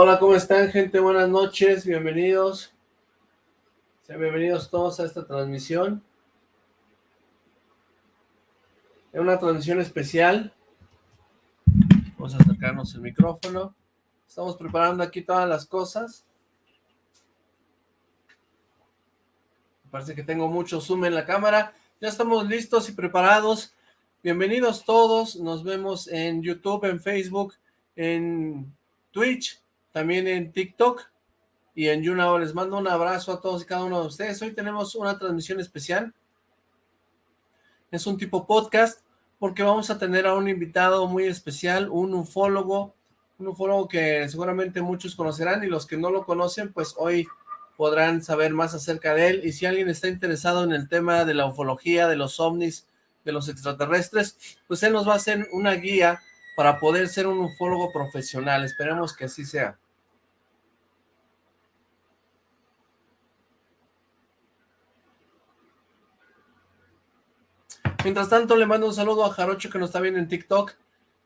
Hola, ¿cómo están, gente? Buenas noches, bienvenidos. Sean bienvenidos todos a esta transmisión. Es una transmisión especial. Vamos a acercarnos el micrófono. Estamos preparando aquí todas las cosas. Parece que tengo mucho zoom en la cámara. Ya estamos listos y preparados. Bienvenidos todos. Nos vemos en YouTube, en Facebook, en Twitch, también en TikTok y en YouNow. Les mando un abrazo a todos y cada uno de ustedes. Hoy tenemos una transmisión especial. Es un tipo podcast porque vamos a tener a un invitado muy especial, un ufólogo, un ufólogo que seguramente muchos conocerán y los que no lo conocen, pues hoy podrán saber más acerca de él. Y si alguien está interesado en el tema de la ufología, de los ovnis, de los extraterrestres, pues él nos va a hacer una guía para poder ser un ufólogo profesional. Esperemos que así sea. Mientras tanto, le mando un saludo a Jarocho que nos está viendo en TikTok,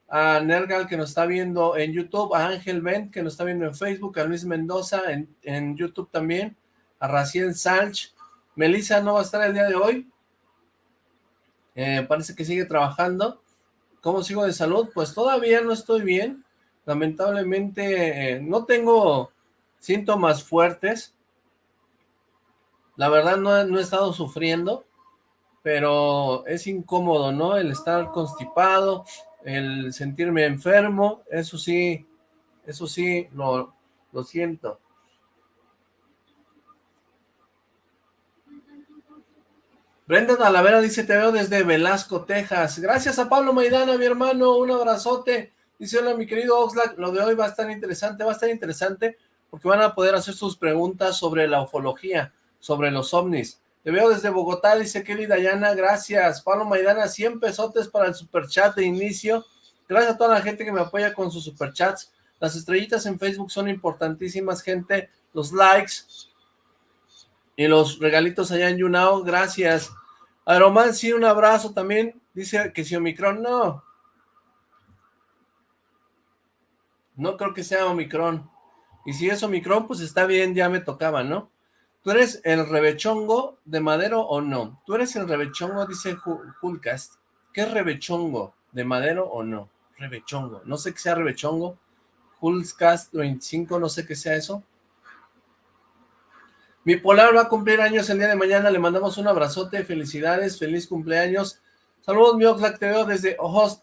a Nergal que nos está viendo en YouTube, a Ángel Ben que nos está viendo en Facebook, a Luis Mendoza en, YouTube también, a Racien Salch. Melissa no va a estar el día de hoy. Eh, parece que sigue trabajando. ¿Cómo sigo de salud? Pues todavía no estoy bien. Lamentablemente eh, no tengo síntomas fuertes. La verdad no he estado sufriendo pero es incómodo, ¿no? El estar constipado, el sentirme enfermo, eso sí, eso sí, lo, lo siento. Brenda Talavera dice, te veo desde Velasco, Texas. Gracias a Pablo Maidana, mi hermano, un abrazote. Dice, hola, mi querido Oxlack, lo de hoy va a estar interesante, va a estar interesante porque van a poder hacer sus preguntas sobre la ufología, sobre los ovnis. Te veo desde Bogotá, dice Kelly Dayana, gracias. Pablo Maidana, 100 pesotes para el superchat de inicio. Gracias a toda la gente que me apoya con sus superchats. Las estrellitas en Facebook son importantísimas, gente. Los likes y los regalitos allá en YouNow, gracias. Aeroman, sí, un abrazo también. Dice que si Omicron, no. No creo que sea Omicron. Y si es Omicron, pues está bien, ya me tocaba, ¿no? ¿Tú eres el revechongo de Madero o no? ¿Tú eres el revechongo? Dice Hulcast. ¿Qué es revechongo? ¿De Madero o no? Revechongo. No sé qué sea revechongo. Hulcast 25, no sé qué sea eso. Mi Polar va a cumplir años el día de mañana. Le mandamos un abrazote. Felicidades. Feliz cumpleaños. Saludos, mi Oxlack. Te veo desde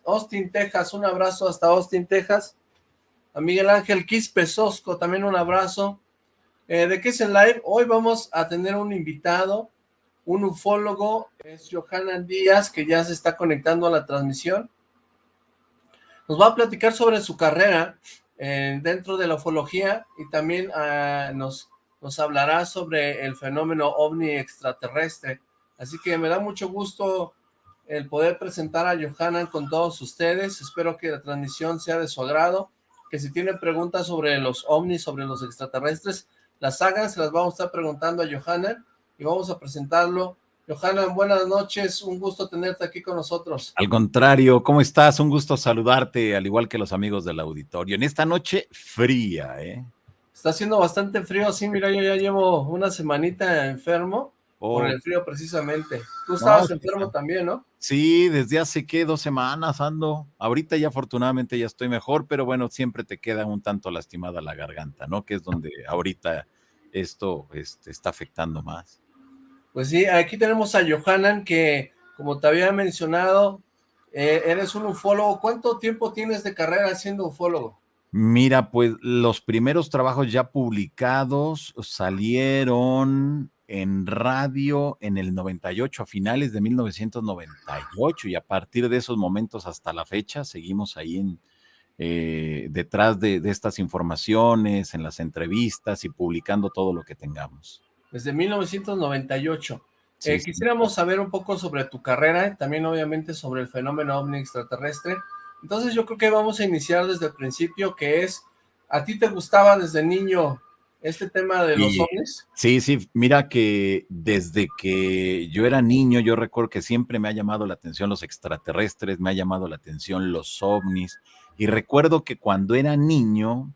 Austin, Texas. Un abrazo hasta Austin, Texas. A Miguel Ángel Quispe Sosco. También un abrazo. Eh, ¿De qué es el live? Hoy vamos a tener un invitado, un ufólogo, es Johanan Díaz, que ya se está conectando a la transmisión. Nos va a platicar sobre su carrera eh, dentro de la ufología y también ah, nos, hablará sobre el fenómeno ovni extraterrestre. Así que me da mucho gusto el poder presentar a Johanan con todos ustedes. Espero que la transmisión sea de su agrado, que si tienen preguntas sobre los ovnis, sobre los extraterrestres, las hagan, se las vamos a estar preguntando a Johanna y vamos a presentarlo. Johanna, buenas noches, un gusto tenerte aquí con nosotros. Al contrario, ¿cómo estás? Un gusto saludarte, al igual que los amigos del auditorio. En esta noche fría, ¿eh? Está haciendo bastante frío, sí, mira, yo ya llevo una semanita enfermo por oh. el frío precisamente. Tú estabas enfermo también, ¿no? Sí, desde hace, ¿qué? Dos semanas ando. Ahorita ya afortunadamente ya estoy mejor, pero bueno, siempre te queda un tanto lastimada la garganta, ¿no? Que es donde ahorita esto este, está afectando más. Pues sí, aquí tenemos a Johanan que, como te había mencionado, eh, eres un ufólogo. ¿Cuánto tiempo tienes de carrera siendo ufólogo? Mira, pues los primeros trabajos ya publicados salieron en radio en el 98, a finales de 1998, y a partir de esos momentos hasta la fecha seguimos ahí en, eh, detrás de, estas informaciones, en las entrevistas y publicando todo lo que tengamos. Desde 1998. Eh, quisiéramos saber un poco sobre tu carrera, también obviamente sobre el fenómeno ovni extraterrestre. Entonces yo creo que vamos a iniciar desde el principio, que es, ¿a ti te gustaba desde niño este tema de los ovnis? Sí, sí, mira que desde que yo era niño, yo recuerdo que siempre me ha llamado la atención los extraterrestres, me ha llamado la atención los ovnis, y recuerdo que cuando era niño,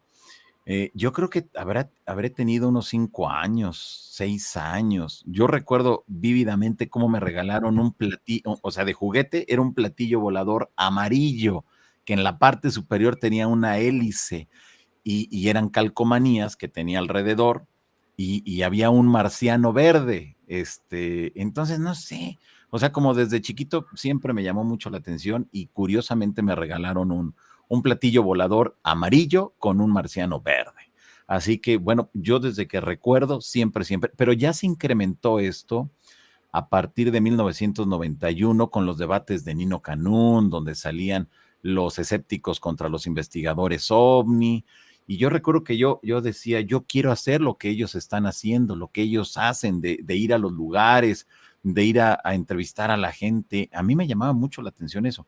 Eh, yo creo que habrá, habré tenido unos cinco años, seis años. Yo recuerdo vívidamente cómo me regalaron un platillo, o sea, de juguete, era un platillo volador amarillo, que en la parte superior tenía una hélice y, eran calcomanías que tenía alrededor y, había un marciano verde. Este, entonces, no sé, o sea, como desde chiquito siempre me llamó mucho la atención y curiosamente me regalaron un, un platillo volador amarillo con un marciano verde. Así que, bueno, yo desde que recuerdo, siempre, siempre, pero ya se incrementó esto a partir de 1991 con los debates de Nino Canún, donde salían los escépticos contra los investigadores ovni. Y yo recuerdo que yo, yo decía, yo quiero hacer lo que ellos están haciendo, lo que ellos hacen, de, ir a los lugares, de ir a, a, entrevistar a la gente. A mí me llamaba mucho la atención eso.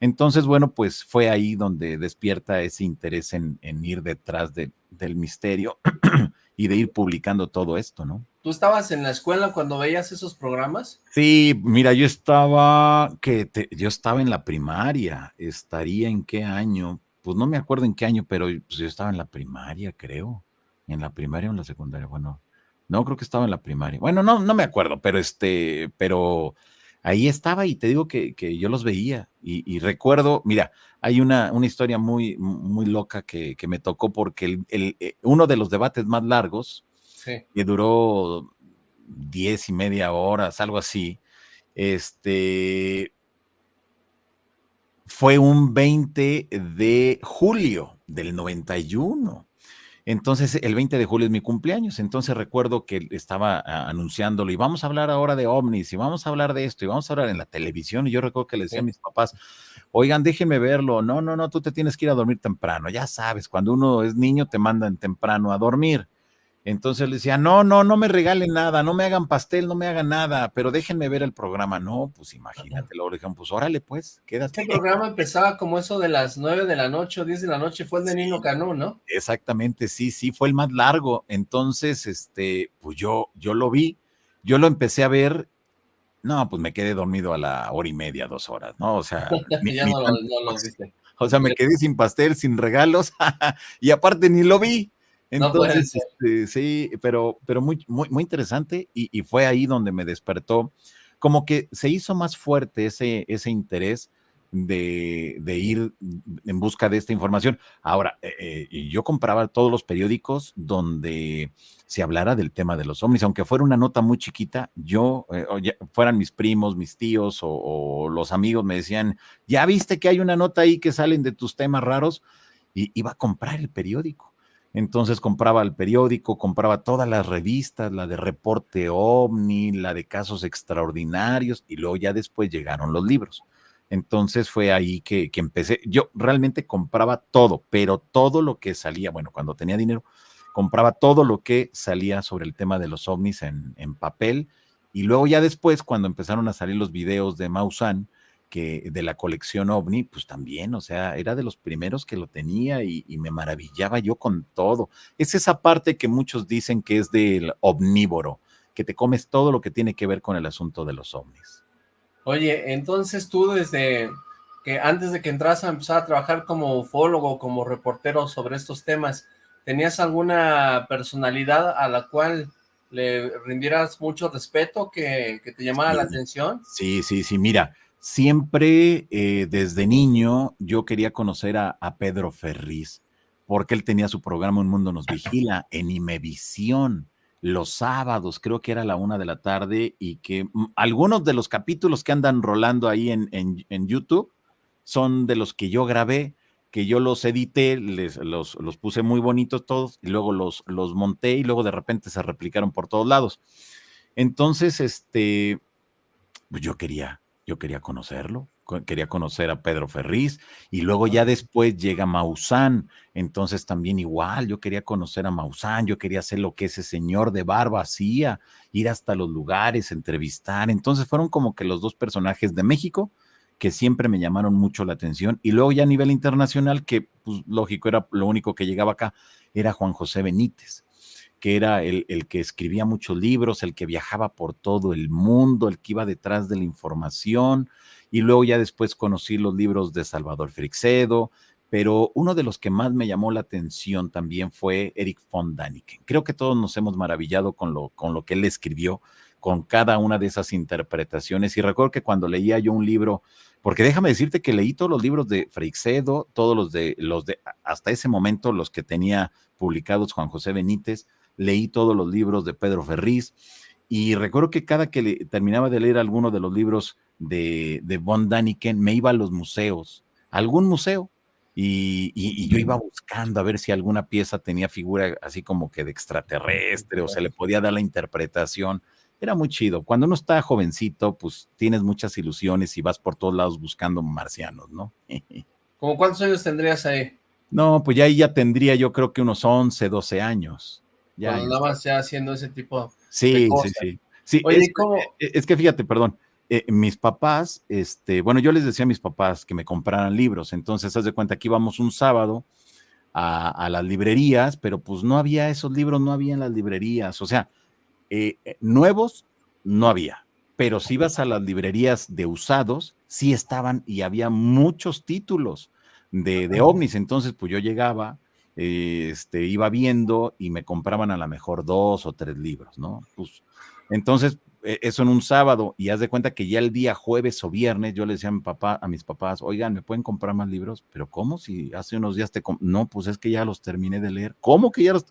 Entonces, bueno, pues fue ahí donde despierta ese interés en, ir detrás del misterio y de ir publicando todo esto, ¿no? ¿Tú estabas en la escuela cuando veías esos programas? Sí, mira, yo estaba, que yo estaba en la primaria, estaría en qué año, pues no me acuerdo en qué año, pero pues yo estaba en la primaria, creo, en la primaria o en la secundaria, bueno, no, creo que estaba en la primaria, bueno, no, no me acuerdo, pero este, pero ahí estaba y te digo que, yo los veía y, recuerdo, mira, hay una, una historia muy, muy loca que, me tocó porque el, eh, uno de los debates más largos, que duró diez y media horas, algo así, este, fue un 20 de julio del 91. Entonces, el 20 de julio es mi cumpleaños. Entonces, recuerdo que estaba ah, anunciándolo y vamos a hablar ahora de ovnis y vamos a hablar de esto y vamos a hablar en la televisión. Y yo recuerdo que le decía a mis papás, oigan, déjenme verlo. No, no, no, tú te tienes que ir a dormir temprano. Ya sabes, cuando uno es niño te mandan temprano a dormir. Entonces le decía, no, no, no me regalen nada, no me hagan pastel, no me hagan nada, pero déjenme ver el programa. No, pues imagínate, luego dijeron, pues órale, pues, quédate. Este programa empezaba como eso de las nueve de la noche o diez de la noche, fue el de Nino Canú, ¿no? Exactamente, sí, sí, fue el más largo. Entonces, este, pues yo, yo lo vi, yo lo empecé a ver, no, pues me quedé dormido a la hora y media, dos horas, ¿no? O sea, ya no, lo viste. O sea, me quedé sin pastel, sin regalos, y aparte ni lo vi. Entonces, este, sí, pero, pero muy, muy, muy interesante y, fue ahí donde me despertó, como que se hizo más fuerte ese, ese interés de, ir en busca de esta información. Ahora, eh, eh, yo compraba todos los periódicos donde se hablara del tema de los ovnis, aunque fuera una nota muy chiquita, yo, eh, fueran mis primos, mis tíos o, o, los amigos me decían, ya viste que hay una nota ahí que salen de tus temas raros, y iba a comprar el periódico. Entonces compraba el periódico, compraba todas las revistas, la de Reporte OVNI, la de Casos Extraordinarios, y luego ya después llegaron los libros. Entonces fue ahí que, empecé. Yo realmente compraba todo, pero todo lo que salía, bueno, cuando tenía dinero, compraba todo lo que salía sobre el tema de los ovnis en, en papel. Y luego ya después, cuando empezaron a salir los videos de Maussan, que de la colección ovni, pues también, o sea, era de los primeros que lo tenía y, me maravillaba yo con todo. Es esa parte que muchos dicen que es del omnívoro, que te comes todo lo que tiene que ver con el asunto de los ovnis. Oye, entonces tú desde que antes de que entras a empezar a trabajar como ufólogo, como reportero sobre estos temas, ¿tenías alguna personalidad a la cual le rindieras mucho respeto, que, te llamara la atención? Sí, sí, sí, mira, Siempre eh, desde niño yo quería conocer a, Pedro Ferriz, porque él tenía su programa Un Mundo Nos Vigila en Imevisión los sábados, creo que era la una de la tarde, y que mm, algunos de los capítulos que andan rolando ahí en, en, YouTube son de los que yo grabé, que yo los edité, les, los, los, puse muy bonitos todos, y luego los, los monté y luego de repente se replicaron por todos lados. Entonces, este, pues yo quería, yo quería conocerlo, quería conocer a Pedro Ferriz y luego ya después llega Maussan, entonces también igual, yo quería conocer a Maussan, yo quería hacer lo que ese señor de barba hacía, ir hasta los lugares, entrevistar, entonces fueron como que los dos personajes de México que siempre me llamaron mucho la atención y luego ya a nivel internacional, que pues lógico era lo único que llegaba acá, era Juan José Benítez que era el, que escribía muchos libros, el que viajaba por todo el mundo, el que iba detrás de la información, y luego ya después conocí los libros de Salvador Frixedo, pero uno de los que más me llamó la atención también fue Eric von Daniken. Creo que todos nos hemos maravillado con lo, con lo que él escribió, con cada una de esas interpretaciones. Y recuerdo que cuando leía yo un libro, porque déjame decirte que leí todos los libros de Freixedo, todos los de, los de, hasta ese momento, los que tenía publicados Juan José Benítez, leí todos los libros de Pedro Ferriz, y recuerdo que cada que terminaba de leer alguno de los libros de, de von Daniken, me iba a los museos, algún museo, y, yo iba buscando a ver si alguna pieza tenía figura así como que de extraterrestre o se le podía dar la interpretación. Era muy chido. Cuando uno está jovencito, pues tienes muchas ilusiones y vas por todos lados buscando marcianos, ¿no? ¿Cómo cuántos años tendrías ahí? No, pues ya ahí ya tendría yo creo que unos 11, 12 años. Ya, Cuando haciendo ese tipo sí, de cosas. Sí, sí, sí. Oye, es, ¿cómo? es que fíjate, perdón, eh, mis papás, este, bueno, yo les decía a mis papás que me compraran libros, entonces haz de cuenta que íbamos un sábado a, las librerías, pero pues no había esos libros, no había en las librerías, o sea, eh, eh, nuevos no había, pero si ibas a las librerías de usados, sí estaban y había muchos títulos de, de ovnis, entonces pues yo llegaba, este, iba viendo y me compraban a lo mejor dos o tres libros, ¿no? Pues, entonces, e, eso en un sábado y haz de cuenta que ya el día jueves o viernes yo le decía a mi papá, a mis papás, oigan, ¿me pueden comprar más libros? Pero ¿cómo? Si hace unos días te... No, pues es que ya los terminé de leer. ¿Cómo que ya los...?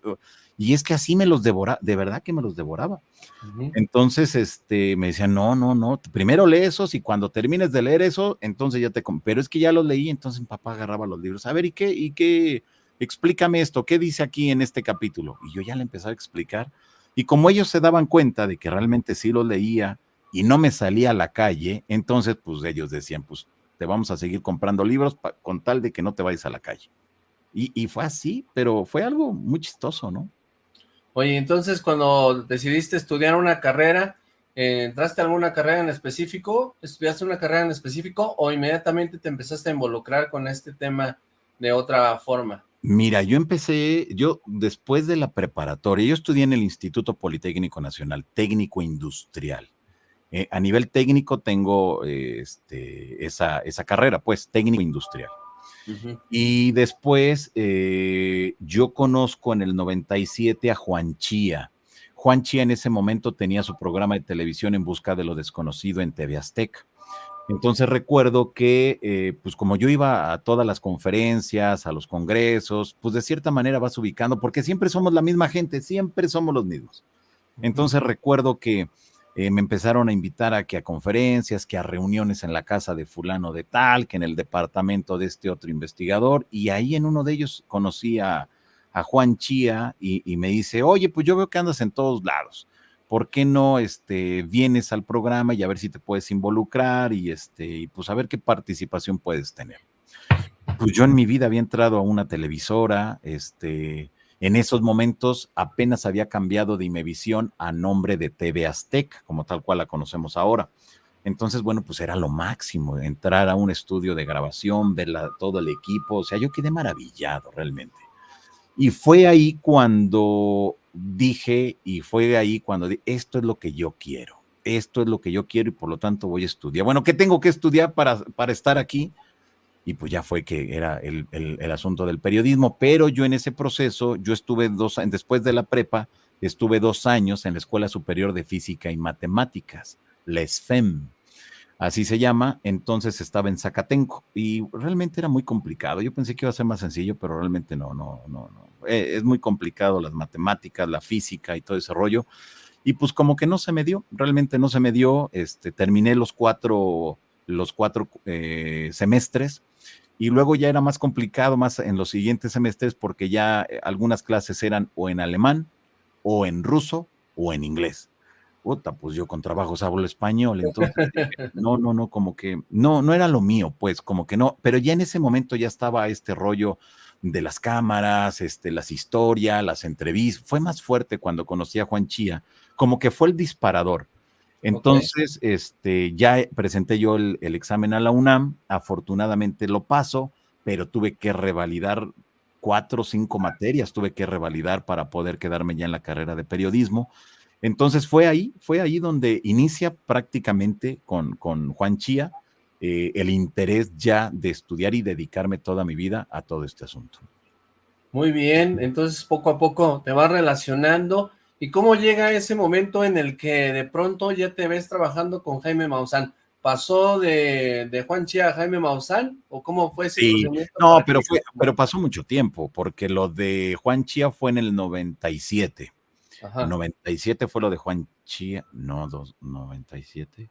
Y es que así me los devoraba, de verdad que me los devoraba. Entonces, este, me decían, no, no, no, primero lee esos y cuando termines de leer eso, entonces ya te... Pero es que ya los leí, entonces mi papá agarraba los libros. A ver, ¿y qué? ¿Y qué? Explícame esto, ¿qué dice aquí en este capítulo? Y yo ya le empezaba a explicar y como ellos se daban cuenta de que realmente sí lo leía y no me salía a la calle, entonces pues ellos decían, pues te vamos a seguir comprando libros con tal de que no te vayas a la calle. Y, fue así, pero fue algo muy chistoso, ¿no? Oye, entonces cuando decidiste estudiar una carrera, eh, ¿entraste a alguna carrera en específico? ¿Estudiaste una carrera en específico o inmediatamente te empezaste a involucrar con este tema de otra forma? Mira, yo empecé, yo después de la preparatoria, yo estudié en el Instituto Politécnico Nacional, técnico industrial. Eh, a nivel técnico tengo este, esa, esa, carrera, pues técnico industrial. Y después eh, yo conozco en el 97 a Juan Chía. Juan Chía en ese momento tenía su programa de televisión en busca de lo desconocido en TV Azteca. Entonces recuerdo que, eh, pues como yo iba a todas las conferencias, a los congresos, pues de cierta manera vas ubicando, porque siempre somos la misma gente, siempre somos los mismos. Entonces recuerdo que eh, me empezaron a invitar a que a conferencias, que a reuniones en la casa de fulano de tal, que en el departamento de este otro investigador, y ahí en uno de ellos conocí a, Juan Chía y, y me dice, oye, pues yo veo que andas en todos lados ¿por qué no este, vienes al programa y a ver si te puedes involucrar y, este, y pues a ver qué participación puedes tener? Pues yo en mi vida había entrado a una televisora, este, en esos momentos apenas había cambiado de Imevisión a nombre de TV Azteca, como tal cual la conocemos ahora. Entonces, bueno, pues era lo máximo, entrar a un estudio de grabación, ver todo el equipo, o sea, yo quedé maravillado realmente. Y fue ahí cuando dije, y fue ahí cuando dije, esto es lo que yo quiero, esto es lo que yo quiero y por lo tanto voy a estudiar. Bueno, ¿qué tengo que estudiar para, para estar aquí? Y pues ya fue que era el, el, asunto del periodismo, pero yo en ese proceso, yo estuve dos después de la prepa, estuve dos años en la Escuela Superior de Física y Matemáticas, la SFEM, así se llama, entonces estaba en Zacatenco y realmente era muy complicado. Yo pensé que iba a ser más sencillo, pero realmente no, no, no, no. Eh, es muy complicado las matemáticas, la física y todo ese rollo. Y pues como que no se me dio, realmente no se me dio. Este, terminé los cuatro, los cuatro eh, semestres y luego ya era más complicado más en los siguientes semestres porque ya eh, algunas clases eran o en alemán o en ruso o en inglés puta, pues yo con trabajos hablo español, entonces no, no, no, como que no, no era lo mío, pues como que no, pero ya en ese momento ya estaba este rollo de las cámaras, este, las historias, las entrevistas, fue más fuerte cuando conocí a Juan Chía, como que fue el disparador. Entonces, este, ya presenté yo el, el examen a la UNAM, afortunadamente lo paso, pero tuve que revalidar cuatro o cinco materias, tuve que revalidar para poder quedarme ya en la carrera de periodismo. Entonces fue ahí, fue ahí donde inicia prácticamente con, con Juan Chía eh, el interés ya de estudiar y dedicarme toda mi vida a todo este asunto. Muy bien, entonces poco a poco te vas relacionando. ¿Y cómo llega ese momento en el que de pronto ya te ves trabajando con Jaime Maussan? ¿Pasó de, Juan Chía a Jaime Maussan? ¿O cómo fue ese sí, No, pero, fue, pero pasó mucho tiempo, porque lo de Juan Chía fue en el 97. Ajá. 97 fue lo de Juan Chía, no, dos, 97.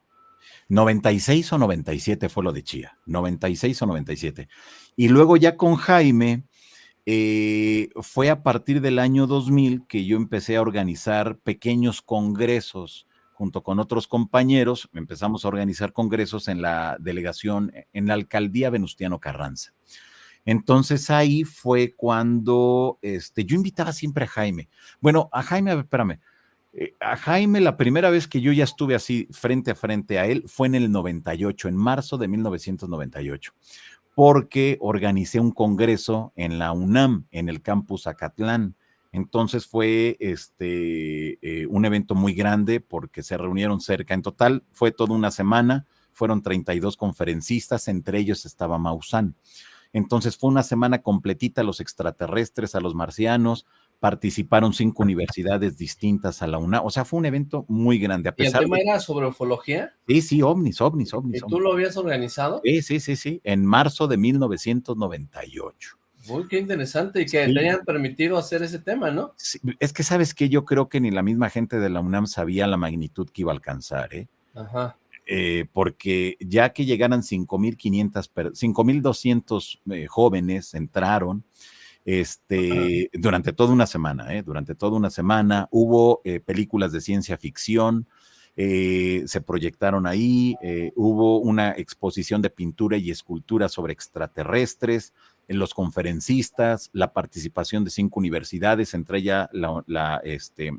96 o 97 fue lo de Chía, 96 o 97. Y luego ya con Jaime, eh, fue a partir del año 2000 que yo empecé a organizar pequeños congresos junto con otros compañeros, empezamos a organizar congresos en la delegación, en la alcaldía Venustiano Carranza. Entonces ahí fue cuando este, yo invitaba siempre a Jaime. Bueno, a Jaime, espérame, a Jaime la primera vez que yo ya estuve así frente a frente a él fue en el 98, en marzo de 1998 porque organicé un congreso en la UNAM, en el campus Acatlán. Entonces fue este, eh, un evento muy grande porque se reunieron cerca. En total fue toda una semana, fueron 32 conferencistas, entre ellos estaba Maussan. Entonces fue una semana completita a los extraterrestres, a los marcianos, participaron cinco universidades distintas a la UNA, o sea, fue un evento muy grande. A pesar ¿Y el tema era sobre ufología? Sí, sí, ovnis, ovnis, ovnis. ¿Y tú lo habías organizado? Sí, sí, sí, sí, en marzo de 1998. Muy qué interesante y que le hayan permitido hacer ese tema, ¿no? es que sabes que yo creo que ni la misma gente de la UNAM sabía la magnitud que iba a alcanzar, ¿eh? Ajá. Eh, porque ya que llegaran 5.500, 5.200 eh, jóvenes entraron, este, durante toda una semana, ¿eh? durante toda una semana hubo eh, películas de ciencia ficción, eh, se proyectaron ahí, hubo una exposición de pintura y escultura sobre extraterrestres, los conferencistas, la participación de cinco universidades, entre ellas la, este,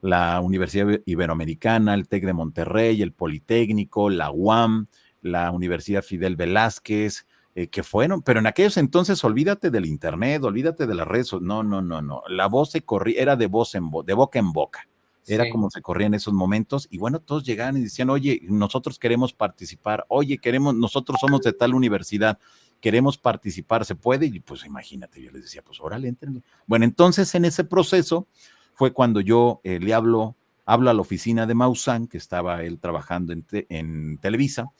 la Universidad Iberoamericana, el TEC de Monterrey, el Politécnico, la UAM, la Universidad Fidel Velázquez, eh, que fueron, pero en aquellos entonces olvídate del internet, olvídate de las redes, no, no, no, no, la voz se corría, era de voz en voz, de boca en boca, era como se corría en esos momentos, y bueno, todos llegaban y decían, oye, nosotros queremos participar, oye, queremos, nosotros somos de tal universidad, queremos participar, ¿se puede? Y pues imagínate, yo les decía, pues órale, entren. Bueno, entonces en ese proceso fue cuando yo eh, le hablo, hablo a la oficina de Maussan, que estaba él trabajando en, en Televisa,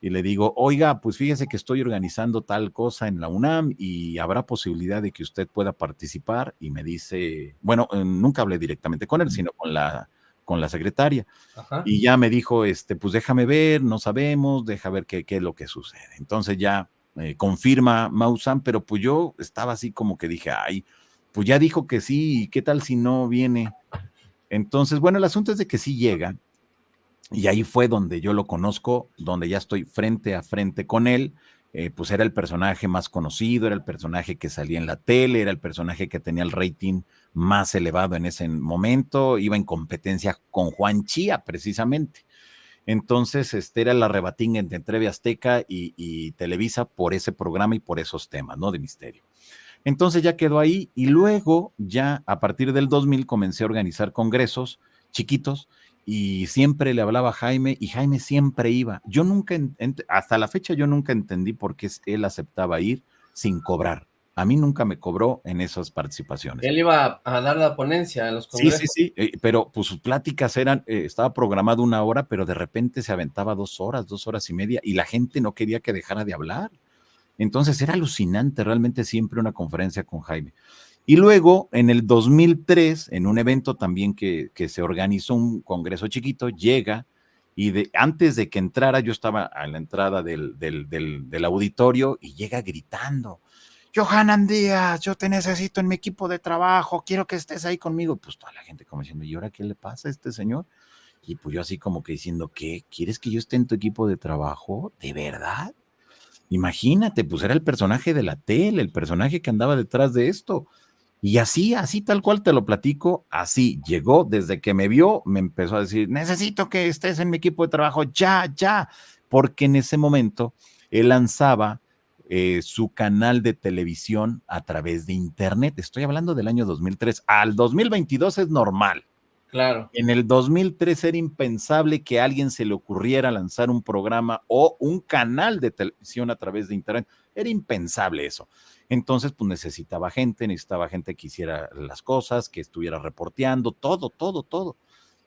y le digo, oiga, pues fíjese que estoy organizando tal cosa en la UNAM y habrá posibilidad de que usted pueda participar. Y me dice, bueno, eh, nunca hablé directamente con él, sino con la, con la secretaria. Y ya me dijo, este, pues déjame ver, no sabemos, deja ver qué, qué es lo que sucede. Entonces ya eh, confirma Mausan, pero pues yo estaba así como que dije, ay, pues ya dijo que sí, ¿qué tal si no viene? Entonces, bueno, el asunto es de que sí llega, y ahí fue donde yo lo conozco, donde ya estoy frente a frente con él. Eh, pues era el personaje más conocido, era el personaje que salía en la tele, era el personaje que tenía el rating más elevado en ese momento, iba en competencia con Juan Chía precisamente. Entonces, este era la rebatín entre Treve Azteca y, y, Televisa por ese programa y por esos temas, ¿no? De misterio. Entonces ya quedó ahí y luego ya a partir del 2000 comencé a organizar congresos chiquitos y siempre le hablaba a Jaime y Jaime siempre iba. Yo nunca, hasta la fecha yo nunca entendí por qué él aceptaba ir sin cobrar. A mí nunca me cobró en esas participaciones. Él iba a dar la ponencia en los congresos. Sí, sí, sí, eh, pero pues sus pláticas eran, eh, estaba programado una hora, pero de repente se aventaba dos horas, dos horas y media, y la gente no quería que dejara de hablar. Entonces era alucinante realmente siempre una conferencia con Jaime. Y luego, en el 2003, en un evento también que, se organizó un congreso chiquito, llega y de, antes de que entrara, yo estaba a la entrada del, del, auditorio y llega gritando, Johanan Díaz, yo te necesito en mi equipo de trabajo, quiero que estés ahí conmigo. Pues toda la gente como diciendo, ¿y ahora qué le pasa a este señor? Y pues yo así como que diciendo, ¿qué? ¿Quieres que yo esté en tu equipo de trabajo? ¿De verdad? Imagínate, pues era el personaje de la tele, el personaje que andaba detrás de esto. Y así, así tal cual te lo platico, así llegó, desde que me vio, me empezó a decir, necesito que estés en mi equipo de trabajo, ya, ya, porque en ese momento él lanzaba eh, su canal de televisión a través de internet. Estoy hablando del año 2003. Al 2022 es normal. Claro. En el 2003 era impensable que a alguien se le ocurriera lanzar un programa o un canal de televisión a través de Internet. Era impensable eso. Entonces, pues necesitaba gente, necesitaba gente que hiciera las cosas, que estuviera reporteando, todo, todo, todo.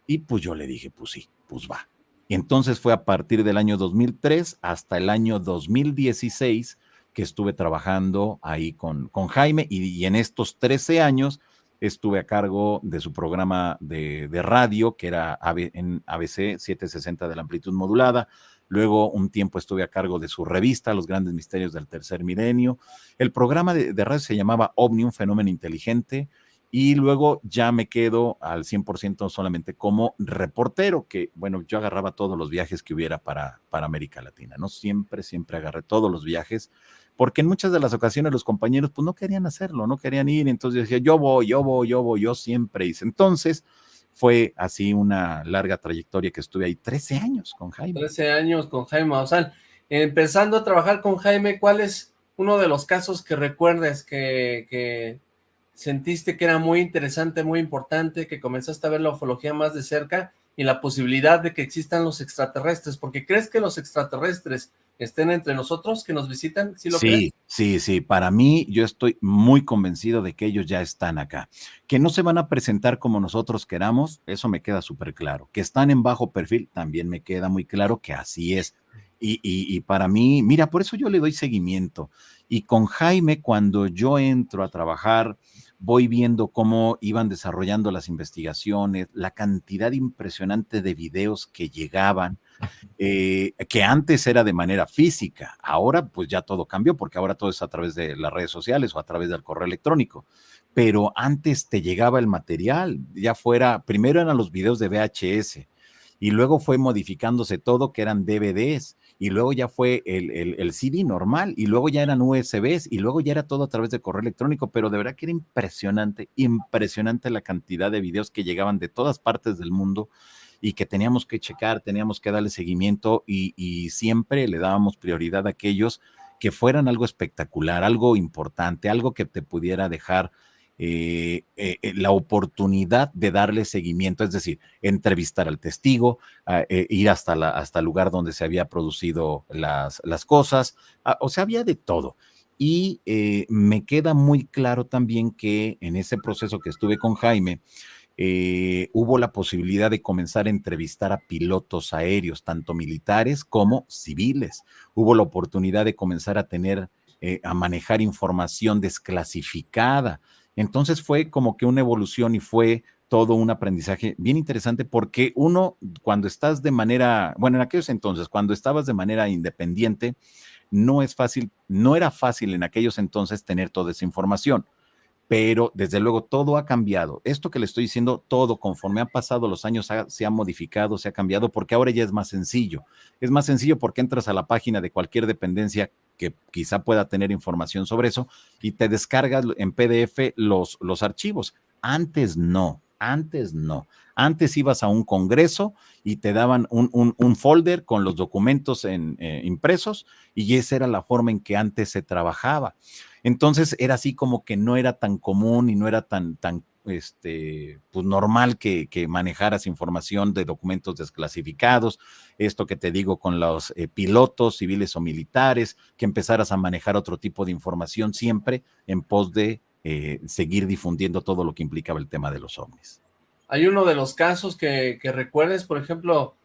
Y pues yo le dije, pues sí, pues va. Y entonces fue a partir del año 2003 hasta el año 2016 que estuve trabajando ahí con, con Jaime y, en estos 13 años estuve a cargo de su programa de, radio, que era en ABC 760 de la amplitud modulada. Luego un tiempo estuve a cargo de su revista, Los Grandes Misterios del Tercer Milenio. El programa de, de radio se llamaba OVNI, un fenómeno inteligente. Y luego ya me quedo al 100% solamente como reportero, que bueno, yo agarraba todos los viajes que hubiera para, para América Latina, ¿no? Siempre, siempre agarré todos los viajes porque en muchas de las ocasiones los compañeros pues no querían hacerlo, no querían ir, entonces decía, yo voy, yo voy, yo voy, yo siempre hice. Entonces fue así una larga trayectoria que estuve ahí 13 años con Jaime. 13 años con Jaime sea, Empezando a trabajar con Jaime, ¿cuál es uno de los casos que recuerdes que, que sentiste que era muy interesante, muy importante, que comenzaste a ver la ufología más de cerca y la posibilidad de que existan los extraterrestres? Porque crees que los extraterrestres estén entre nosotros, que nos visitan? ¿Sí, lo sí, sí, sí. Para mí, yo estoy muy convencido de que ellos ya están acá. Que no se van a presentar como nosotros queramos, eso me queda súper claro. Que están en bajo perfil, también me queda muy claro que así es. Y, y, para mí, mira, por eso yo le doy seguimiento. Y con Jaime, cuando yo entro a trabajar, voy viendo cómo iban desarrollando las investigaciones, la cantidad impresionante de videos que llegaban, eh, que antes era de manera física, ahora pues ya todo cambió porque ahora todo es a través de las redes sociales o a través del correo electrónico, pero antes te llegaba el material, ya fuera, primero eran los videos de VHS y luego fue modificándose todo que eran DVDs y luego ya fue el, el, CD normal, y luego ya eran USBs, y luego ya era todo a través de correo electrónico, pero de verdad que era impresionante, impresionante la cantidad de videos que llegaban de todas partes del mundo y que teníamos que checar, teníamos que darle seguimiento y, siempre le dábamos prioridad a aquellos que fueran algo espectacular, algo importante, algo que te pudiera dejar eh, eh, eh, la oportunidad de darle seguimiento, es decir, entrevistar al testigo, ir hasta, hasta el lugar donde se había producido las, las cosas, ah, o sea, había de todo. Y me queda muy claro también que en ese proceso que estuve con Jaime, hubo la posibilidad de comenzar a entrevistar a pilotos aéreos, tanto militares como civiles. Hubo la oportunidad de comenzar a tener, a manejar información desclasificada. Entonces fue como que una evolución y fue todo un aprendizaje bien interesante porque uno, cuando estás de manera, bueno, en aquellos entonces, cuando estabas de manera independiente, no es fácil, no era fácil en aquellos entonces tener toda esa información pero desde luego todo ha cambiado. Esto que le estoy diciendo, todo conforme han pasado los años se ha modificado, se ha cambiado, porque ahora ya es más sencillo. Es más sencillo porque entras a la página de cualquier dependencia que quizá pueda tener información sobre eso y te descargas en PDF los, los archivos. Antes no, antes no. Antes ibas a un congreso y te daban un, folder con los documentos en, eh, impresos y esa era la forma en que antes se trabajaba. Entonces era así como que no era tan común y no era tan, tan este, pues normal que, manejaras información de documentos desclasificados, esto que te digo con los eh, pilotos civiles o militares, que empezaras a manejar otro tipo de información siempre en pos de eh, seguir difundiendo todo lo que implicaba el tema de los ovnis. ¿Hay uno de los casos que, que recuerdes, por ejemplo,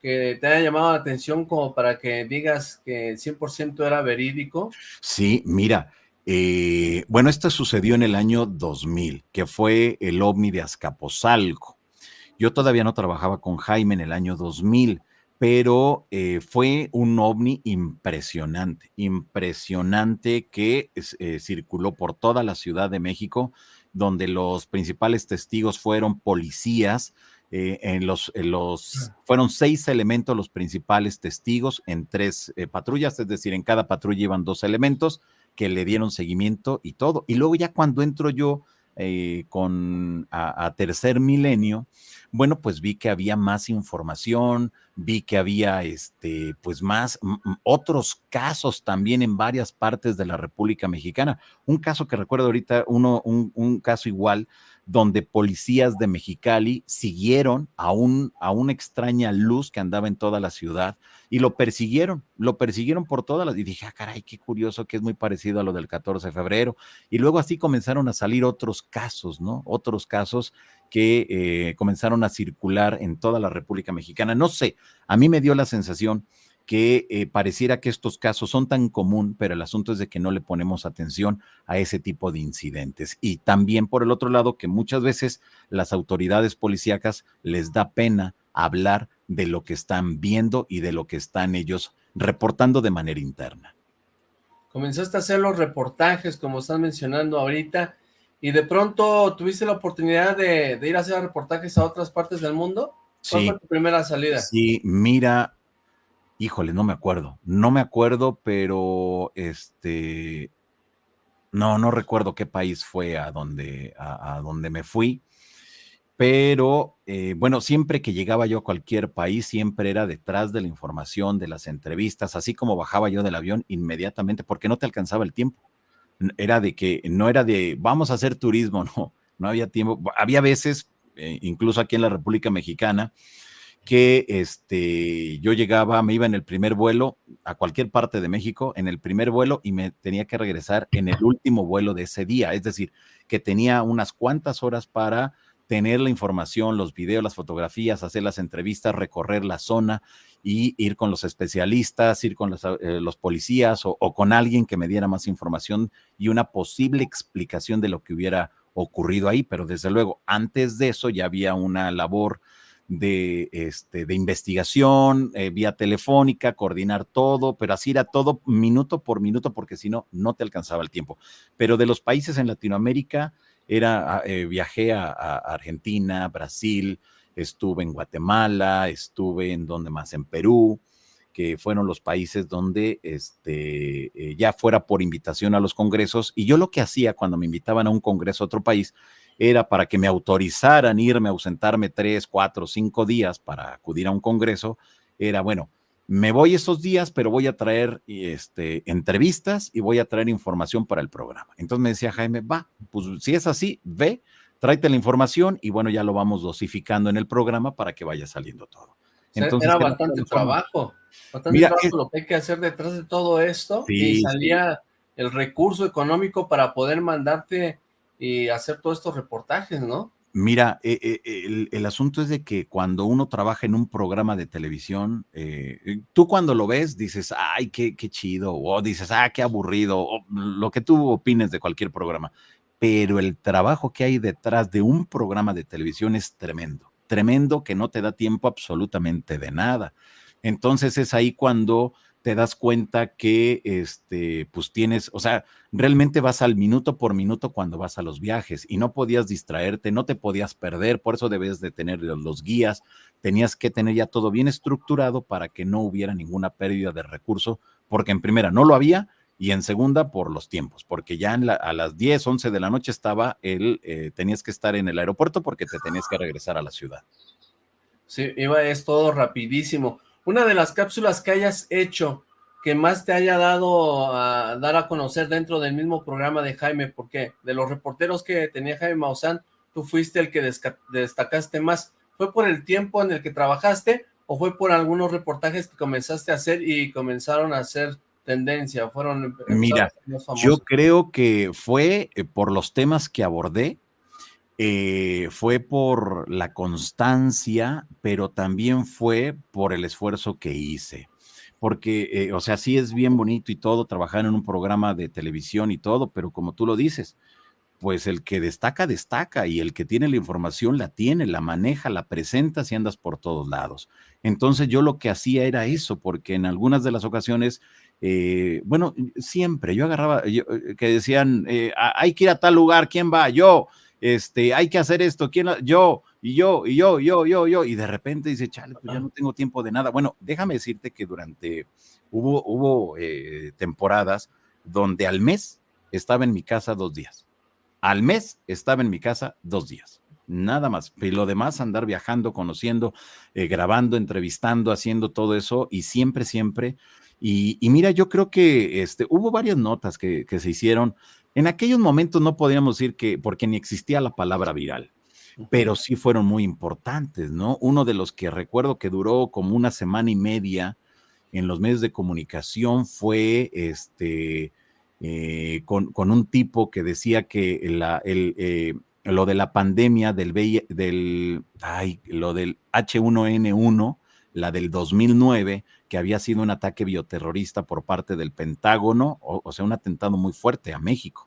que te haya llamado la atención como para que digas que 100% era verídico? Sí, mira, eh, bueno, esto sucedió en el año 2000, que fue el ovni de Azcapotzalco. Yo todavía no trabajaba con Jaime en el año 2000, pero eh, fue un ovni impresionante, impresionante que eh, circuló por toda la Ciudad de México, donde los principales testigos fueron policías, en los, los, fueron seis elementos los principales testigos en tres patrullas, es decir, en cada patrulla iban dos elementos, que le dieron seguimiento y todo. Y luego ya cuando entro yo eh, con a, tercer milenio, bueno, pues vi que había más información, vi que había este, pues más otros casos también en varias partes de la República Mexicana. Un caso que recuerdo ahorita, uno, un, un caso igual, donde policías de Mexicali siguieron a, un, a una extraña luz que andaba en toda la ciudad y lo persiguieron, lo persiguieron por todas las... Y dije, ah, caray, qué curioso que es muy parecido a lo del 14 de febrero. Y luego así comenzaron a salir otros casos, ¿no? Otros casos que eh, comenzaron a circular en toda la República Mexicana. No sé, a mí me dio la sensación que eh, pareciera que estos casos son tan común, pero el asunto es de que no le ponemos atención a ese tipo de incidentes. Y también por el otro lado, que muchas veces las autoridades policíacas les da pena hablar de lo que están viendo y de lo que están ellos reportando de manera interna. Comenzaste a hacer los reportajes, como están mencionando ahorita, y de pronto tuviste la oportunidad de, ir a hacer reportajes a otras partes del mundo. ¿Cuál fue tu primera salida? Sí, mira, híjole, no me acuerdo, no me acuerdo, pero este, no, no recuerdo qué país fue a donde, a, donde me fui, pero eh, bueno, siempre que llegaba yo a cualquier país, siempre era detrás de la información, de las entrevistas, así como bajaba yo del avión inmediatamente, porque no te alcanzaba el tiempo era de que no era de vamos a hacer turismo, no, no había tiempo. Había veces, eh, incluso aquí en la República Mexicana, que este, yo llegaba, me iba en el primer vuelo a cualquier parte de México, en el primer vuelo y me tenía que regresar en el último vuelo de ese día. Es decir, que tenía unas cuantas horas para tener la información, los videos, las fotografías, hacer las entrevistas, recorrer la zona y ir con los especialistas, ir con los, eh, policías o, con alguien que me diera más información y una posible explicación de lo que hubiera ocurrido ahí. Pero desde luego, antes de eso ya había una labor de, este, de investigación, eh, vía telefónica, coordinar todo, pero así era todo minuto por minuto, porque si no, no te alcanzaba el tiempo. Pero de los países en Latinoamérica, era, ah, eh, viajé a, Argentina, Brasil, estuve en Guatemala, estuve en donde más, en Perú, que fueron los países donde este, eh, ya fuera por invitación a los congresos. Y yo lo que hacía cuando me invitaban a un congreso a otro país era para que me autorizaran irme a ausentarme tres, cuatro, cinco días para acudir a un congreso, era, bueno, me voy esos días, pero voy a traer este, entrevistas y voy a traer información para el programa. Entonces me decía Jaime, va, pues si es así, ve, tráete la información y bueno, ya lo vamos dosificando en el programa para que vaya saliendo todo. Entonces, era bastante trabajo, bastante trabajo lo que hay que hacer detrás de todo esto y salía el recurso económico para poder mandarte y hacer todos estos reportajes, ¿no? Mira, eh, eh, el, asunto es de que cuando uno trabaja en un programa de televisión, eh, tú cuando lo ves dices, ay, qué, qué chido, o dices, ah, qué aburrido, o lo que tú opines de cualquier programa. Pero el trabajo que hay detrás de un programa de televisión es tremendo, tremendo que no te da tiempo absolutamente de nada. Entonces es ahí cuando te das cuenta que, este, pues tienes, o sea, realmente vas al minuto por minuto cuando vas a los viajes y no podías distraerte, no te podías perder, por eso debes de tener los guías, tenías que tener ya todo bien estructurado para que no hubiera ninguna pérdida de recurso, porque en primera no lo había y en segunda por los tiempos, porque ya a las 10, 11 de la noche estaba el, eh, tenías que estar en el aeropuerto porque te tenías que regresar a la ciudad. Sí, iba, es todo rapidísimo una de las cápsulas que hayas hecho que más te haya dado a dar a conocer dentro del mismo programa de Jaime, porque de los reporteros que tenía Jaime Maussan, tú fuiste el que destacaste más. ¿Fue por el tiempo en el que trabajaste o fue por algunos reportajes que comenzaste a hacer y comenzaron a hacer tendencia? Fueron Mira, yo creo que fue eh, por los temas que abordé, eh, fue por la constancia, pero también fue por el esfuerzo que hice. Porque, eh, o sea, sí es bien bonito y todo, trabajar en un programa de televisión y todo, pero como tú lo dices, pues el que destaca, destaca, y el que tiene la información la tiene, la maneja, la presenta si andas por todos lados. Entonces yo lo que hacía era eso, porque en algunas de las ocasiones, eh, bueno, siempre yo agarraba, que decían, hay que ir a tal lugar, ¿quién va? Yo este, hay que hacer esto, ¿quién? Yo, y yo, y yo, yo, yo, yo, y de repente dice, chale, pues ya no tengo tiempo de nada. Bueno, déjame decirte que durante, hubo, hubo eh, temporadas donde al mes estaba en mi casa dos días. Al mes estaba en mi casa dos días. nada más. Y lo demás, andar viajando, conociendo, eh, grabando, entrevistando, haciendo todo eso y siempre, siempre. Y, mira, yo creo que este, hubo varias notas que, que, se hicieron. En aquellos momentos no podríamos decir que, porque ni existía la palabra viral, pero sí fueron muy importantes, ¿no? Uno de los que recuerdo que duró como una semana y media en los medios de comunicación fue este, eh, con, un tipo que decía que la, el, eh, lo de la pandemia del, del, ay, lo del H1N1, la del 2009, que había sido un ataque bioterrorista por parte del Pentágono, o, sea, un atentado muy fuerte a México.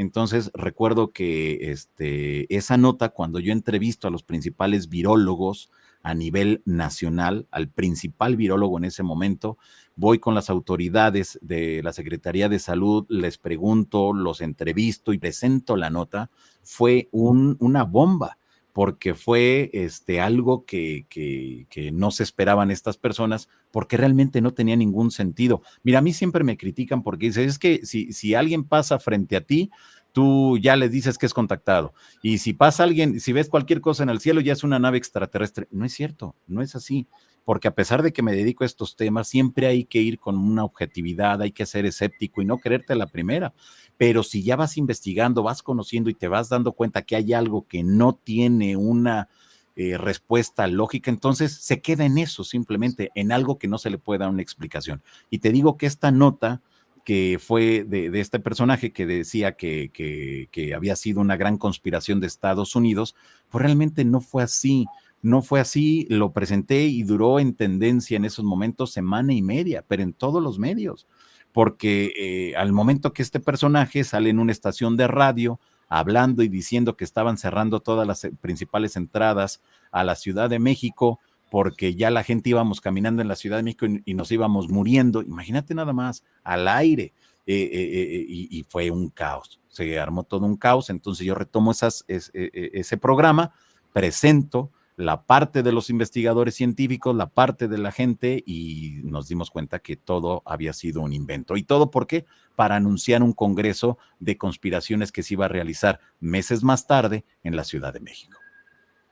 Entonces, recuerdo que este, esa nota, cuando yo entrevisto a los principales virólogos a nivel nacional, al principal virólogo en ese momento, voy con las autoridades de la Secretaría de Salud, les pregunto, los entrevisto y presento la nota, fue una bomba porque fue este, algo que, que, no se esperaban estas personas, porque realmente no tenía ningún sentido. Mira, a mí siempre me critican porque dicen, es que si, si alguien pasa frente a ti, tú ya les dices que es contactado. Y si pasa alguien, si ves cualquier cosa en el cielo, ya es una nave extraterrestre. No es cierto, no es así. Porque a pesar de que me dedico a estos temas, siempre hay que ir con una objetividad, hay que ser escéptico y no creerte la primera. Pero si ya vas investigando, vas conociendo y te vas dando cuenta que hay algo que no tiene una eh, respuesta lógica, entonces se queda en eso, simplemente en algo que no se le puede dar una explicación. Y te digo que esta nota que fue de, este personaje que decía que, que, había sido una gran conspiración de Estados Unidos, pues realmente no fue así. No fue así, lo presenté y duró en tendencia en esos momentos semana y media, pero en todos los medios, porque eh, al momento que este personaje sale en una estación de radio hablando y diciendo que estaban cerrando todas las eh, principales entradas a la Ciudad de México, porque ya la gente íbamos caminando en la Ciudad de México y, nos íbamos muriendo. Imagínate nada más, al aire. Eh, y, fue un caos, se armó todo un caos. Entonces yo retomo ese programa, presento la parte de los investigadores científicos, la parte de la gente y nos dimos cuenta que todo había sido un invento. ¿Y todo por qué? Para anunciar un congreso de conspiraciones que se iba a realizar meses más tarde en la Ciudad de México.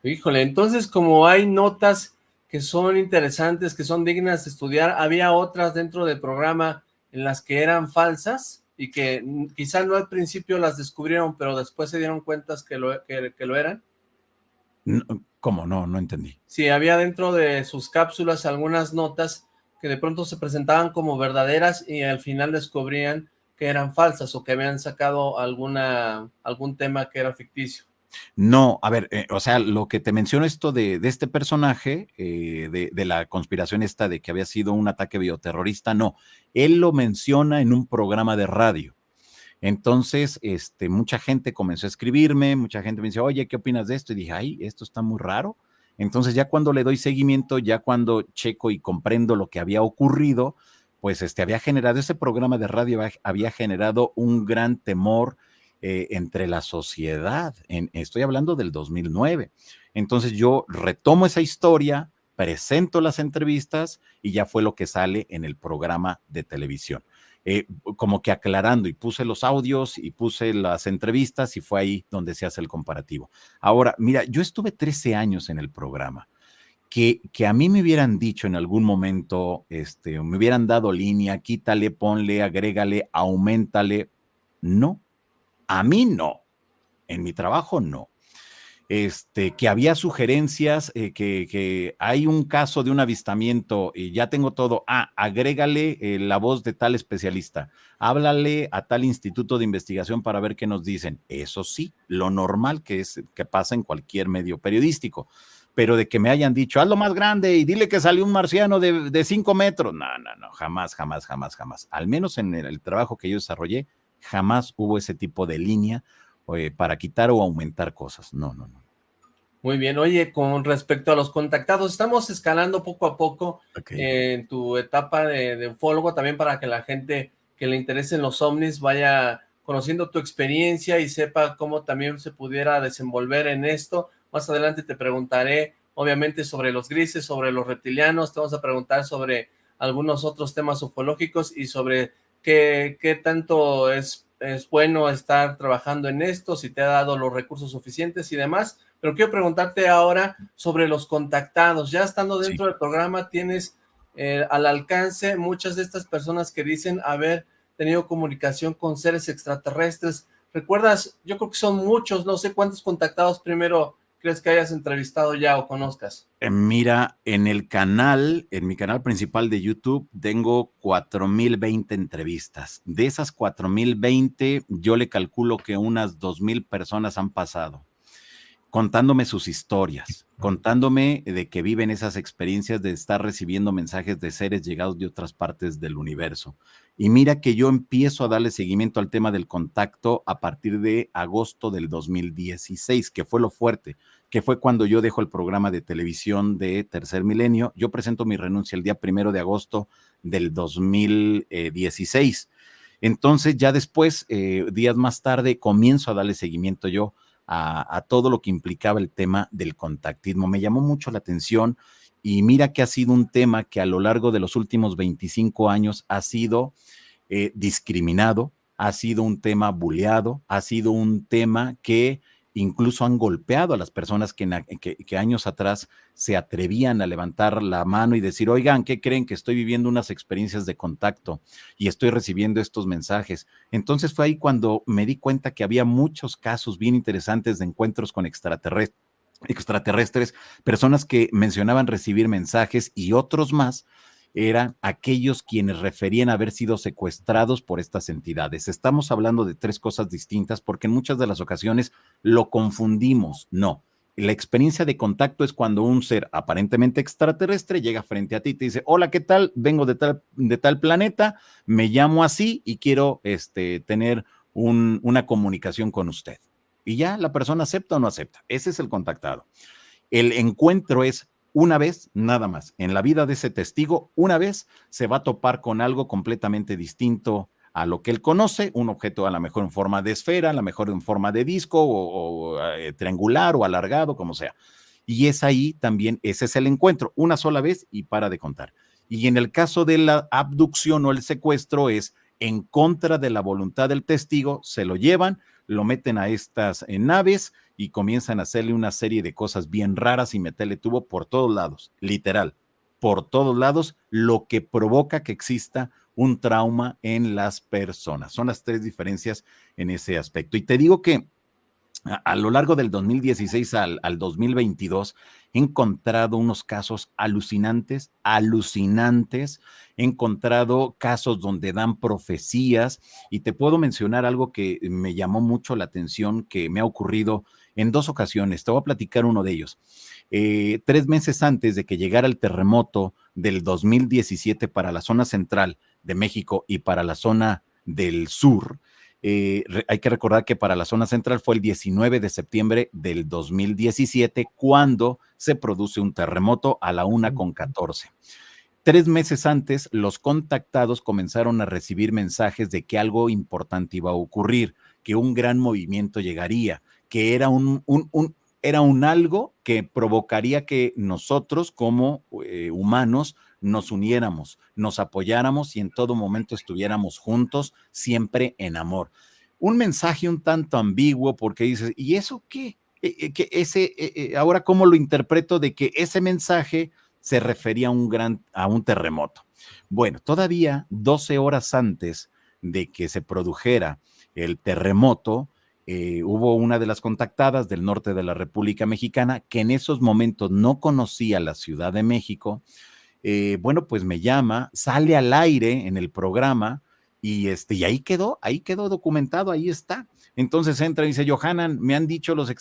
Híjole, entonces como hay notas que son interesantes, que son dignas de estudiar. Había otras dentro del programa en las que eran falsas y que quizás no al principio las descubrieron, pero después se dieron cuenta que lo, que, lo eran. ¿Cómo? No, no entendí. Sí, había dentro de sus cápsulas algunas notas que de pronto se presentaban como verdaderas y al final descubrían que eran falsas o que habían sacado alguna algún tema que era ficticio. No, a ver, eh, o sea, lo que te menciono esto de, este personaje, eh, de, la conspiración esta de que había sido un ataque bioterrorista, no, él lo menciona en un programa de radio. Entonces, este, mucha gente comenzó a escribirme, mucha gente me dice, oye, ¿qué opinas de esto? Y dije, ay, esto está muy raro. Entonces, ya cuando le doy seguimiento, ya cuando checo y comprendo lo que había ocurrido, pues este, había generado, ese programa de radio había generado un gran temor, eh, entre la sociedad. En, estoy hablando del 2009. Entonces yo retomo esa historia, presento las entrevistas y ya fue lo que sale en el programa de televisión. Eh, como que aclarando y puse los audios y puse las entrevistas y fue ahí donde se hace el comparativo. Ahora, mira, yo estuve 13 años en el programa. Que, que, a mí me hubieran dicho en algún momento, este, me hubieran dado línea, quítale, ponle, agrégale, aumentale. No, a mí no, en mi trabajo no. Este, que había sugerencias, eh, que, hay un caso de un avistamiento y ya tengo todo. Ah, agrégale eh, la voz de tal especialista, háblale a tal instituto de investigación para ver qué nos dicen. Eso sí, lo normal que es que pasa en cualquier medio periodístico. Pero de que me hayan dicho, hazlo más grande y dile que salió un marciano de, cinco metros. No, no, no, jamás, jamás, jamás, jamás. Al menos en el trabajo que yo desarrollé, jamás hubo ese tipo de línea eh, para quitar o aumentar cosas. No, no, no. Muy bien. Oye, con respecto a los contactados, estamos escalando poco a poco en tu etapa de, de, ufólogo, también para que la gente que le interesen los ovnis vaya conociendo tu experiencia y sepa cómo también se pudiera desenvolver en esto. Más adelante te preguntaré, obviamente, sobre los grises, sobre los reptilianos, te vamos a preguntar sobre algunos otros temas ufológicos y sobre qué, tanto es es bueno estar trabajando en esto, si te ha dado los recursos suficientes y demás, pero quiero preguntarte ahora sobre los contactados. Ya estando dentro del programa, tienes eh, al alcance muchas de estas personas que dicen haber tenido comunicación con seres extraterrestres. ¿Recuerdas? Yo creo que son muchos, no sé cuántos contactados primero crees que hayas entrevistado ya o conozcas? Eh, mira, en el canal, en mi canal principal de YouTube, tengo 4020 entrevistas. De esas 4020, yo le calculo que unas 2000 personas han pasado contándome sus historias, contándome de que viven esas experiencias de estar recibiendo mensajes de seres llegados de otras partes del universo. Y mira que yo empiezo a darle seguimiento al tema del contacto a partir de agosto del 2016, que fue lo fuerte, que fue cuando yo dejo el programa de televisión de Tercer Milenio. Yo presento mi renuncia el día primero de agosto del 2016. Entonces, ya después, eh, días más tarde, comienzo a darle seguimiento yo a, todo lo que implicaba el tema del contactismo. Me llamó mucho la atención y mira que ha sido un tema que a lo largo de los últimos 25 años ha sido eh, discriminado, ha sido un tema buleado, ha sido un tema que incluso han golpeado a las personas que, años atrás se atrevían a levantar la mano y decir, oigan, ¿qué creen? Que estoy viviendo unas experiencias de contacto y estoy recibiendo estos mensajes. Entonces fue ahí cuando me di cuenta que había muchos casos bien interesantes de encuentros con extraterrestres extraterrestres, personas que mencionaban recibir mensajes y otros más eran aquellos quienes referían haber sido secuestrados por estas entidades. Estamos hablando de tres cosas distintas porque en muchas de las ocasiones lo confundimos. No, la experiencia de contacto es cuando un ser aparentemente extraterrestre llega frente a ti y te dice, hola, ¿qué tal? Vengo de tal, de tal planeta, me llamo así y quiero este, tener una comunicación con usted. Y ya la persona acepta o no acepta. Ese es el contactado. El encuentro es una vez, nada más. En la vida de ese testigo, una vez se va a topar con algo completamente distinto a lo que él conoce, un objeto a lo mejor en forma de esfera, a lo mejor en forma de disco o, eh, triangular o alargado, como sea. Y es ahí también, ese es el encuentro, una sola vez y para de contar. Y en el caso de la abducción o el secuestro es en contra de la voluntad del testigo, se lo llevan, lo meten a estas naves y comienzan a hacerle una serie de cosas bien raras y meterle tubo por todos lados, literal, por todos lados, lo que provoca que exista un trauma en las personas. Son las tres diferencias en ese aspecto. Y te digo que a, lo largo del 2016 al, al 2022 he encontrado unos casos alucinantes, alucinantes. He encontrado casos donde dan profecías y te puedo mencionar algo que me llamó mucho la atención que me ha ocurrido en dos ocasiones. Te voy a platicar uno de ellos. Eh, tres meses antes de que llegara el terremoto del 2017 para la zona central de México y para la zona del sur, eh, hay que recordar que para la zona central fue el 19 de septiembre del 2017 cuando se produce un terremoto a la una con 14. Tres meses antes, los contactados comenzaron a recibir mensajes de que algo importante iba a ocurrir, que un gran movimiento llegaría, que era un, un, era un algo que provocaría que nosotros como eh, humanos nos uniéramos, nos apoyáramos y en todo momento estuviéramos juntos, siempre en amor. Un mensaje un tanto ambiguo porque dices, ¿y eso qué? Eh, eh, que ese, eh, ahora cómo lo interpreto de que ese mensaje se refería a un gran, a un terremoto. Bueno, todavía 12 horas antes de que se produjera el terremoto, hubo una de las contactadas del norte de la República Mexicana que en esos momentos no conocía la Ciudad de México eh, bueno, pues me llama, sale al aire en el programa y, este, y ahí quedó, ahí quedó documentado, ahí está. Entonces entra y dice, Johanan, me han dicho los,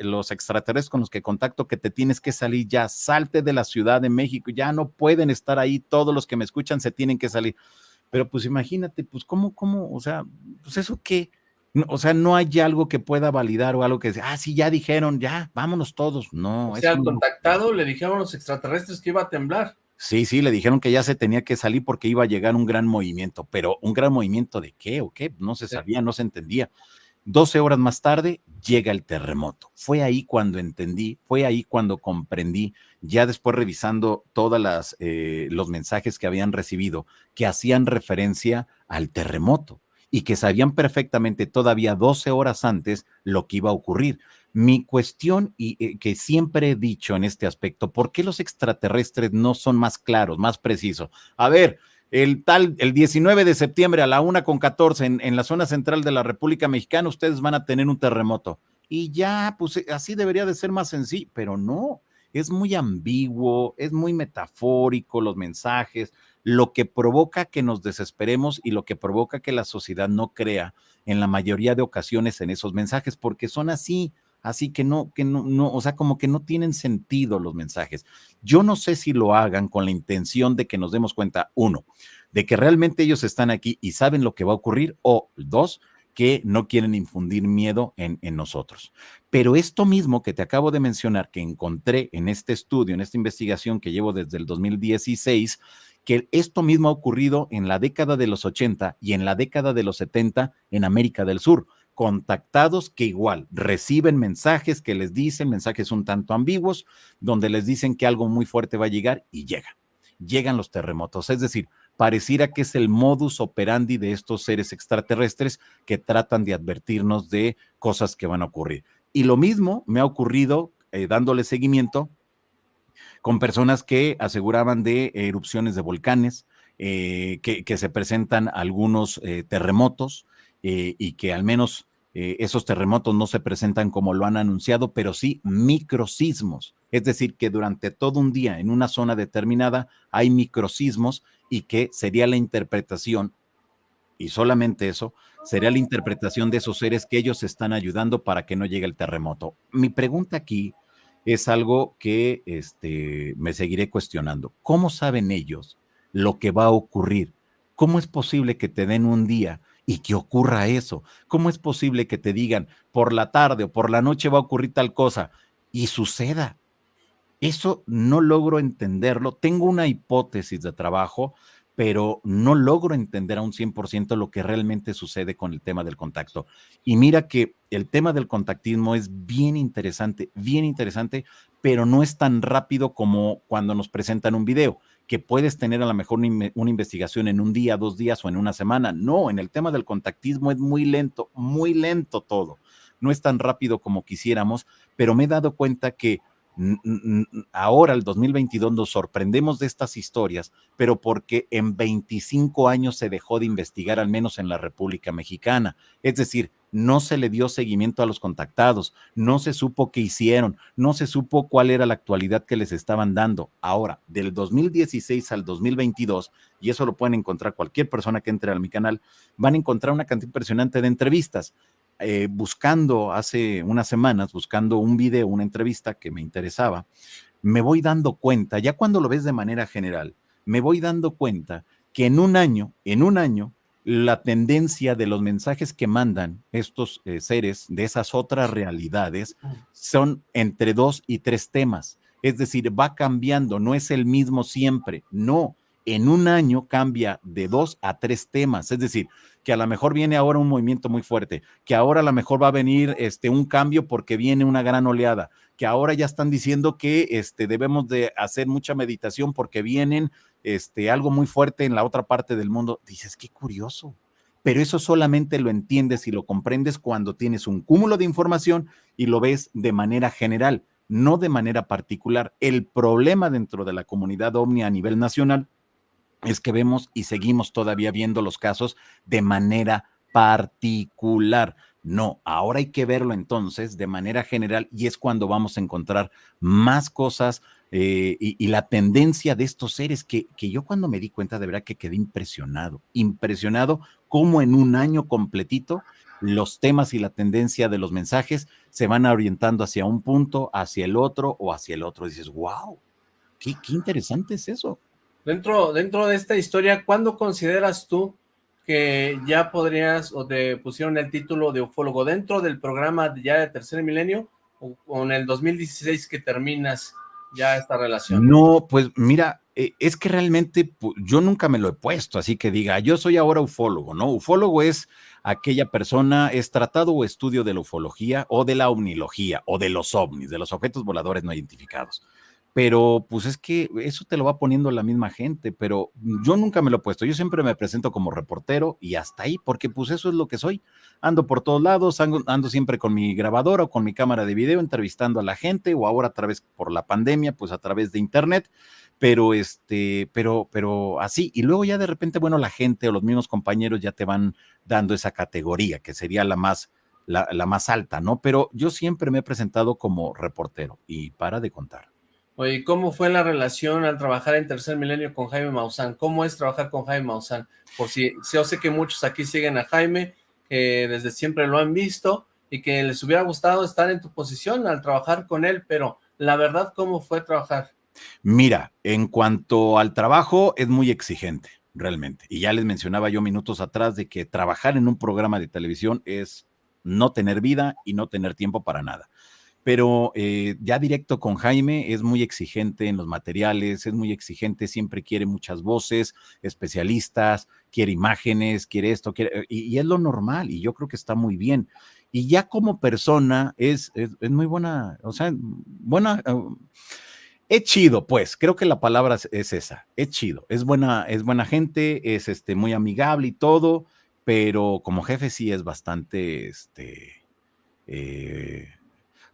los extraterrestres con los que contacto que te tienes que salir ya, salte de la Ciudad de México, ya no pueden estar ahí, todos los que me escuchan se tienen que salir. Pero pues imagínate, pues cómo, cómo, o sea, pues eso qué, o sea, no hay algo que pueda validar o algo que ah, sí, ya dijeron, ya, vámonos todos. No. O sea, al contactado le dijeron los extraterrestres que iba a temblar. Sí, sí, le dijeron que ya se tenía que salir porque iba a llegar un gran movimiento, pero un gran movimiento de qué o qué, no se sabía, no se entendía. 12 horas más tarde llega el terremoto. Fue ahí cuando entendí, fue ahí cuando comprendí, ya después revisando todos eh, los mensajes que habían recibido, que hacían referencia al terremoto. y que sabían perfectamente todavía 12 horas antes lo que iba a ocurrir. Mi cuestión, y eh, que siempre he dicho en este aspecto, ¿por qué los extraterrestres no son más claros, más precisos? A ver, el tal, el 19 de septiembre a la una con 14 en, en la zona central de la República Mexicana, ustedes van a tener un terremoto. Y ya, pues eh, así debería de ser más sencillo, pero no, es muy ambiguo, es muy metafórico los mensajes, lo que provoca que nos desesperemos y lo que provoca que la sociedad no crea en la mayoría de ocasiones en esos mensajes, porque son así, así que no, que no, no, o sea, como que no tienen sentido los mensajes. Yo no sé si lo hagan con la intención de que nos demos cuenta, uno, de que realmente ellos están aquí y saben lo que va a ocurrir, o dos, que no quieren infundir miedo en, en, nosotros. Pero esto mismo que te acabo de mencionar, que encontré en este estudio, en esta investigación que llevo desde el 2016, que esto mismo ha ocurrido en la década de los 80 y en la década de los 70 en América del Sur contactados que igual reciben mensajes que les dicen, mensajes un tanto ambiguos, donde les dicen que algo muy fuerte va a llegar y llega. Llegan los terremotos. Es decir, pareciera que es el modus operandi de estos seres extraterrestres que tratan de advertirnos de cosas que van a ocurrir. Y lo mismo me ha ocurrido eh, dándole seguimiento con personas que aseguraban de erupciones de volcanes, eh, que, se presentan algunos eh, terremotos eh, y que al menos eh, esos terremotos no se presentan como lo han anunciado, pero sí microsismos. Es decir, que durante todo un día en una zona determinada hay microsismos y que sería la interpretación, y solamente eso, sería la interpretación de esos seres que ellos están ayudando para que no llegue el terremoto. Mi pregunta aquí es algo que este, me seguiré cuestionando. ¿Cómo saben ellos lo que va a ocurrir? ¿Cómo es posible que te den un día y que ocurra eso. ¿Cómo es posible que te digan por la tarde o por la noche va a ocurrir tal cosa y suceda? Eso no logro entenderlo. Tengo una hipótesis de trabajo, pero no logro entender a un 100% lo que realmente sucede con el tema del contacto. Y mira que el tema del contactismo es bien interesante, bien interesante, pero no es tan rápido como cuando nos presentan un video que puedes tener a lo mejor una investigación en un día, dos días o en una semana. No, en el tema del contactismo es muy lento, muy lento todo. No es tan rápido como quisiéramos, pero me he dado cuenta que ahora, el 2022, nos sorprendemos de estas historias, pero porque en 25 años se dejó de investigar, al menos en la República Mexicana. Es decir, no se le dio seguimiento a los contactados, no se supo qué hicieron, no se supo cuál era la actualidad que les estaban dando. Ahora, del 2016 al 2022, y eso lo pueden encontrar cualquier persona que entre a mi canal, van a encontrar una cantidad impresionante de entrevistas. Eh, buscando hace unas semanas, buscando un video, una entrevista que me interesaba, me voy dando cuenta, ya cuando lo ves de manera general, me voy dando cuenta que en un año, en un año, la tendencia de los mensajes que mandan estos eh, seres de esas otras realidades son entre dos y tres temas. Es decir, va cambiando, no es el mismo siempre, no. En un año cambia de dos a tres temas. Es decir, que a lo mejor viene ahora un movimiento muy fuerte, que ahora a lo mejor va a venir este, un cambio porque viene una gran oleada, que ahora ya están diciendo que este, debemos de hacer mucha meditación porque vienen este, algo muy fuerte en la otra parte del mundo. Dices, qué curioso. Pero eso solamente lo entiendes y lo comprendes cuando tienes un cúmulo de información y lo ves de manera general, no de manera particular. El problema dentro de la comunidad OVNI a nivel nacional es que vemos y seguimos todavía viendo los casos de manera particular. No, ahora hay que verlo entonces de manera general y es cuando vamos a encontrar más cosas eh, y, la tendencia de estos seres que, que yo cuando me di cuenta de verdad que quedé impresionado, impresionado cómo en un año completito los temas y la tendencia de los mensajes se van orientando hacia un punto, hacia el otro o hacia el otro. Dices, wow, qué, qué interesante es eso. Dentro, dentro de esta historia, ¿cuándo consideras tú que ya podrías, o te pusieron el título de ufólogo, dentro del programa ya de Tercer Milenio, o en el 2016 que terminas ya esta relación? No, pues mira, eh, es que realmente yo nunca me lo he puesto, así que diga, yo soy ahora ufólogo, ¿no? Ufólogo es aquella persona, es tratado o estudio de la ufología o de la omnilogía o de los ovnis, de los objetos voladores no identificados pero pues es que eso te lo va poniendo la misma gente, pero yo nunca me lo he puesto, yo siempre me presento como reportero y hasta ahí, porque pues eso es lo que soy, ando por todos lados, ando, siempre con mi grabadora o con mi cámara de video entrevistando a la gente o ahora a través por la pandemia, pues a través de internet, pero este, pero, pero así, y luego ya de repente, bueno, la gente o los mismos compañeros ya te van dando esa categoría, que sería la más, la, la más alta, ¿no? Pero yo siempre me he presentado como reportero y para de contar. Oye, ¿cómo fue la relación al trabajar en Tercer Milenio con Jaime Maussan? ¿Cómo es trabajar con Jaime Maussan? Por si, yo sé que muchos aquí siguen a Jaime, que desde siempre lo han visto y que les hubiera gustado estar en tu posición al trabajar con él, pero la verdad, ¿cómo fue trabajar? Mira, en cuanto al trabajo, es muy exigente, realmente. Y ya les mencionaba yo minutos atrás de que trabajar en un programa de televisión es no tener vida y no tener tiempo para nada pero eh, ya directo con Jaime es muy exigente en los materiales, es muy exigente, siempre quiere muchas voces, especialistas, quiere imágenes, quiere esto, quiere, y, es lo normal, y yo creo que está muy bien. Y ya como persona es, es, muy buena, o sea, buena, uh, es chido, pues, creo que la palabra es, esa, es chido, es buena, es buena gente, es este, muy amigable y todo, pero como jefe sí es bastante, este, eh,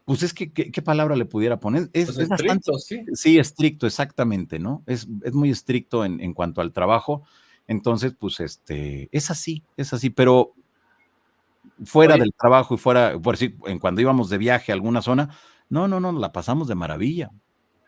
pues es que, ¿qué, palabra le pudiera poner? Es, pues estricto, sí. Sí, estricto, exactamente, ¿no? Es, es muy estricto en, en, cuanto al trabajo. Entonces, pues, este, es así, es así, pero fuera del trabajo y fuera, por decir, en cuando íbamos de viaje a alguna zona, no, no, no, la pasamos de maravilla,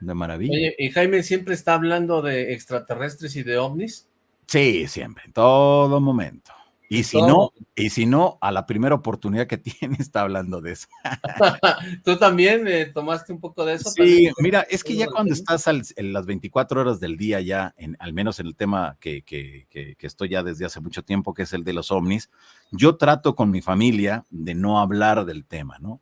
de maravilla. Oye, ¿y Jaime siempre está hablando de extraterrestres y de ovnis? Sí, siempre, en todo momento. Y si no, y si no, a la primera oportunidad que tiene está hablando de eso. ¿Tú también eh, tomaste un poco de eso? Sí, mira, es que ya cuando estás en las 24 horas del día ya, en, al menos en el tema que, que, que, que, estoy ya desde hace mucho tiempo, que es el de los ovnis, yo trato con mi familia de no hablar del tema, ¿no?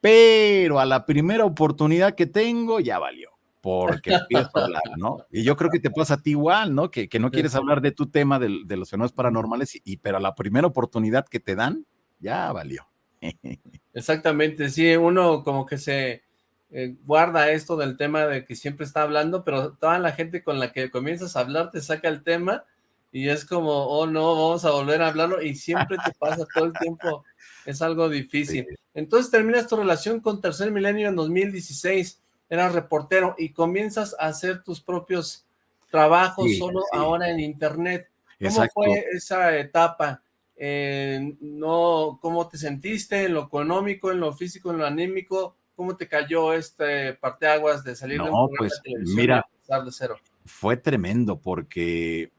Pero a la primera oportunidad que tengo, ya valió porque empiezo a hablar, ¿no? Y yo creo que te pasa a ti igual, ¿no? Que, que no quieres hablar de tu tema de, de los fenómenos paranormales, y, pero a la primera oportunidad que te dan, ya valió. Exactamente, sí, uno como que se eh, guarda esto del tema de que siempre está hablando, pero toda la gente con la que comienzas a hablar te saca el tema y es como, oh no, vamos a volver a hablarlo y siempre te pasa todo el tiempo, es algo difícil. Entonces terminas tu relación con Tercer Milenio en 2016, eras reportero y comienzas a hacer tus propios trabajos solo ahora en internet. ¿Cómo fue esa etapa? Eh, no, ¿Cómo te sentiste en lo económico, en lo físico, en lo anímico? ¿Cómo te cayó este parteaguas de salir de un pues, mira, de cero? Fue tremendo porque,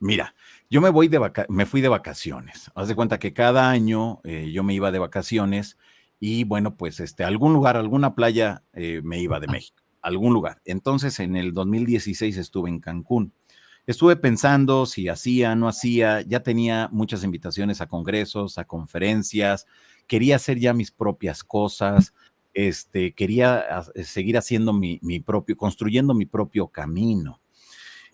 mira, yo me voy de me fui de vacaciones. Haz de cuenta que cada año eh, yo me iba de vacaciones y bueno, pues este, algún lugar, alguna playa eh, me iba de México, algún lugar. Entonces en el 2016 estuve en Cancún. Estuve pensando si hacía, no hacía, ya tenía muchas invitaciones a congresos, a conferencias, quería hacer ya mis propias cosas, este, quería seguir haciendo mi, mi propio, construyendo mi propio camino.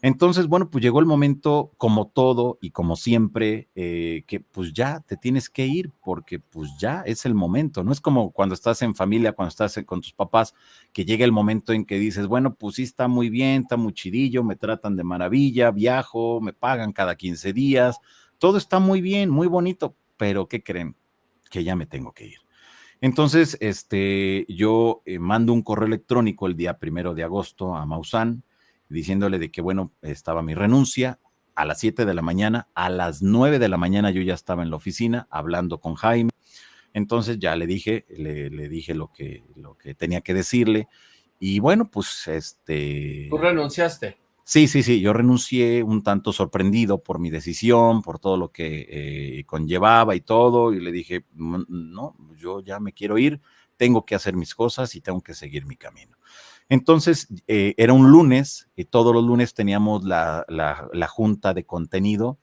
Entonces, bueno, pues llegó el momento, como todo y como siempre, eh, que pues ya te tienes que ir porque pues ya es el momento. No es como cuando estás en familia, cuando estás con tus papás, que llega el momento en que dices, bueno, pues sí está muy bien, está muy chidillo, me tratan de maravilla, viajo, me pagan cada 15 días, todo está muy bien, muy bonito, pero ¿qué creen? Que ya me tengo que ir. Entonces, este, yo eh, mando un correo electrónico el día primero de agosto a Maussan, diciéndole de que, bueno, estaba mi renuncia a las 7 de la mañana, a las 9 de la mañana yo ya estaba en la oficina hablando con Jaime, entonces ya le dije, le, dije lo que, lo que tenía que decirle, y bueno, pues este... ¿Tú renunciaste? Sí, sí, sí, yo renuncié un tanto sorprendido por mi decisión, por todo lo que eh, conllevaba y todo, y le dije, no, yo ya me quiero ir, tengo que hacer mis cosas y tengo que seguir mi camino. Entonces, eh, era un lunes y todos los lunes teníamos la, junta de contenido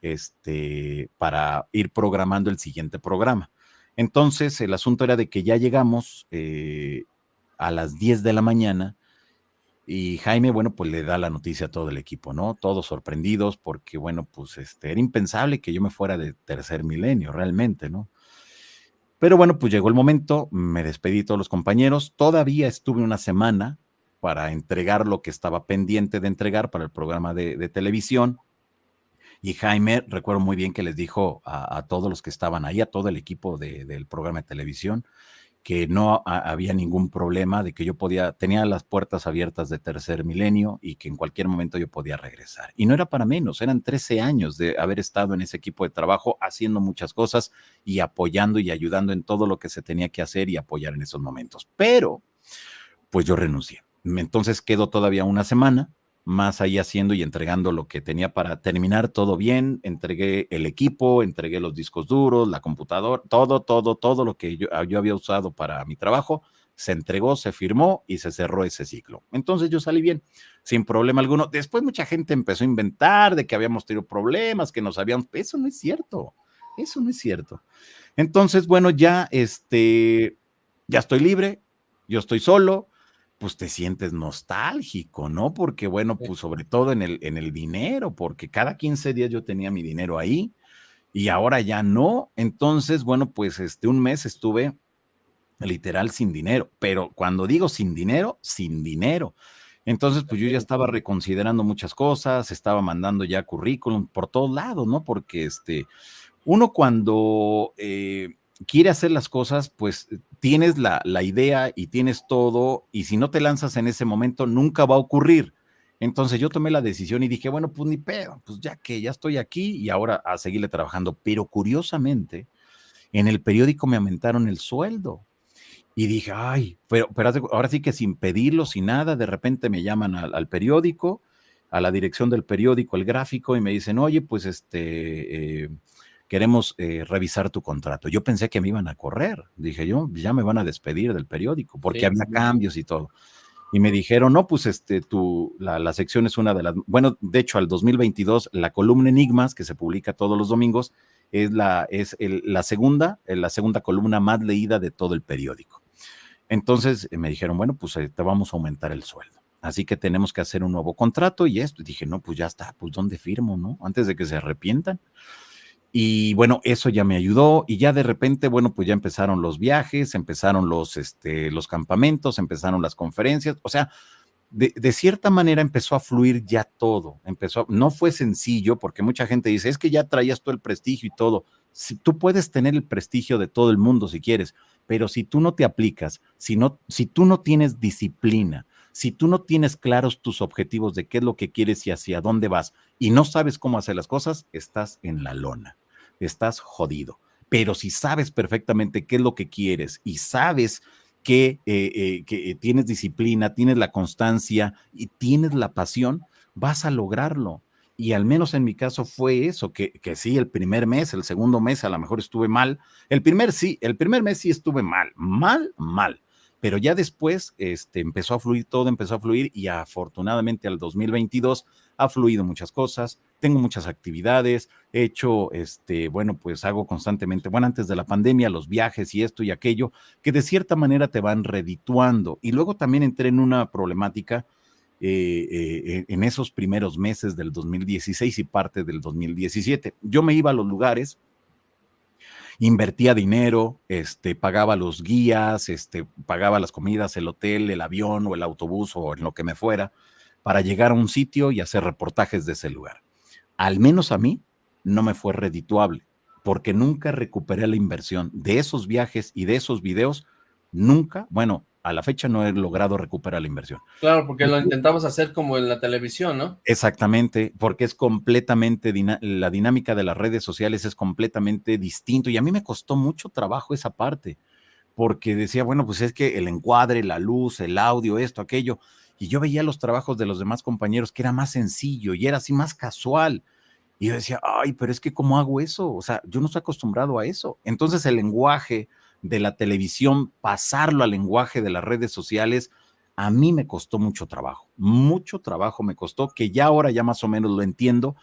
este, para ir programando el siguiente programa. Entonces, el asunto era de que ya llegamos eh, a las 10 de la mañana y Jaime, bueno, pues le da la noticia a todo el equipo, ¿no? Todos sorprendidos porque, bueno, pues este, era impensable que yo me fuera de tercer milenio, realmente, ¿no? Pero bueno, pues llegó el momento, me despedí todos los compañeros, todavía estuve una semana para entregar lo que estaba pendiente de entregar para el programa de, televisión. Y Jaime, recuerdo muy bien que les dijo a, todos los que estaban ahí, a todo el equipo del programa de televisión, que no había ningún problema, de que yo podía, tenía las puertas abiertas de tercer milenio y que en cualquier momento yo podía regresar. Y no era para menos, eran 13 años de haber estado en ese equipo de trabajo haciendo muchas cosas y apoyando y ayudando en todo lo que se tenía que hacer y apoyar en esos momentos. Pero, pues yo renuncié. Entonces quedó todavía una semana más ahí haciendo y entregando lo que tenía para terminar todo bien. Entregué el equipo, entregué los discos duros, la computadora, todo, todo, todo lo que yo, yo había usado para mi trabajo. Se entregó, se firmó y se cerró ese ciclo. Entonces yo salí bien, sin problema alguno. Después mucha gente empezó a inventar de que habíamos tenido problemas, que nos habían... Eso no es cierto, eso no es cierto. Entonces, bueno, ya, este, ya estoy libre, yo estoy solo, pues te sientes nostálgico, ¿no? Porque bueno, pues sobre todo en el, en el dinero, porque cada 15 días yo tenía mi dinero ahí y ahora ya no. Entonces, bueno, pues este un mes estuve literal sin dinero, pero cuando digo sin dinero, sin dinero. Entonces, pues yo ya estaba reconsiderando muchas cosas, estaba mandando ya currículum por todos lados, ¿no? Porque este, uno cuando eh, quiere hacer las cosas, pues tienes la, idea y tienes todo, y si no te lanzas en ese momento, nunca va a ocurrir. Entonces yo tomé la decisión y dije, bueno, pues ni pedo, pues ya que ya estoy aquí y ahora a seguirle trabajando. Pero curiosamente, en el periódico me aumentaron el sueldo. Y dije, ay, pero, pero ahora sí que sin pedirlo, sin nada, de repente me llaman al, periódico, a la dirección del periódico, el gráfico, y me dicen, oye, pues este, eh, queremos eh, revisar tu contrato. Yo pensé que me iban a correr, dije yo, ya me van a despedir del periódico, porque había cambios y todo. Y me dijeron, no, pues este, tu, la, sección es una de las, bueno, de hecho al 2022, la columna Enigmas, que se publica todos los domingos, es la, es la segunda, la segunda columna más leída de todo el periódico. Entonces me dijeron, bueno, pues eh, te vamos a aumentar el sueldo. Así que tenemos que hacer un nuevo contrato y esto. Y dije, no, pues ya está, pues ¿dónde firmo, no? Antes de que se arrepientan. Y bueno, eso ya me ayudó y ya de repente, bueno, pues ya empezaron los viajes, empezaron los, este, los campamentos, empezaron las conferencias, o sea, de, de, cierta manera empezó a fluir ya todo, empezó, no fue sencillo porque mucha gente dice, es que ya traías todo el prestigio y todo. Si, tú puedes tener el prestigio de todo el mundo si quieres, pero si tú no te aplicas, si, no, si tú no tienes disciplina, si tú no tienes claros tus objetivos de qué es lo que quieres y hacia dónde vas y no sabes cómo hacer las cosas, estás en la lona, estás jodido. Pero si sabes perfectamente qué es lo que quieres y sabes que, eh, eh, que tienes disciplina, tienes la constancia y tienes la pasión, vas a lograrlo. Y al menos en mi caso fue eso, que, que, sí, el primer mes, el segundo mes a lo mejor estuve mal. El primer sí, el primer mes sí estuve mal, mal, mal pero ya después este, empezó a fluir todo, empezó a fluir y afortunadamente al 2022 ha fluido muchas cosas, tengo muchas actividades, he hecho, este, bueno, pues hago constantemente, bueno, antes de la pandemia, los viajes y esto y aquello, que de cierta manera te van redituando. Y luego también entré en una problemática eh, eh, en esos primeros meses del 2016 y parte del 2017. Yo me iba a los lugares invertía dinero, este, pagaba los guías, este, pagaba las comidas, el hotel, el avión o el autobús o en lo que me fuera, para llegar a un sitio y hacer reportajes de ese lugar. Al menos a mí no me fue redituable, porque nunca recuperé la inversión de esos viajes y de esos videos, nunca, bueno, a la fecha no he logrado recuperar la inversión. Claro, porque lo intentamos hacer como en la televisión, ¿no? Exactamente, porque es completamente, la dinámica de las redes sociales es completamente distinto y a mí me costó mucho trabajo esa parte, porque decía, bueno, pues es que el encuadre, la luz, el audio, esto, aquello, y yo veía los trabajos de los demás compañeros que era más sencillo y era así más casual. Y yo decía, ay, pero es que ¿cómo hago eso? O sea, yo no estoy acostumbrado a eso. Entonces el lenguaje, de la televisión, pasarlo al lenguaje de las redes sociales, a mí me costó mucho trabajo, mucho trabajo me costó, que ya ahora ya más o menos lo entiendo,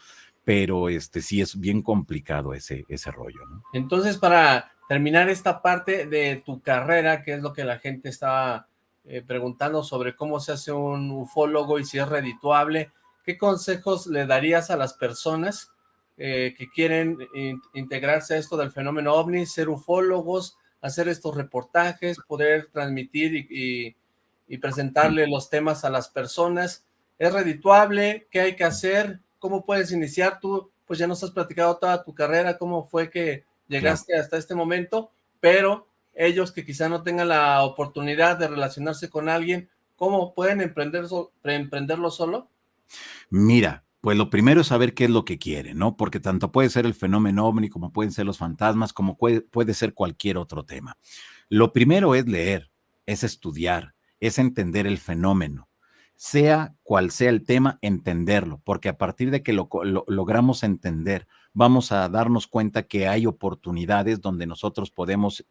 pero este sí es bien complicado ese, ese rollo. Entonces, para terminar esta parte de tu carrera, que es lo que la gente estaba eh, preguntando sobre cómo se hace un ufólogo y si es redituable, ¿qué consejos le darías a las personas eh, que quieren integrarse a esto del fenómeno ovni, ser ufólogos, hacer estos reportajes, poder transmitir y, y presentarle los temas a las personas. ¿Es redituable? ¿Qué hay que hacer? ¿Cómo puedes iniciar? Tú, pues ya nos has platicado toda tu carrera, cómo fue que llegaste hasta este momento, pero ellos que quizá no tengan la oportunidad de relacionarse con alguien, ¿cómo pueden emprender emprenderlo solo? Mira, pues lo primero es saber qué es lo que quiere, ¿no? Porque tanto puede ser el fenómeno ovni, como pueden ser los fantasmas, como puede, puede ser cualquier otro tema. Lo primero es leer, es estudiar, es entender el fenómeno sea cual sea el tema, entenderlo, porque a partir de que lo, logramos entender, vamos a darnos cuenta que hay oportunidades donde nosotros podemos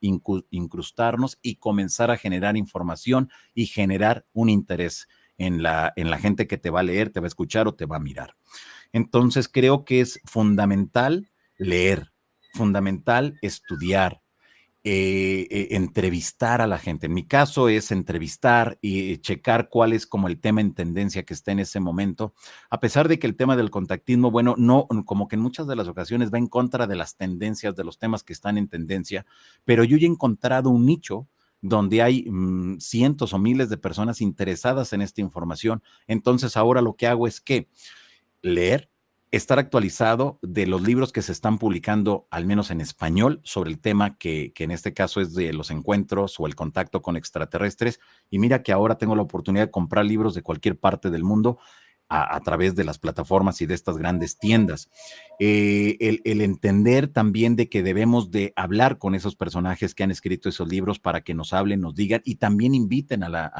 incrustarnos y comenzar a generar información y generar un interés en la, en la gente que te va a leer, te va a escuchar o te va a mirar. Entonces creo que es fundamental leer, fundamental estudiar, eh, eh, entrevistar a la gente. En mi caso es entrevistar y checar cuál es como el tema en tendencia que está en ese momento, a pesar de que el tema del contactismo, bueno, no, como que en muchas de las ocasiones va en contra de las tendencias, de los temas que están en tendencia, pero yo ya he encontrado un nicho donde hay mm, cientos o miles de personas interesadas en esta información. Entonces ahora lo que hago es que leer, estar actualizado de los libros que se están publicando, al menos en español, sobre el tema que, que, en este caso es de los encuentros o el contacto con extraterrestres. Y mira que ahora tengo la oportunidad de comprar libros de cualquier parte del mundo a, través de las plataformas y de estas grandes tiendas. Eh, el, entender también de que debemos de hablar con esos personajes que han escrito esos libros para que nos hablen, nos digan y también inviten a, la,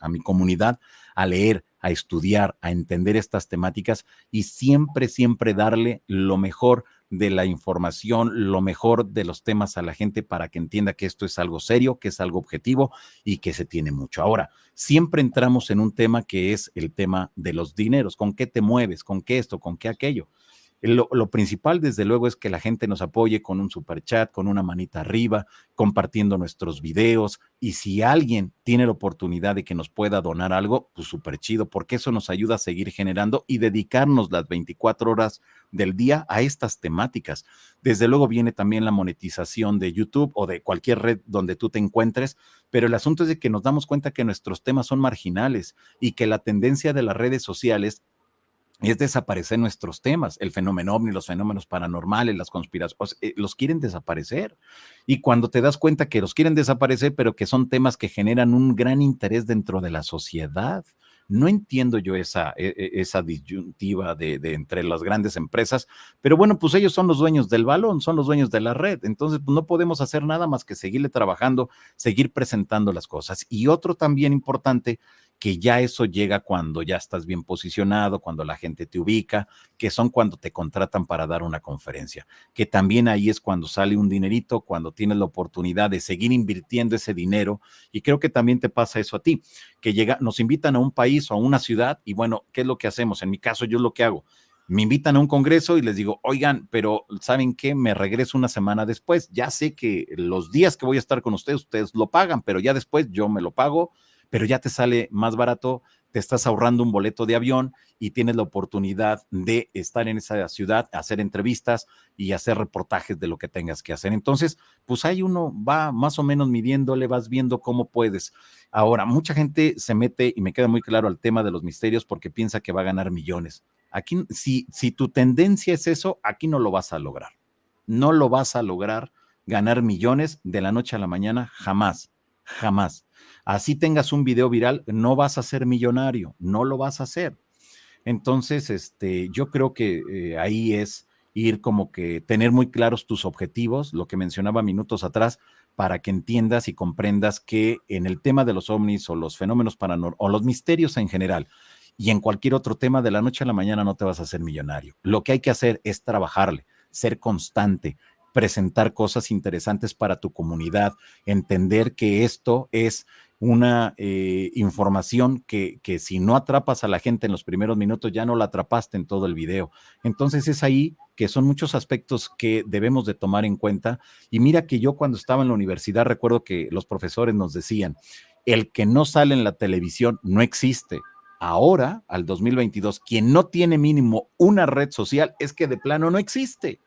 a mi comunidad a leer, a estudiar, a entender estas temáticas y siempre, siempre darle lo mejor de la información, lo mejor de los temas a la gente para que entienda que esto es algo serio, que es algo objetivo y que se tiene mucho. Ahora, siempre entramos en un tema que es el tema de los dineros, con qué te mueves, con qué esto, con qué aquello. Lo, principal, desde luego, es que la gente nos apoye con un super chat, con una manita arriba, compartiendo nuestros videos. Y si alguien tiene la oportunidad de que nos pueda donar algo, pues súper chido, porque eso nos ayuda a seguir generando y dedicarnos las 24 horas del día a estas temáticas. Desde luego viene también la monetización de YouTube o de cualquier red donde tú te encuentres, pero el asunto es de que nos damos cuenta que nuestros temas son marginales y que la tendencia de las redes sociales es desaparecer nuestros temas, el fenómeno ovni, los fenómenos paranormales, las conspiraciones, eh, los quieren desaparecer. Y cuando te das cuenta que los quieren desaparecer, pero que son temas que generan un gran interés dentro de la sociedad, no entiendo yo esa, e, e, esa disyuntiva de, entre las grandes empresas, pero bueno, pues ellos son los dueños del balón, son los dueños de la red, entonces pues no podemos hacer nada más que seguirle trabajando, seguir presentando las cosas. Y otro también importante que ya eso llega cuando ya estás bien posicionado, cuando la gente te ubica, que son cuando te contratan para dar una conferencia, que también ahí es cuando sale un dinerito, cuando tienes la oportunidad de seguir invirtiendo ese dinero y creo que también te pasa eso a ti, que llega, nos invitan a un país o a una ciudad y bueno, ¿qué es lo que hacemos? En mi caso yo lo que hago, me invitan a un congreso y les digo, oigan, pero ¿saben qué? Me regreso una semana después. Ya sé que los días que voy a estar con ustedes, ustedes lo pagan, pero ya después yo me lo pago pero ya te sale más barato, te estás ahorrando un boleto de avión y tienes la oportunidad de estar en esa ciudad, hacer entrevistas y hacer reportajes de lo que tengas que hacer. Entonces, pues ahí uno va más o menos midiéndole, vas viendo cómo puedes. Ahora, mucha gente se mete, y me queda muy claro, al tema de los misterios porque piensa que va a ganar millones. Aquí, si, si tu tendencia es eso, aquí no lo vas a lograr. No lo vas a lograr ganar millones de la noche a la mañana, jamás, jamás así tengas un video viral, no vas a ser millonario, no lo vas a hacer. Entonces, este, yo creo que eh, ahí es ir como que tener muy claros tus objetivos, lo que mencionaba minutos atrás, para que entiendas y comprendas que en el tema de los ovnis o los fenómenos paranormales o los misterios en general y en cualquier otro tema de la noche a la mañana no te vas a hacer millonario. Lo que hay que hacer es trabajarle, ser constante, presentar cosas interesantes para tu comunidad, entender que esto es una eh, información que, que, si no atrapas a la gente en los primeros minutos, ya no la atrapaste en todo el video. Entonces es ahí que son muchos aspectos que debemos de tomar en cuenta. Y mira que yo cuando estaba en la universidad recuerdo que los profesores nos decían, el que no sale en la televisión no existe. Ahora, al 2022, quien no tiene mínimo una red social es que de plano no existe.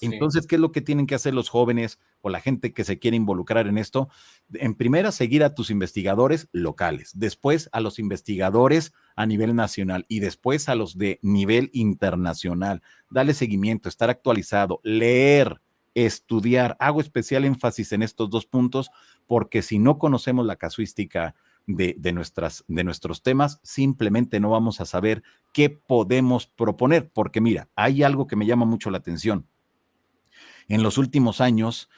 Entonces, ¿qué es lo que tienen que hacer los jóvenes o la gente que se quiere involucrar en esto? En primera, seguir a tus investigadores locales, después a los investigadores a nivel nacional y después a los de nivel internacional. Dale seguimiento, estar actualizado, leer, estudiar. Hago especial énfasis en estos dos puntos porque si no conocemos la casuística de, nuestras, de nuestros temas, simplemente no vamos a saber qué podemos proponer, porque mira, hay algo que me llama mucho la atención. En los últimos años,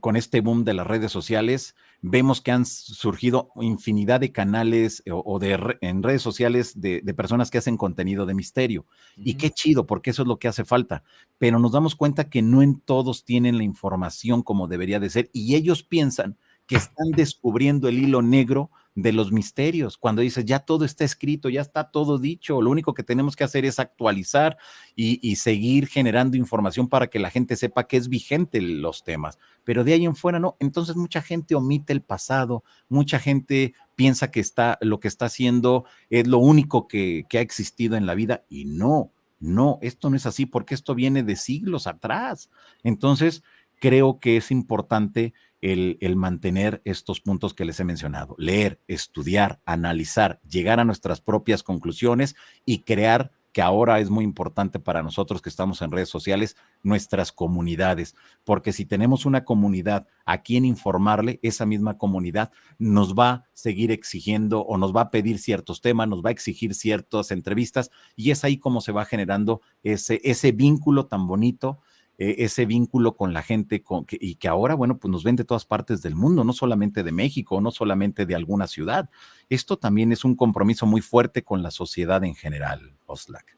con este boom de las redes sociales, vemos que han surgido infinidad de canales eh, o, de en redes sociales de, personas que hacen contenido de misterio. Y qué chido, porque eso es lo que hace falta. Pero nos damos cuenta que no en todos tienen la información como debería de ser y ellos piensan que están descubriendo el hilo negro de los misterios, cuando dices, ya todo está escrito, ya está todo dicho, lo único que tenemos que hacer es actualizar y, seguir generando información para que la gente sepa que es vigente los temas, pero de ahí en fuera no, entonces mucha gente omite el pasado, mucha gente piensa que está, lo que está haciendo es lo único que, que ha existido en la vida y no, no, esto no es así porque esto viene de siglos atrás. Entonces, creo que es importante el, mantener estos puntos que les he mencionado, leer, estudiar, analizar, llegar a nuestras propias conclusiones y crear que ahora es muy importante para nosotros que estamos en redes sociales, nuestras comunidades, porque si tenemos una comunidad a quien informarle, esa misma comunidad nos va a seguir exigiendo o nos va a pedir ciertos temas, nos va a exigir ciertas entrevistas y es ahí como se va generando ese, ese vínculo tan bonito e-, ese vínculo con la gente con, y que ahora, bueno, pues nos ven de todas partes del mundo, no solamente de México, no solamente de alguna ciudad. Esto también es un compromiso muy fuerte con la sociedad en general, Oslak.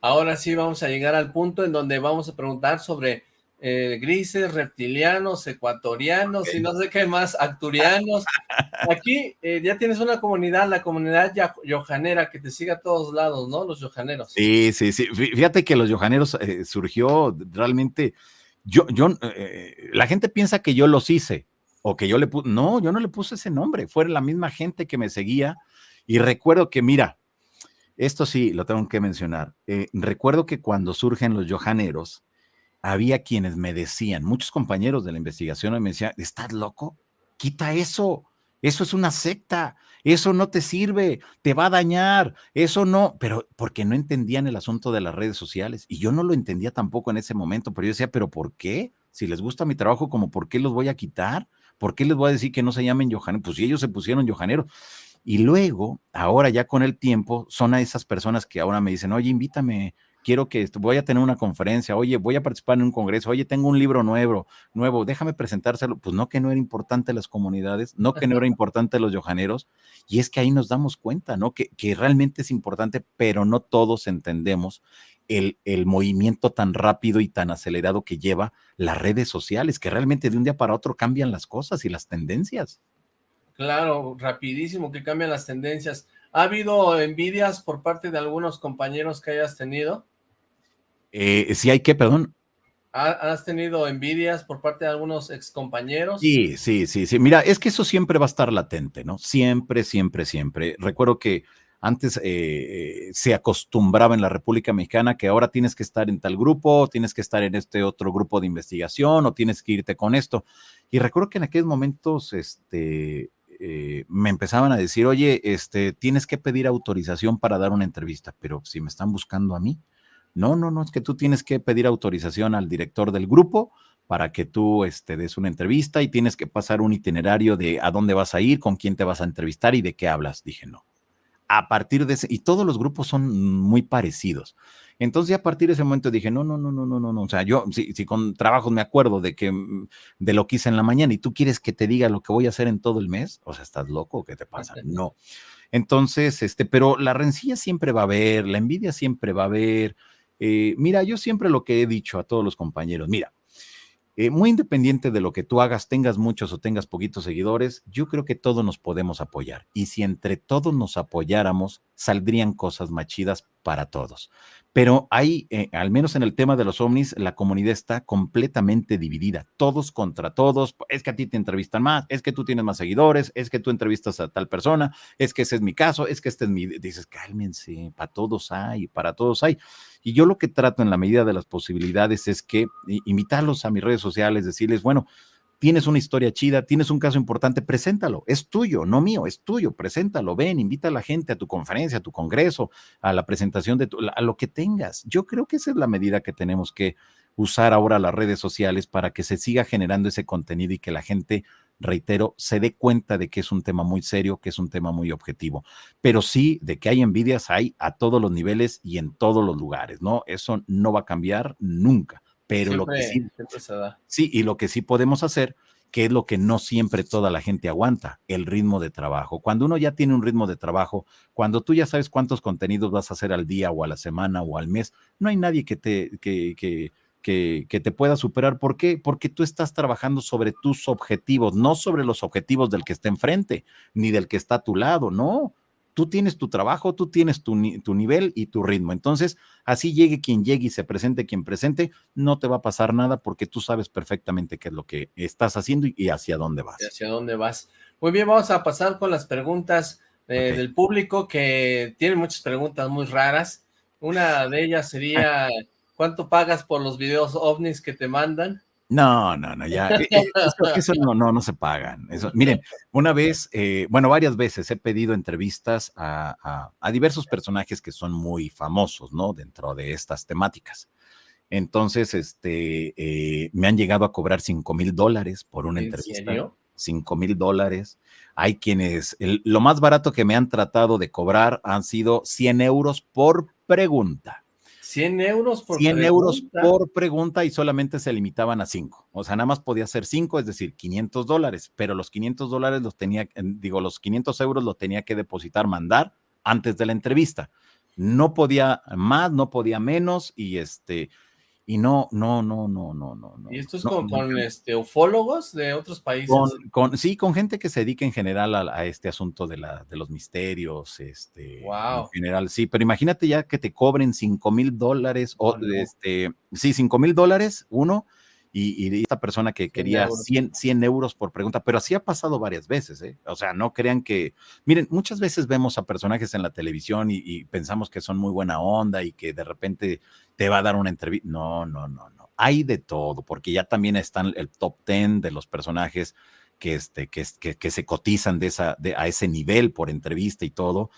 Ahora sí vamos a llegar al punto en donde vamos a preguntar sobre eh, grises, reptilianos, ecuatorianos y no sé qué más, acturianos. Aquí eh, ya tienes una comunidad, la comunidad yohanera, que te sigue a todos lados, ¿no? Los yohaneros. Sí, sí, sí. Fíjate que los yohaneros eh, surgió realmente, yo, yo, la gente piensa que yo los hice o que yo le puse, no, yo no le puse ese nombre, fue la misma gente que me seguía y recuerdo que, mira, esto sí, lo tengo que mencionar, recuerdo que cuando surgen los yohaneros, había quienes me decían, muchos compañeros de la investigación me decían, ¿estás loco? Quita eso, eso es una secta, eso no te sirve, te va a dañar, eso no, pero porque no entendían el asunto de las redes sociales y yo no lo entendía tampoco en ese momento, pero yo decía, ¿pero por qué? Si les gusta mi trabajo, como por qué los voy a quitar? ¿Por qué les voy a decir que no se llamen Johanero? Pues si ellos se pusieron Johanero. Y luego, ahora ya con el tiempo, son a esas personas que ahora me dicen, oye, invítame quiero que voy a tener una conferencia, oye, voy a participar en un congreso, oye, tengo un libro nuevo, nuevo, déjame presentárselo. Pues no que no era importante las comunidades, no que no era importante los yojaneros, y es que ahí nos damos cuenta, ¿no? Que, que realmente es importante, pero no todos entendemos el, el, movimiento tan rápido y tan acelerado que lleva las redes sociales, que realmente de un día para otro cambian las cosas y las tendencias. Claro, rapidísimo que cambian las tendencias. ¿Ha habido envidias por parte de algunos compañeros que hayas tenido? Eh, si hay que, perdón. ¿Has tenido envidias por parte de algunos excompañeros? Sí, sí, sí, sí. Mira, es que eso siempre va a estar latente, ¿no? Siempre, siempre, siempre. Recuerdo que antes eh, se acostumbraba en la República Mexicana que ahora tienes que estar en tal grupo, tienes que estar en este otro grupo de investigación o tienes que irte con esto. Y recuerdo que en aquellos momentos este, eh, me empezaban a decir, oye, este, tienes que pedir autorización para dar una entrevista, pero si me están buscando a mí, no, no, no, es que tú tienes que pedir autorización al director del grupo para que tú este, des una entrevista y tienes que pasar un itinerario de a dónde vas a ir, con quién te vas a entrevistar y de qué hablas. Dije, no. A partir de ese, y todos los grupos son muy parecidos. Entonces, a partir de ese momento dije, no, no, no, no, no, no, no. O sea, yo, si, si con trabajos me acuerdo de que, mm, de lo que hice en la mañana y tú quieres que te diga lo que voy a hacer en todo el mes, o sea, ¿estás loco? ¿Qué te pasa? No. Entonces, este, pero la rencilla siempre va a haber, la envidia siempre va a haber, eh, mira, yo siempre lo que he dicho a todos los compañeros, mira, eh, muy independiente de lo que tú hagas, tengas muchos o tengas poquitos seguidores, yo creo que todos nos podemos apoyar. Y si entre todos nos apoyáramos, saldrían cosas machidas para todos. Pero hay, eh, al menos en el tema de los ovnis, la comunidad está completamente dividida, todos contra todos. Es que a ti te entrevistan más, es que tú tienes más seguidores, es que tú entrevistas a tal persona, es que ese es mi caso, es que este es mi. Dices, cálmense, para todos hay, para todos hay. Y yo lo que trato en la medida de las posibilidades es que invitarlos a mis redes sociales, decirles, bueno, tienes una historia chida, tienes un caso importante, preséntalo, es tuyo, no mío, es tuyo, preséntalo, ven, invita a la gente a tu conferencia, a tu congreso, a la presentación de tu, a lo que tengas. Yo creo que esa es la medida que tenemos que usar ahora las redes sociales para que se siga generando ese contenido y que la gente, reitero, se dé cuenta de que es un tema muy serio, que es un tema muy objetivo. Pero sí, de que hay envidias, hay a todos los niveles y en todos los lugares, ¿no? Eso no va a cambiar nunca pero lo que sí, sí, y lo que sí podemos hacer, que es lo que no siempre toda la gente aguanta, el ritmo de trabajo. Cuando uno ya tiene un ritmo de trabajo, cuando tú ya sabes cuántos contenidos vas a hacer al día o a la semana o al mes, no hay nadie que te, que, que, que, que te pueda superar. ¿Por qué? Porque tú estás trabajando sobre tus objetivos, no sobre los objetivos del que está enfrente, ni del que está a tu lado, no tú tienes tu trabajo, tú tienes tu, nivel y tu ritmo. Entonces, así llegue quien llegue y se presente quien presente, no te va a pasar nada porque tú sabes perfectamente qué es lo que estás haciendo y, hacia dónde vas. hacia dónde vas. Muy bien, vamos a pasar con las preguntas eh, del público que tienen muchas preguntas muy raras. Una de ellas sería, ¿cuánto pagas por los videos ovnis que te mandan? No, no, no, ya. Eh, eh, eso, no, no, no se pagan. Eso, miren, una vez, eh, bueno, varias veces he pedido entrevistas a, diversos personajes que son muy famosos, ¿no? Dentro de estas temáticas. Entonces, este, me han llegado a cobrar 5 mil dólares por una entrevista. Serio? 5 mil dólares. Hay quienes, lo más barato que me han tratado de cobrar han sido 100 euros por pregunta. 100 euros por 100 euros por pregunta y solamente se limitaban a 5. O sea, nada más podía ser 5, es decir, 500 dólares, pero los 500 dólares los tenía, digo, los 500 euros los tenía que depositar, mandar antes de la entrevista. No podía más, no podía menos y este, y no, no, no, no, no, no. ¿Y esto es con, este, ufólogos de otros países? Con, sí, con gente que se dedica en general a, este asunto de, la, de los misterios, este, wow. en general, sí, pero imagínate ya que te cobren 5 mil dólares, o este, sí, 5 mil dólares, uno, y, esta persona que quería 100, 100, euros por pregunta, pero así ha pasado varias veces, ¿eh? O sea, no crean que, miren, muchas veces vemos a personajes en la televisión y, pensamos que son muy buena onda y que de repente te va a dar una entrevista. No, no, no, no. Hay de todo, porque ya también están el top 10 de los personajes que, este, que, que, que se cotizan de esa, de, a ese nivel por entrevista y todo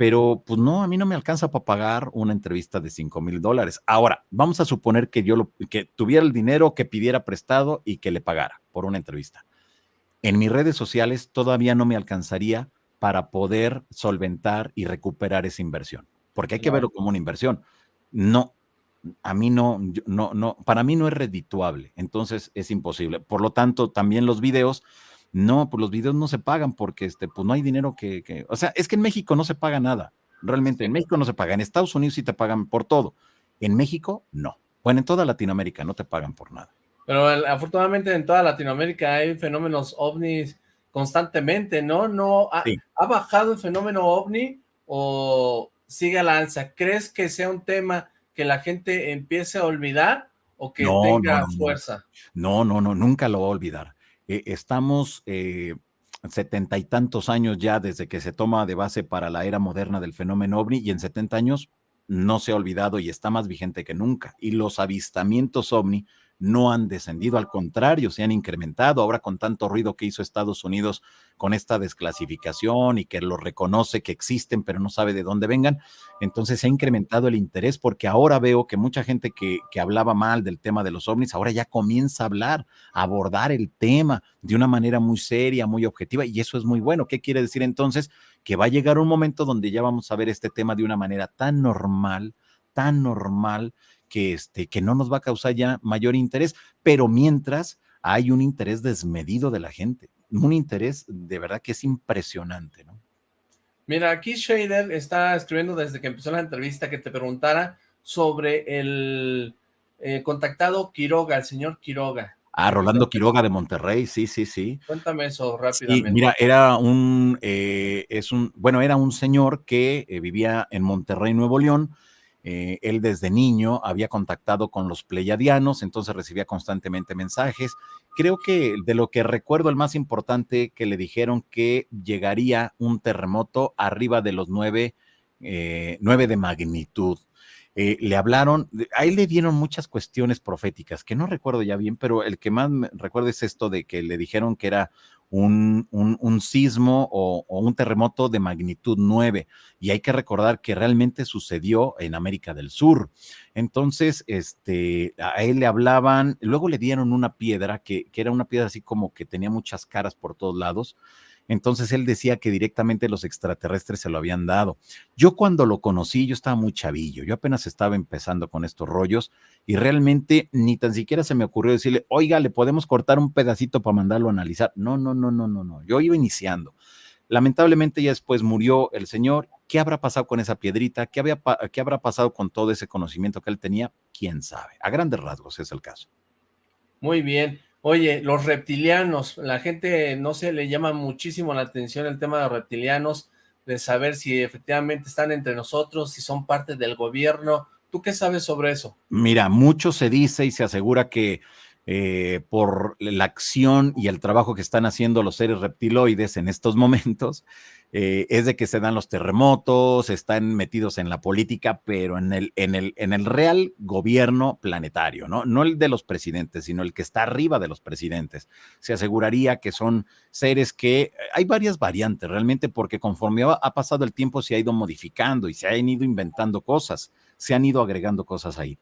pero pues no, a mí no me alcanza para pagar una entrevista de 5 mil dólares. Ahora, vamos a suponer que yo lo, que tuviera el dinero, que pidiera prestado y que le pagara por una entrevista. En mis redes sociales todavía no me alcanzaría para poder solventar y recuperar esa inversión, porque hay que verlo como una inversión. No, a mí no, no, no, para mí no es redituable, entonces es imposible. Por lo tanto, también los videos no, pues los videos no se pagan porque este, pues no hay dinero que, o sea, es que en México no se paga nada, realmente, en México no se paga, en Estados Unidos sí te pagan por todo, en México no. Bueno, en toda Latinoamérica no te pagan por nada. Pero afortunadamente en toda Latinoamérica hay fenómenos ovnis constantemente, ¿no? no ha, bajado el fenómeno ovni o sigue a la alza? ¿Crees que sea un tema que la gente empiece a olvidar o que tenga fuerza? No, no, no, nunca lo va a olvidar. Eh, estamos eh, setenta y tantos años ya desde que se toma de base para la era moderna del fenómeno ovni y en 70 años no se ha olvidado y está más vigente que nunca. Y los avistamientos ovni no han descendido, al contrario, se han incrementado. Ahora con tanto ruido que hizo Estados Unidos con esta desclasificación y que lo reconoce que existen, pero no sabe de dónde vengan, entonces se ha incrementado el interés porque ahora veo que mucha gente que, que hablaba mal del tema de los ovnis, ahora ya comienza a hablar, a abordar el tema de una manera muy seria, muy objetiva, y eso es muy bueno. ¿Qué quiere decir entonces? Que va a llegar un momento donde ya vamos a ver este tema de una manera tan normal, tan normal, que, este, que no nos va a causar ya mayor interés, pero mientras hay un interés desmedido de la gente, un interés de verdad que es impresionante, ¿no? Mira, aquí Shader está escribiendo desde que empezó la entrevista que te preguntara sobre el eh, contactado Quiroga, el señor Quiroga. Ah, Rolando Quiroga de Monterrey, sí, sí, sí. Cuéntame eso rápidamente. Sí, mira, era un, eh, es un, bueno, era un señor que eh, vivía en Monterrey, Nuevo León, eh, él desde niño había contactado con los pleiadianos, entonces recibía constantemente mensajes. Creo que de lo que recuerdo, el más importante que le dijeron que llegaría un terremoto arriba de los nueve, eh, de magnitud. Eh, le hablaron, a él le dieron muchas cuestiones proféticas, que no recuerdo ya bien, pero el que más recuerdo es esto de que le dijeron que era un, un, sismo o, un terremoto de magnitud 9. Y hay que recordar que realmente sucedió en América del Sur. Entonces, este, a él le hablaban, luego le dieron una piedra que, que era una piedra así como que tenía muchas caras por todos lados entonces él decía que directamente los extraterrestres se lo habían dado. Yo cuando lo conocí, yo estaba muy chavillo, yo apenas estaba empezando con estos rollos y realmente ni tan siquiera se me ocurrió decirle, oiga, le podemos cortar un pedacito para mandarlo a analizar. No, no, no, no, no, no. Yo iba iniciando. Lamentablemente ya después murió el señor. ¿Qué habrá pasado con esa piedrita? ¿Qué, ¿Qué habrá pasado con todo ese conocimiento que él tenía? ¿Quién sabe? A grandes rasgos es el caso. Muy bien. Oye, los reptilianos, la gente no se le llama muchísimo la atención el tema de los reptilianos, de saber si efectivamente están entre nosotros, si son parte del gobierno. ¿Tú qué sabes sobre eso? Mira, mucho se dice y se asegura que eh, por la acción y el trabajo que están haciendo los seres reptiloides en estos momentos, eh, es de que se dan los terremotos, están metidos en la política, pero en el, en el, en el real gobierno planetario, ¿no? No el de los presidentes, sino el que está arriba de los presidentes. Se aseguraría que son seres que eh, hay varias variantes realmente, porque conforme ha pasado el tiempo se ha ido modificando y se han ido inventando cosas, se han ido agregando cosas ahí.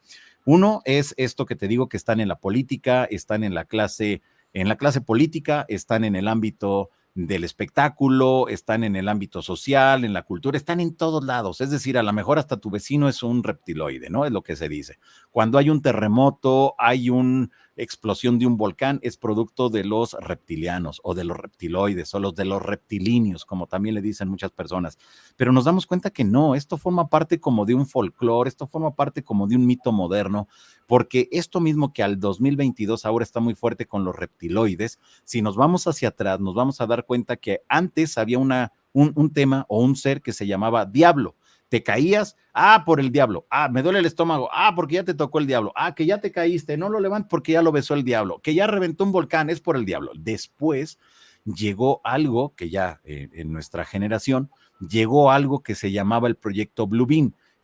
Uno es esto que te digo que están en la política, están en la clase, en la clase política, están en el ámbito del espectáculo, están en el ámbito social, en la cultura, están en todos lados. Es decir, a lo mejor hasta tu vecino es un reptiloide, ¿no? Es lo que se dice. Cuando hay un terremoto, hay una explosión de un volcán, es producto de los reptilianos o de los reptiloides o los de los reptilíneos, como también le dicen muchas personas. Pero nos damos cuenta que no, esto forma parte como de un folclore, esto forma parte como de un mito moderno, porque esto mismo que al 2022 ahora está muy fuerte con los reptiloides, si nos vamos hacia atrás, nos vamos a dar cuenta que antes había una, un, tema o un ser que se llamaba diablo. Te caías, ah, por el diablo, ah, me duele el estómago, ah, porque ya te tocó el diablo, ah, que ya te caíste, no lo levantes porque ya lo besó el diablo, que ya reventó un volcán, es por el diablo. Después llegó algo que ya eh, en nuestra generación, llegó algo que se llamaba el proyecto Blue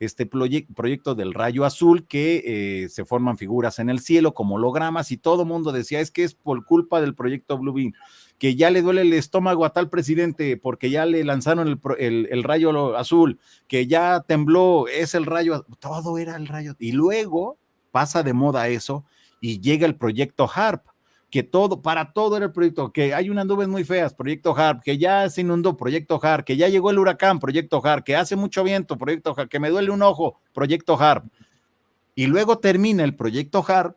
Este proyecto del rayo azul que eh, se forman figuras en el cielo como hologramas y todo mundo decía es que es por culpa del proyecto Blue Beam, que ya le duele el estómago a tal presidente porque ya le lanzaron el, el rayo azul, que ya tembló, es el rayo, todo era el rayo. Y luego pasa de moda eso y llega el proyecto HARP que todo, para todo era el proyecto, que hay unas nubes muy feas, proyecto HARP, que ya se inundó, proyecto HARP, que ya llegó el huracán, proyecto HARP, que hace mucho viento, proyecto HARP, que me duele un ojo, proyecto HARP. Y luego termina el proyecto HARP,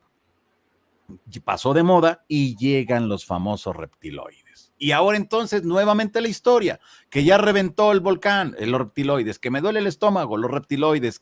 pasó de moda y llegan los famosos reptiloides. Y ahora entonces nuevamente la historia, que ya reventó el volcán, los reptiloides, que me duele el estómago, los reptiloides.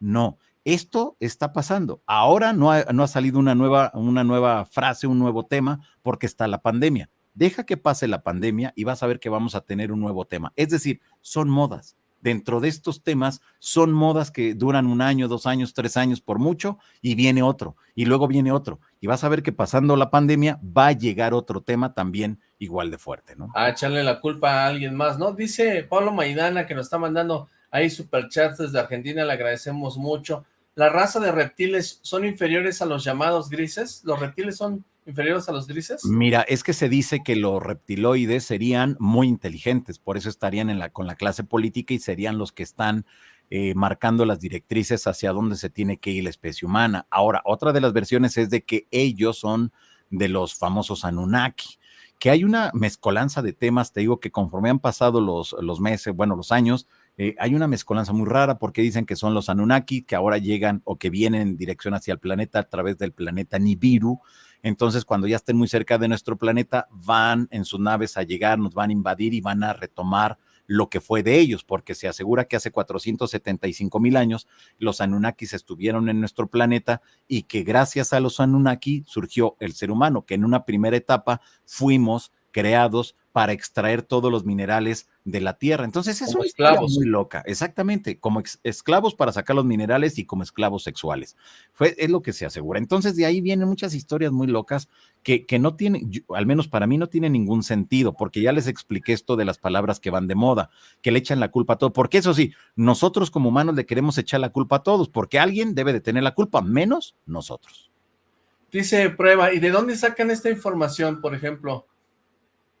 No, esto está pasando. Ahora no ha, no ha salido una nueva, una nueva frase, un nuevo tema, porque está la pandemia. Deja que pase la pandemia y vas a ver que vamos a tener un nuevo tema. Es decir, son modas. Dentro de estos temas son modas que duran un año, dos años, tres años por mucho y viene otro y luego viene otro. Y vas a ver que pasando la pandemia va a llegar otro tema también igual de fuerte, ¿no? A echarle la culpa a alguien más, ¿no? Dice Pablo Maidana que nos está mandando ahí superchats desde Argentina, le agradecemos mucho la raza de reptiles son inferiores a los llamados grises? ¿Los reptiles son inferiores a los grises? Mira, es que se dice que los reptiloides serían muy inteligentes, por eso estarían en la, con la clase política y serían los que están eh, marcando las directrices hacia dónde se tiene que ir la especie humana. Ahora, otra de las versiones es de que ellos son de los famosos Anunnaki que hay una mezcolanza de temas, te digo que conforme han pasado los, los meses, bueno, los años, eh, hay una mezcolanza muy rara porque dicen que son los Anunnaki que ahora llegan o que vienen en dirección hacia el planeta a través del planeta Nibiru. Entonces, cuando ya estén muy cerca de nuestro planeta, van en sus naves a llegar, nos van a invadir y van a retomar lo que fue de ellos, porque se asegura que hace 475 mil años los Anunnakis estuvieron en nuestro planeta y que gracias a los Anunnaki surgió el ser humano, que en una primera etapa fuimos creados para extraer todos los minerales de la tierra. Entonces es una esclavos. muy loca, exactamente, como esclavos para sacar los minerales y como esclavos sexuales. Fue, es lo que se asegura. Entonces de ahí vienen muchas historias muy locas que, que no tienen, al menos para mí no tiene ningún sentido, porque ya les expliqué esto de las palabras que van de moda, que le echan la culpa a todo, porque eso sí, nosotros como humanos le queremos echar la culpa a todos, porque alguien debe de tener la culpa, menos nosotros. Dice prueba, ¿y de dónde sacan esta información, por ejemplo?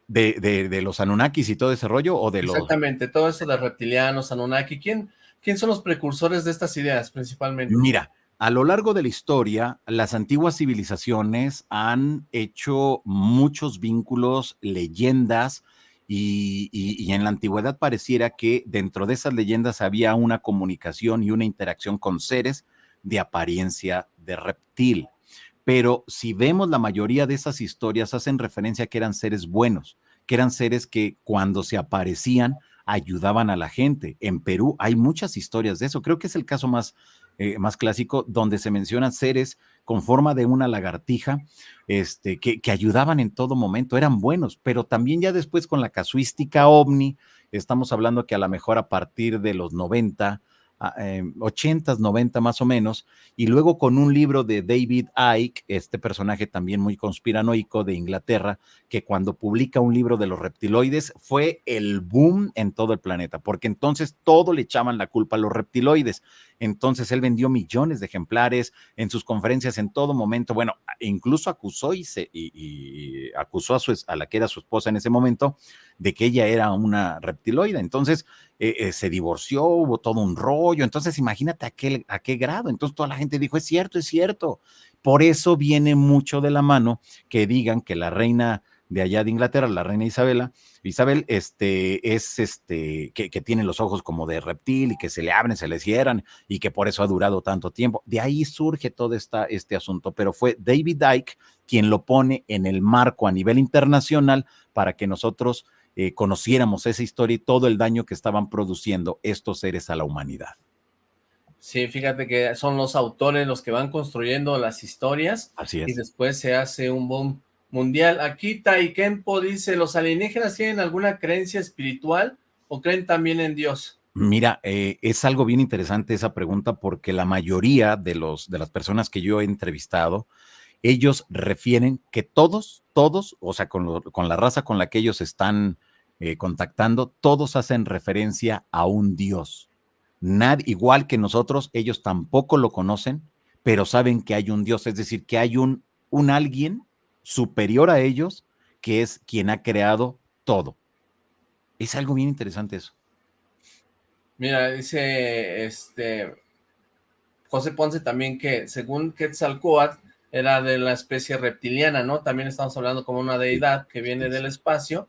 De, de, los Anunnakis y todo ese rollo o de los... Exactamente, todo eso de reptilianos, Anunnaki, ¿quién, ¿quién son los precursores de estas ideas principalmente? Mira, a lo largo de la historia, las antiguas civilizaciones han hecho muchos vínculos, leyendas, y, y, en la antigüedad pareciera que dentro de esas leyendas había una comunicación y una interacción con seres de apariencia de reptil pero si vemos la mayoría de esas historias hacen referencia a que eran seres buenos, que eran seres que cuando se aparecían ayudaban a la gente. En Perú hay muchas historias de eso. Creo que es el caso más, eh, más clásico donde se mencionan seres con forma de una lagartija este, que, que ayudaban en todo momento, eran buenos, pero también ya después con la casuística ovni, estamos hablando que a lo mejor a partir de los 90, 80 eh, 90 más o menos, y luego con un libro de David Icke, este personaje también muy conspiranoico de Inglaterra, que cuando publica un libro de los reptiloides fue el boom en todo el planeta, porque entonces todo le echaban la culpa a los reptiloides. Entonces él vendió millones de ejemplares en sus conferencias en todo momento. Bueno, incluso acusó y, se, y, acusó a, su, a la que era su esposa en ese momento de que ella era una reptiloide. Entonces eh, eh, se divorció, hubo todo un rollo. Entonces imagínate a qué, a qué grado. Entonces toda la gente dijo, es cierto, es cierto. Por eso viene mucho de la mano que digan que la reina de allá de Inglaterra, la reina Isabela, Isabel, este, es este, que, tiene los ojos como de reptil y que se le abren, se le cierran y que por eso ha durado tanto tiempo. De ahí surge todo esta, este asunto, pero fue David Icke quien lo pone en el marco a nivel internacional para que nosotros eh, conociéramos esa historia y todo el daño que estaban produciendo estos seres a la humanidad. Sí, fíjate que son los autores los que van construyendo las historias. Así es. Y después se hace un boom mundial. Aquí Taikempo dice, ¿los alienígenas tienen alguna creencia espiritual o creen también en Dios? Mira, eh, es algo bien interesante esa pregunta porque la mayoría de, los, de las personas que yo he entrevistado, ellos refieren que todos, todos, o sea, con, con la raza con la que ellos están eh, contactando, todos hacen referencia a un Dios. Nad, igual que nosotros, ellos tampoco lo conocen, pero saben que hay un Dios, es decir, que hay un, un alguien superior a ellos, que es quien ha creado todo. Es algo bien interesante eso. Mira, dice este José Ponce también que según Quetzalcoatl era de la especie reptiliana, ¿no? También estamos hablando como una deidad que viene del espacio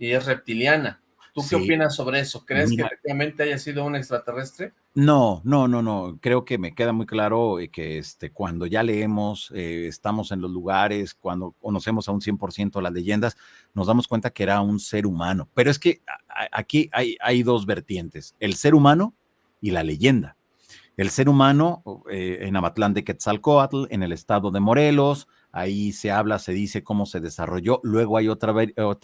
y es reptiliana. ¿Tú qué opinas sobre eso? ¿Crees que efectivamente haya sido un extraterrestre? No, no, no, no. Creo que me queda muy claro eh, que este, cuando ya leemos, eh, estamos en los lugares, cuando conocemos a un 100% las leyendas, nos damos cuenta que era un ser humano. Pero es que aquí hay, hay dos vertientes, el ser humano y la leyenda. El ser humano eh, en Amatlán de Quetzalcoatl, en el estado de Morelos, ahí se habla, se dice cómo se desarrolló. Luego hay otra,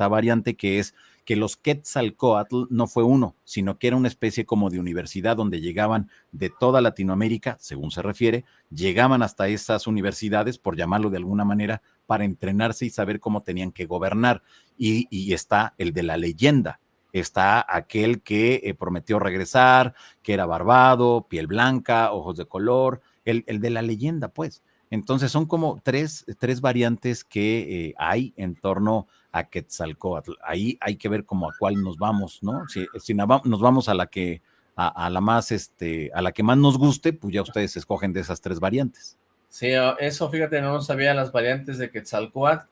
variante que es que los Quetzalcoatl no fue uno, sino que era una especie como de universidad donde llegaban de toda Latinoamérica, según se refiere, llegaban hasta esas universidades, por llamarlo de alguna manera, para entrenarse y saber cómo tenían que gobernar. Y, está el de la leyenda, está aquel que eh, prometió regresar, que era barbado, piel blanca, ojos de color, el de la leyenda, pues. Entonces son como tres, tres variantes que eh, hay en torno a Quetzalcoatl. Ahí hay que ver como a cuál nos vamos, ¿no? Si, si nos vamos a la que a, la más este a la que más nos guste, pues ya ustedes escogen de esas tres variantes. Sí, eso fíjate, no sabía las variantes de Quetzalcoatl.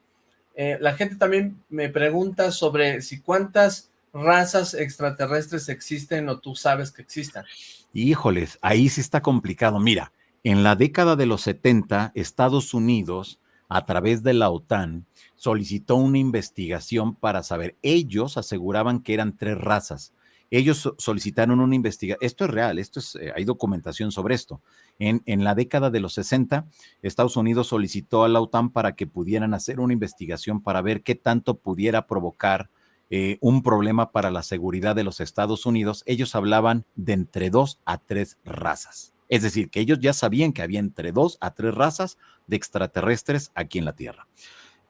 Eh, la gente también me pregunta sobre si cuántas razas extraterrestres existen o tú sabes que existan. Híjoles, ahí sí está complicado. Mira, en la década de los 70, Estados Unidos, a través de la OTAN, solicitó una investigación para saber. Ellos aseguraban que eran tres razas. Ellos solicitaron una investigación. Esto es real, esto es, eh, hay documentación sobre esto. En, en la década de los 60, Estados Unidos solicitó a la OTAN para que pudieran hacer una investigación para ver qué tanto pudiera provocar eh, un problema para la seguridad de los Estados Unidos, ellos hablaban de entre dos a tres razas. Es decir, que ellos ya sabían que había entre dos a tres razas de extraterrestres aquí en la Tierra.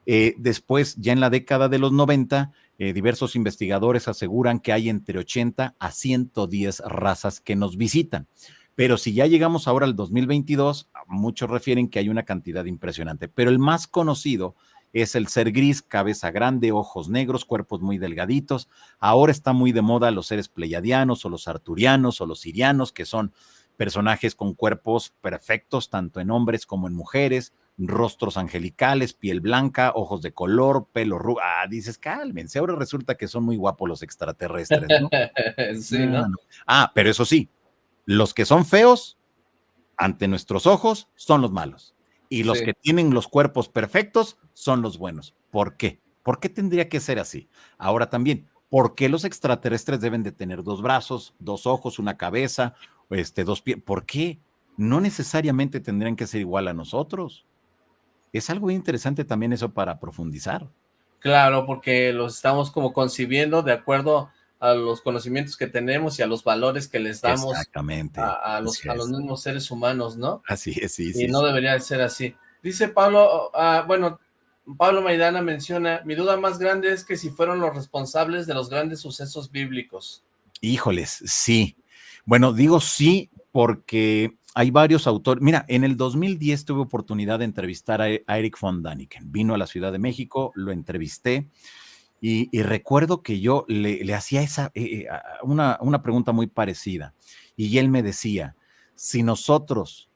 Eh, después, ya en la década de los 90, eh, diversos investigadores aseguran que hay entre 80 a 110 razas que nos visitan. Pero si ya llegamos ahora al 2022, muchos refieren que hay una cantidad impresionante. Pero el más conocido es el ser gris, cabeza grande, ojos negros, cuerpos muy delgaditos. Ahora está muy de moda los seres pleiadianos o los arturianos o los sirianos, que son personajes con cuerpos perfectos, tanto en hombres como en mujeres, rostros angelicales, piel blanca, ojos de color, pelo rubio. Ah, dices, cálmense, ahora resulta que son muy guapos los extraterrestres, ¿no? sí, ¿no? Ah, pero eso sí, los que son feos ante nuestros ojos son los malos. Y los que tienen los cuerpos perfectos son los buenos. ¿Por qué? ¿Por qué tendría que ser así? Ahora también, ¿por qué los extraterrestres deben de tener dos brazos, dos ojos, una cabeza, este, dos pies? ¿Por qué? No necesariamente tendrían que ser igual a nosotros. Es algo interesante también eso para profundizar. Claro, porque los estamos como concibiendo de acuerdo a los conocimientos que tenemos y a los valores que les damos Exactamente. A, los, mismos seres humanos, ¿no? Así es, sí, Y no debería ser así. Dice Pablo, ah, bueno, Pablo Maidana menciona, mi duda más grande es que si fueron los responsables de los grandes sucesos bíblicos. Híjoles, sí. Bueno, digo sí porque hay varios autores. Mira, en el 2010 tuve oportunidad de entrevistar a, Eric von Daniken. Vino a la Ciudad de México, lo entrevisté y, recuerdo que yo le, hacía esa, eh, eh, una, una pregunta muy parecida y él me decía, si nosotros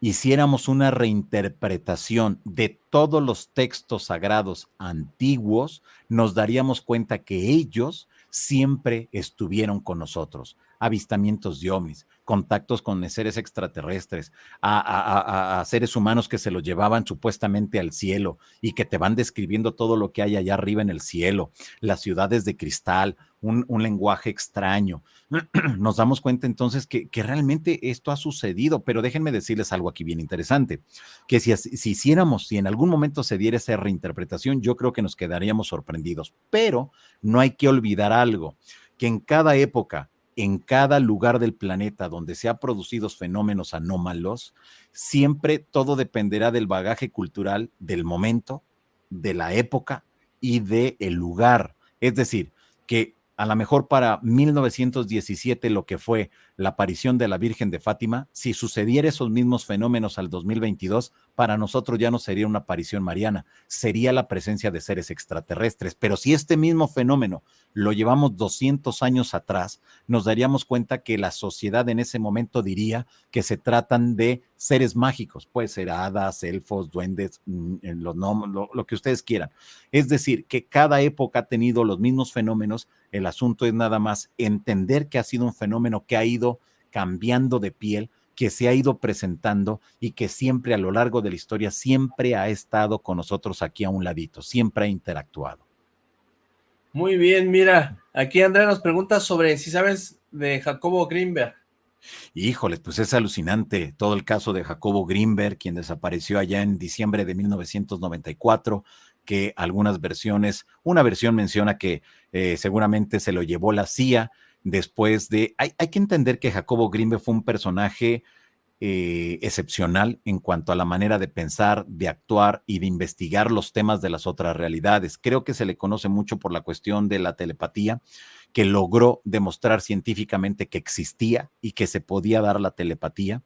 hiciéramos una reinterpretación de todos los textos sagrados antiguos, nos daríamos cuenta que ellos siempre estuvieron con nosotros. Avistamientos de ovnis, contactos con seres extraterrestres, a, seres humanos que se los llevaban supuestamente al cielo y que te van describiendo todo lo que hay allá arriba en el cielo, las ciudades de cristal, un, lenguaje extraño. Nos damos cuenta entonces que, realmente esto ha sucedido, pero déjenme decirles algo aquí bien interesante, que si, si hiciéramos, si en algún momento se diera esa reinterpretación, yo creo que nos quedaríamos sorprendidos, pero no hay que olvidar algo, que en cada época, en cada lugar del planeta donde se han producido fenómenos anómalos, siempre todo dependerá del bagaje cultural del momento, de la época y del el lugar. Es decir, que a lo mejor para 1917 lo que fue la aparición de la Virgen de Fátima, si sucediera esos mismos fenómenos al 2022, para nosotros ya no sería una aparición mariana, sería la presencia de seres extraterrestres. Pero si este mismo fenómeno lo llevamos 200 años atrás, nos daríamos cuenta que la sociedad en ese momento diría que se tratan de seres mágicos, puede ser hadas, elfos, duendes, mm, los lo, lo que ustedes quieran. Es decir, que cada época ha tenido los mismos fenómenos, el asunto es nada más entender que ha sido un fenómeno que ha ido cambiando de piel, que se ha ido presentando y que siempre a lo largo de la historia siempre ha estado con nosotros aquí a un ladito, siempre ha interactuado. Muy bien, mira, aquí Andrea nos pregunta sobre si sabes de Jacobo Greenberg. Híjole, pues es alucinante todo el caso de Jacobo Greenberg, quien desapareció allá en diciembre de 1994, que algunas versiones, una versión menciona que eh, seguramente se lo llevó la CIA, después de... Hay, que entender que Jacobo Grimbe fue un personaje eh, excepcional en cuanto a la manera de pensar, de actuar y de investigar los temas de las otras realidades. Creo que se le conoce mucho por la cuestión de la telepatía, que logró demostrar científicamente que existía y que se podía dar la telepatía.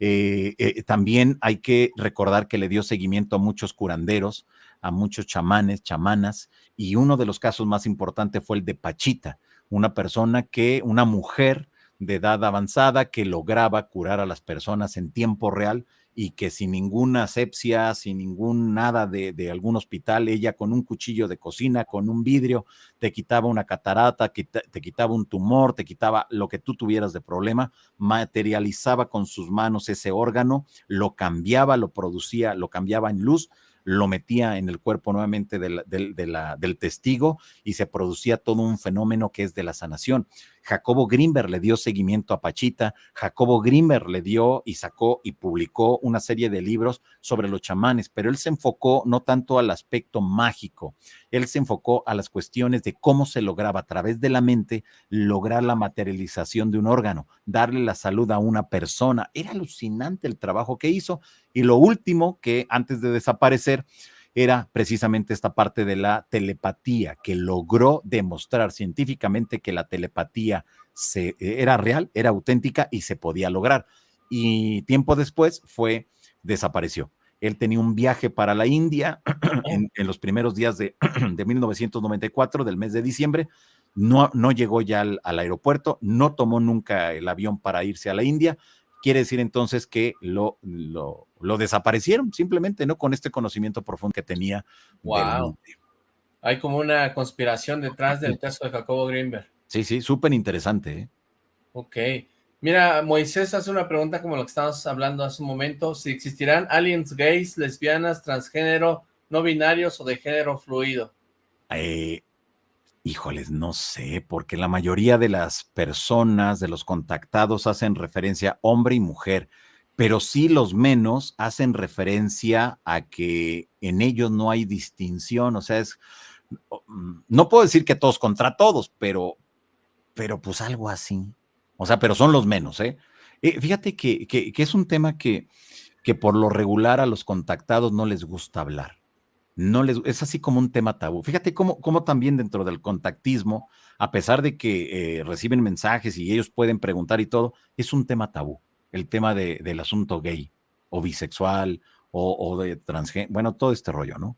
Eh, eh, también hay que recordar que le dio seguimiento a muchos curanderos, a muchos chamanes, chamanas, y uno de los casos más importantes fue el de Pachita, una persona que, una mujer de edad avanzada que lograba curar a las personas en tiempo real y que sin ninguna asepsia, sin ningún nada de, algún hospital, ella con un cuchillo de cocina, con un vidrio, te quitaba una catarata, te quitaba un tumor, te quitaba lo que tú tuvieras de problema, materializaba con sus manos ese órgano, lo cambiaba, lo producía, lo cambiaba en luz lo metía en el cuerpo nuevamente del, del, testigo y se producía todo un fenómeno que es de la sanación. Jacobo Grimberg le dio seguimiento a Pachita, Jacobo Grimberg le dio y sacó y publicó una serie de libros sobre los chamanes, pero él se enfocó no tanto al aspecto mágico, él se enfocó a las cuestiones de cómo se lograba a través de la mente lograr la materialización de un órgano, darle la salud a una persona. Era alucinante el trabajo que hizo. Y lo último que antes de desaparecer, era precisamente esta parte de la telepatía, que logró demostrar científicamente que la telepatía se, era real, era auténtica y se podía lograr. Y tiempo después fue, desapareció. Él tenía un viaje para la India en, los primeros días de, de, 1994, del mes de diciembre. No, no llegó ya al aeropuerto, no tomó nunca el avión para irse a la India, quiere decir entonces que lo, lo, lo, desaparecieron, simplemente, ¿no? Con este conocimiento profundo que tenía. Wow. Hay como una conspiración detrás del caso de Jacobo Greenberg. Sí, sí, súper interesante. ¿eh? Ok. Mira, Moisés hace una pregunta como lo que estábamos hablando hace un momento, si existirán aliens gays, lesbianas, transgénero, no binarios o de género fluido. Eh, Híjoles, no sé, porque la mayoría de las personas, de los contactados, hacen referencia hombre y mujer, pero sí los menos hacen referencia a que en ellos no hay distinción, o sea, es, mm, no puedo decir que todos contra todos, pero, pero pues algo así. O sea, pero son los menos, ¿eh? eh fíjate que, que, que, es un tema que, que por lo regular a los contactados no les gusta hablar no les, es así como un tema tabú. Fíjate cómo, cómo también dentro del contactismo, a pesar de que eh, reciben mensajes y ellos pueden preguntar y todo, es un tema tabú, el tema de, del asunto gay o bisexual o, o de transgénero, bueno, todo este rollo, ¿no?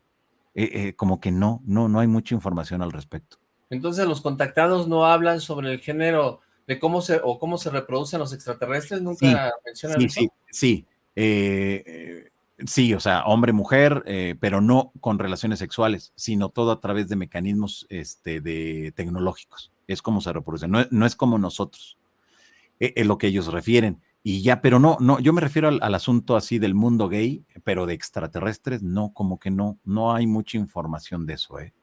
Eh, eh, como que no, no, no hay mucha información al respecto. Entonces los contactados no hablan sobre el género de cómo se o cómo se reproducen los extraterrestres, nunca mencionan sí, Sí, sí, eh, Sí, o sea, hombre-mujer, eh, pero no con relaciones sexuales, sino todo a través de mecanismos este, de, tecnológicos. Es como se reproduce, no, es como nosotros, e, es, lo que ellos refieren. Y ya, pero no, no, yo me refiero al, al, asunto así del mundo gay, pero de extraterrestres, no, como que no, no hay mucha información de eso, ¿eh?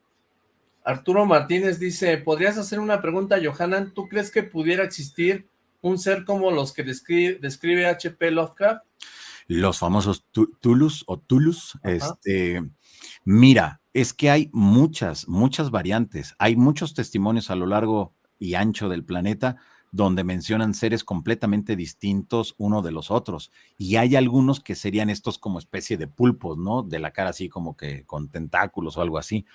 Arturo Martínez dice, ¿podrías hacer una pregunta, Johanan? ¿Tú crees que pudiera existir un ser como los que describe, describe H.P. Lovecraft? Los famosos Tulus o Tulus. Este, mira, es que hay muchas, muchas variantes. Hay muchos testimonios a lo largo y ancho del planeta donde mencionan seres completamente distintos uno de los otros. Y hay algunos que serían estos como especie de pulpos, ¿no? De la cara así como que con tentáculos o algo así.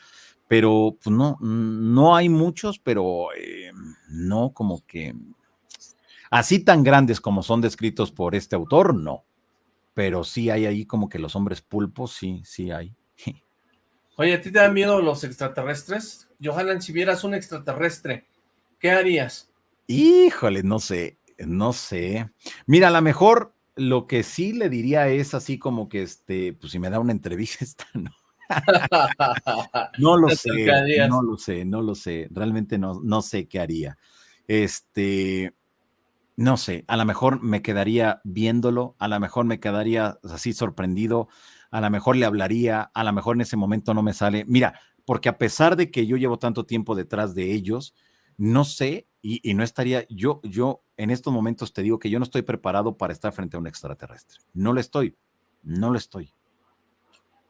Pero pues no, no hay muchos, pero eh, no como que así tan grandes como son descritos por este autor, no pero sí hay ahí como que los hombres pulpos, sí, sí hay. Oye, ¿a ti te dan miedo los extraterrestres? Johanan, si vieras un extraterrestre, ¿qué harías? Híjole, no sé, no sé. Mira, a lo mejor lo que sí le diría es así como que, este, pues si me da una entrevista, no. no lo sé, no lo sé, no lo sé. Realmente no, no sé qué haría. Este, no sé, a lo mejor me quedaría viéndolo, a lo mejor me quedaría así sorprendido, a lo mejor le hablaría, a lo mejor en ese momento no me sale. Mira, porque a pesar de que yo llevo tanto tiempo detrás de ellos, no sé y, no estaría, yo, yo en estos momentos te digo que yo no estoy preparado para estar frente a un extraterrestre. No lo estoy, no lo estoy.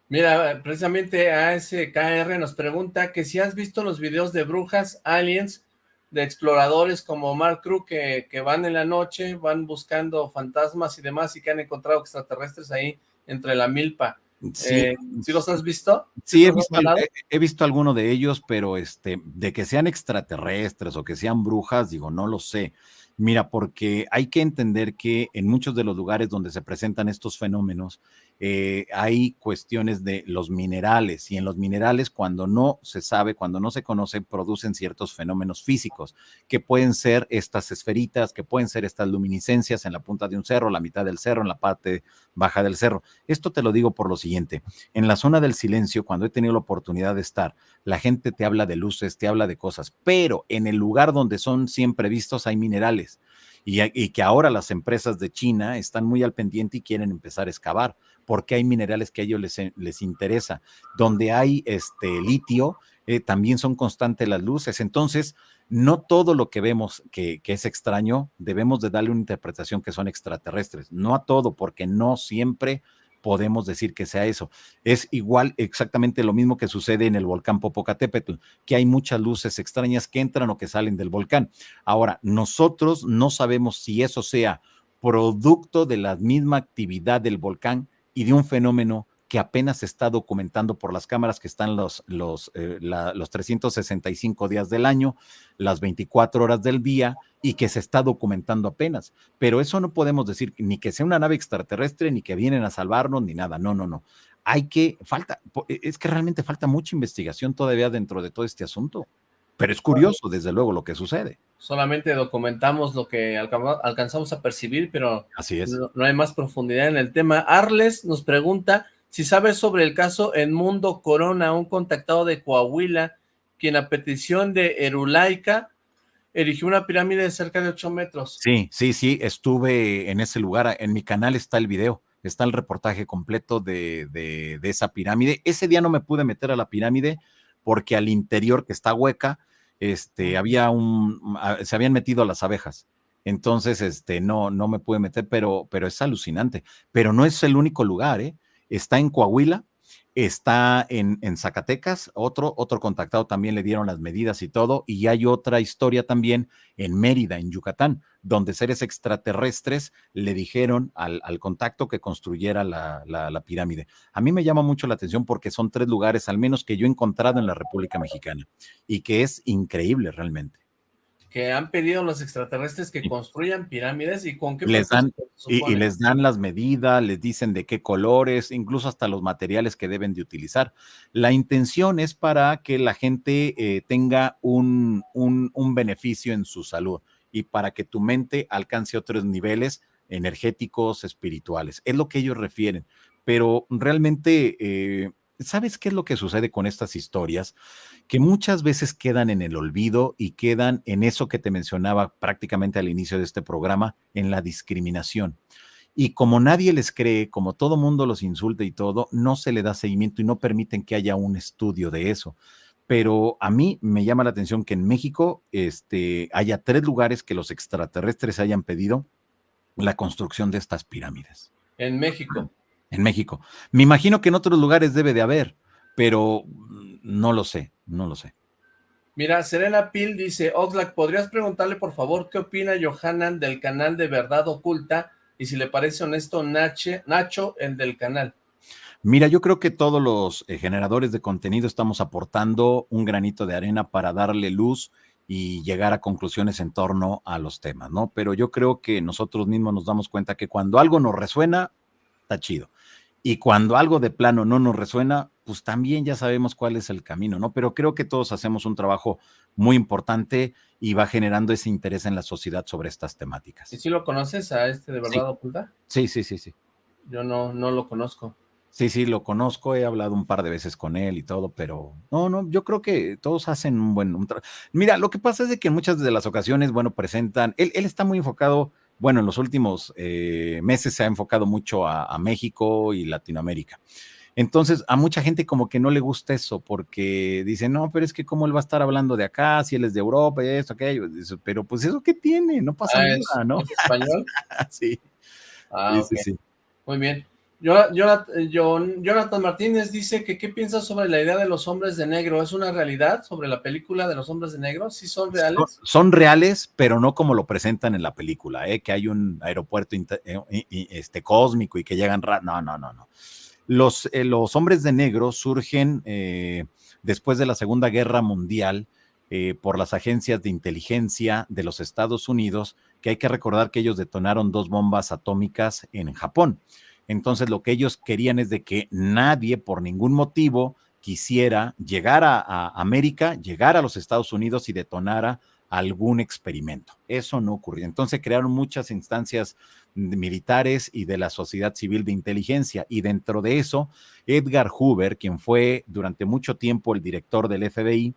Mira, precisamente ASKR nos pregunta que si has visto los videos de brujas, aliens de exploradores como Mark Crew que, que, van en la noche, van buscando fantasmas y demás y que han encontrado extraterrestres ahí entre la milpa. Sí, eh, ¿sí los has visto? Sí, he visto, he, he visto, alguno de ellos, pero este, de que sean extraterrestres o que sean brujas, digo, no lo sé. Mira, porque hay que entender que en muchos de los lugares donde se presentan estos fenómenos, eh, hay cuestiones de los minerales y en los minerales cuando no se sabe, cuando no se conoce, producen ciertos fenómenos físicos que pueden ser estas esferitas, que pueden ser estas luminiscencias en la punta de un cerro, la mitad del cerro, en la parte baja del cerro. Esto te lo digo por lo siguiente, en la zona del silencio, cuando he tenido la oportunidad de estar, la gente te habla de luces, te habla de cosas, pero en el lugar donde son siempre vistos hay minerales y, que ahora las empresas de China están muy al pendiente y quieren empezar a excavar, porque hay minerales que a ellos les, les interesa. Donde hay este litio, eh, también son constantes las luces. Entonces, no todo lo que vemos que, que, es extraño, debemos de darle una interpretación que son extraterrestres. No a todo, porque no siempre podemos decir que sea eso. Es igual exactamente lo mismo que sucede en el volcán Popocatépetl, que hay muchas luces extrañas que entran o que salen del volcán. Ahora, nosotros no sabemos si eso sea producto de la misma actividad del volcán y de un fenómeno que apenas se está documentando por las cámaras que están los, los, eh, la, los 365 días del año, las 24 horas del día y que se está documentando apenas. Pero eso no podemos decir ni que sea una nave extraterrestre, ni que vienen a salvarnos, ni nada. No, no, no. Hay que, falta, e, es que realmente falta mucha investigación todavía dentro de todo este asunto. Pero es curioso, desde luego, lo que sucede. Solamente documentamos lo que alcanzamos a percibir, pero Así es. No, no hay más profundidad en el tema. Arles nos pregunta si sabes sobre el caso Mundo Corona, un contactado de Coahuila, quien a petición de Erulaica erigió una pirámide de cerca de 8 metros. Sí, sí, sí, estuve en ese lugar, en mi canal está el video, está el reportaje completo de, de, de esa pirámide. Ese día no me pude meter a la pirámide porque al interior, que está hueca, este, había un, se habían metido las abejas. Entonces, este, no, no me pude meter, pero, pero es alucinante. Pero no es el único lugar, ¿eh? Está en Coahuila, está en, Zacatecas, otro, otro contactado también le dieron las medidas y todo, y hay otra historia también en Mérida, en Yucatán, donde seres extraterrestres le dijeron al, contacto que construyera la, pirámide. A mí me llama mucho la atención porque son tres lugares, al menos que yo he encontrado en la República Mexicana, y que es increíble realmente que han pedido los extraterrestres que construyan pirámides y con qué les dan y, y, les dan las medidas, les dicen de qué colores, incluso hasta los materiales que deben de utilizar. La intención es para que la gente eh, tenga un, un, un, beneficio en su salud y para que tu mente alcance otros niveles energéticos, espirituales. Es lo que ellos refieren. Pero realmente eh, ¿sabes qué es lo que sucede con estas historias? Que muchas veces quedan en el olvido y quedan en eso que te mencionaba prácticamente al inicio de este programa, en la discriminación. Y como nadie les cree, como todo mundo los insulta y todo, no se le da seguimiento y no permiten que haya un estudio de eso. Pero a mí me llama la atención que en México este, haya tres lugares que los extraterrestres hayan pedido la construcción de estas pirámides. En México en México. Me imagino que en otros lugares debe de haber, pero no lo sé, no lo sé. Mira, Serena Pil dice, Oxlack, ¿podrías preguntarle por favor qué opina Johanan del canal de Verdad Oculta y si le parece honesto Nache, Nacho, el del canal? Mira, yo creo que todos los eh, generadores de contenido estamos aportando un granito de arena para darle luz y llegar a conclusiones en torno a los temas, ¿no? Pero yo creo que nosotros mismos nos damos cuenta que cuando algo nos resuena, está chido. Y cuando algo de plano no nos resuena, pues también ya sabemos cuál es el camino, ¿no? Pero creo que todos hacemos un trabajo muy importante y va generando ese interés en la sociedad sobre estas temáticas. ¿Y si lo conoces a este de verdad sí. oculta? Sí, sí, sí, sí. Yo no, no lo conozco. Sí, sí, lo conozco, he hablado un par de veces con él y todo, pero no, no, yo creo que todos hacen un buen... Un Mira, lo que pasa es de que en muchas de las ocasiones, bueno, presentan, él, él está muy enfocado bueno, en los últimos eh, meses se ha enfocado mucho a, a, México y Latinoamérica. Entonces, a mucha gente como que no le gusta eso, porque dice, no, pero es que cómo él va a estar hablando de acá, si él es de Europa y esto, aquello, pero pues eso qué tiene, no pasa ah, nada, ¿es, ¿no? ¿Es español? sí. Ah, sí, okay. sí, sí. Muy bien. Jonathan Martínez dice que qué piensas sobre la idea de los hombres de negro, ¿es una realidad sobre la película de los hombres de negro? ¿Sí son reales? Son, son reales, pero no como lo presentan en la película, ¿eh? que hay un aeropuerto eh, este, cósmico y que llegan... No, no, no, no. Los, eh, los hombres de negro surgen eh, después de la Segunda Guerra Mundial eh, por las agencias de inteligencia de los Estados Unidos, que hay que recordar que ellos detonaron dos bombas atómicas en Japón. Entonces lo que ellos querían es de que nadie por ningún motivo quisiera llegar a, a, América, llegar a los Estados Unidos y detonara algún experimento. Eso no ocurrió. Entonces crearon muchas instancias militares y de la sociedad civil de inteligencia. Y dentro de eso, Edgar Hoover, quien fue durante mucho tiempo el director del FBI,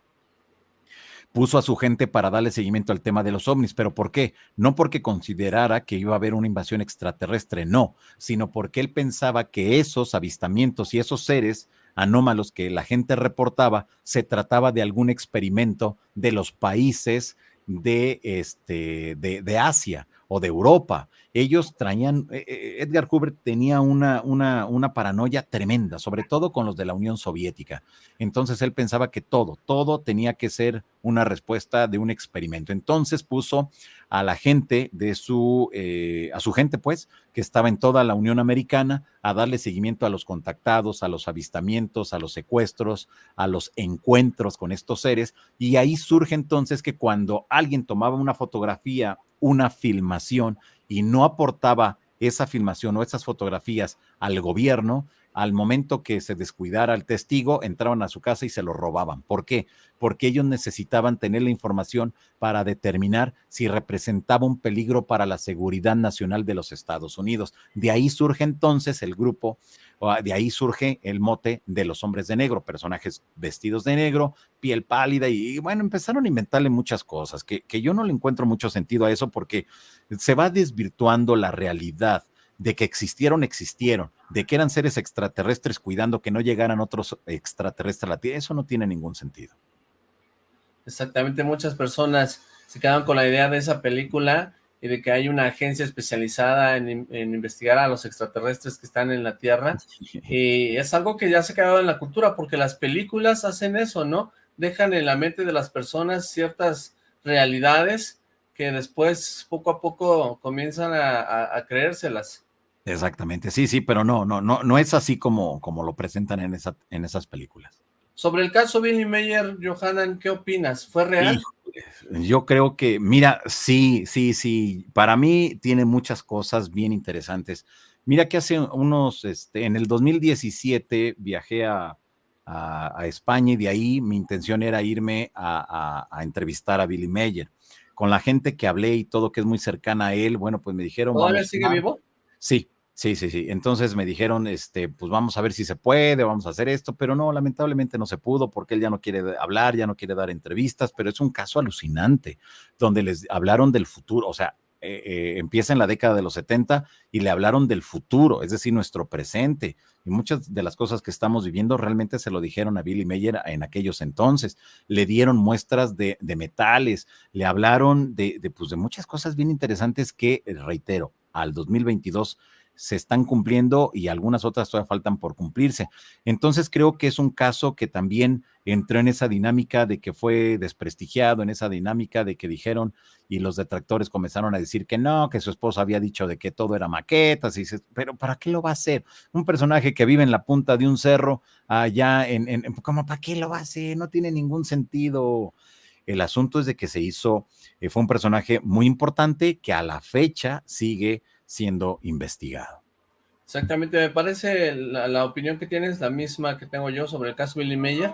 puso a su gente para darle seguimiento al tema de los ovnis. ¿Pero por qué? No porque considerara que iba a haber una invasión extraterrestre, no, sino porque él pensaba que esos avistamientos y esos seres anómalos que la gente reportaba, se trataba de algún experimento de los países de, este, de, de Asia o de Europa. Ellos traían, eh, eh, Edgar Hoover tenía una, una, una, paranoia tremenda, sobre todo con los de la Unión Soviética. Entonces él pensaba que todo, todo tenía que ser una respuesta de un experimento. Entonces puso a la gente de su, eh, a su gente, pues, que estaba en toda la Unión Americana, a darle seguimiento a los contactados, a los avistamientos, a los secuestros, a los encuentros con estos seres. Y ahí surge entonces que cuando alguien tomaba una fotografía una filmación y no aportaba esa filmación o esas fotografías al gobierno, al momento que se descuidara el testigo, entraban a su casa y se lo robaban. ¿Por qué? Porque ellos necesitaban tener la información para determinar si representaba un peligro para la seguridad nacional de los Estados Unidos. De ahí surge entonces el grupo de ahí surge el mote de los hombres de negro, personajes vestidos de negro, piel pálida y, bueno, empezaron a inventarle muchas cosas, que, que yo no le encuentro mucho sentido a eso porque se va desvirtuando la realidad de que existieron, existieron, de que eran seres extraterrestres cuidando que no llegaran otros extraterrestres a la Tierra, eso no tiene ningún sentido. Exactamente, muchas personas se quedan con la idea de esa película y de que hay una agencia especializada en, investigar a los extraterrestres que están en la Tierra, y es algo que ya se ha quedado en la cultura, porque las películas hacen eso, ¿no? Dejan en la mente de las personas ciertas realidades que después, poco a poco, comienzan a, creérselas. Exactamente, sí, sí, pero no, no, no, no es así como, como lo presentan en, esa, en esas películas. Sobre el caso Billy Mayer, Johanan, ¿qué opinas? ¿Fue real? yo creo que, mira, sí, sí, sí, para mí tiene muchas cosas bien interesantes. Mira que hace unos, este, en el 2017 viajé a, España y de ahí mi intención era irme a, entrevistar a Billy Mayer. Con la gente que hablé y todo que es muy cercana a él, bueno, pues me dijeron... ¿Todavía sigue vivo? Sí, Sí, sí, sí. Entonces me dijeron, este, pues vamos a ver si se puede, vamos a hacer esto, pero no, lamentablemente no se pudo porque él ya no quiere hablar, ya no quiere dar entrevistas, pero es un caso alucinante, donde les hablaron del futuro, o sea, eh, eh, empieza en la década de los 70 y le hablaron del futuro, es decir, nuestro presente. Y muchas de las cosas que estamos viviendo realmente se lo dijeron a Billy Mayer en aquellos entonces. Le dieron muestras de, metales, le hablaron de, de, pues, de muchas cosas bien interesantes que, reitero, al 2022 se están cumpliendo y algunas otras todavía faltan por cumplirse. Entonces creo que es un caso que también entró en esa dinámica de que fue desprestigiado, en esa dinámica de que dijeron y los detractores comenzaron a decir que no, que su esposa había dicho de que todo era maquetas, y dices, pero ¿para qué lo va a hacer? Un personaje que vive en la punta de un cerro allá en, en, como ¿para qué lo va a hacer? No tiene ningún sentido. El asunto es de que se hizo, eh, fue un personaje muy importante que a la fecha sigue siendo investigado. Exactamente, me parece la, opinión que tienes la misma que tengo yo sobre el caso Billy Meyer.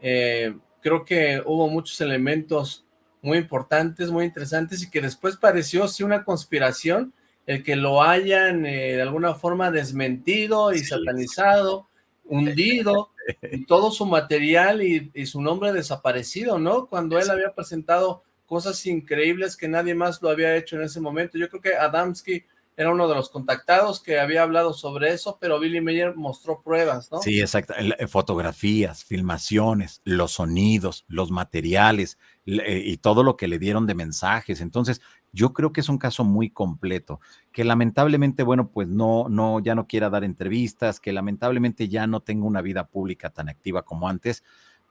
Eh, creo que hubo muchos elementos muy importantes, muy interesantes y que después pareció sí una conspiración el que lo hayan eh, de alguna forma desmentido y satanizado, hundido, y todo su material y, y, su nombre desaparecido, ¿no? Cuando él había presentado cosas increíbles que nadie más lo había hecho en ese momento. Yo creo que Adamski era uno de los contactados que había hablado sobre eso, pero Billy Mayer mostró pruebas, ¿no? Sí, exacto. Eh, fotografías, filmaciones, los sonidos, los materiales eh, y todo lo que le dieron de mensajes. Entonces, yo creo que es un caso muy completo, que lamentablemente, bueno, pues no, no, ya no quiera dar entrevistas, que lamentablemente ya no tenga una vida pública tan activa como antes,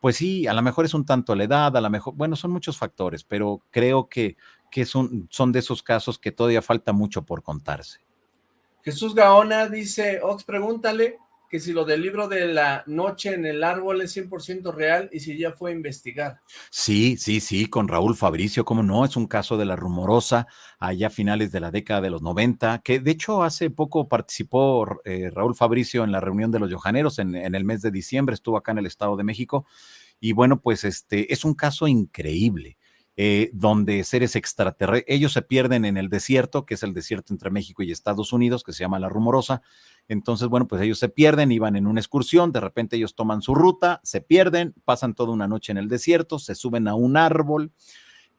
pues sí, a lo mejor es un tanto la edad, a lo mejor, bueno, son muchos factores, pero creo que, que son, son de esos casos que todavía falta mucho por contarse. Jesús Gaona dice, Ox, pregúntale que si lo del libro de la noche en el árbol es 100% real y si ya fue a investigar. Sí, sí, sí, con Raúl Fabricio, cómo no, es un caso de la rumorosa, allá a finales de la década de los 90, que de hecho hace poco participó eh, Raúl Fabricio en la reunión de los Yojaneros en, en el mes de diciembre, estuvo acá en el Estado de México, y bueno, pues este es un caso increíble. Eh, donde seres extraterrestres, ellos se pierden en el desierto, que es el desierto entre México y Estados Unidos, que se llama La Rumorosa. Entonces, bueno, pues ellos se pierden, iban en una excursión, de repente ellos toman su ruta, se pierden, pasan toda una noche en el desierto, se suben a un árbol,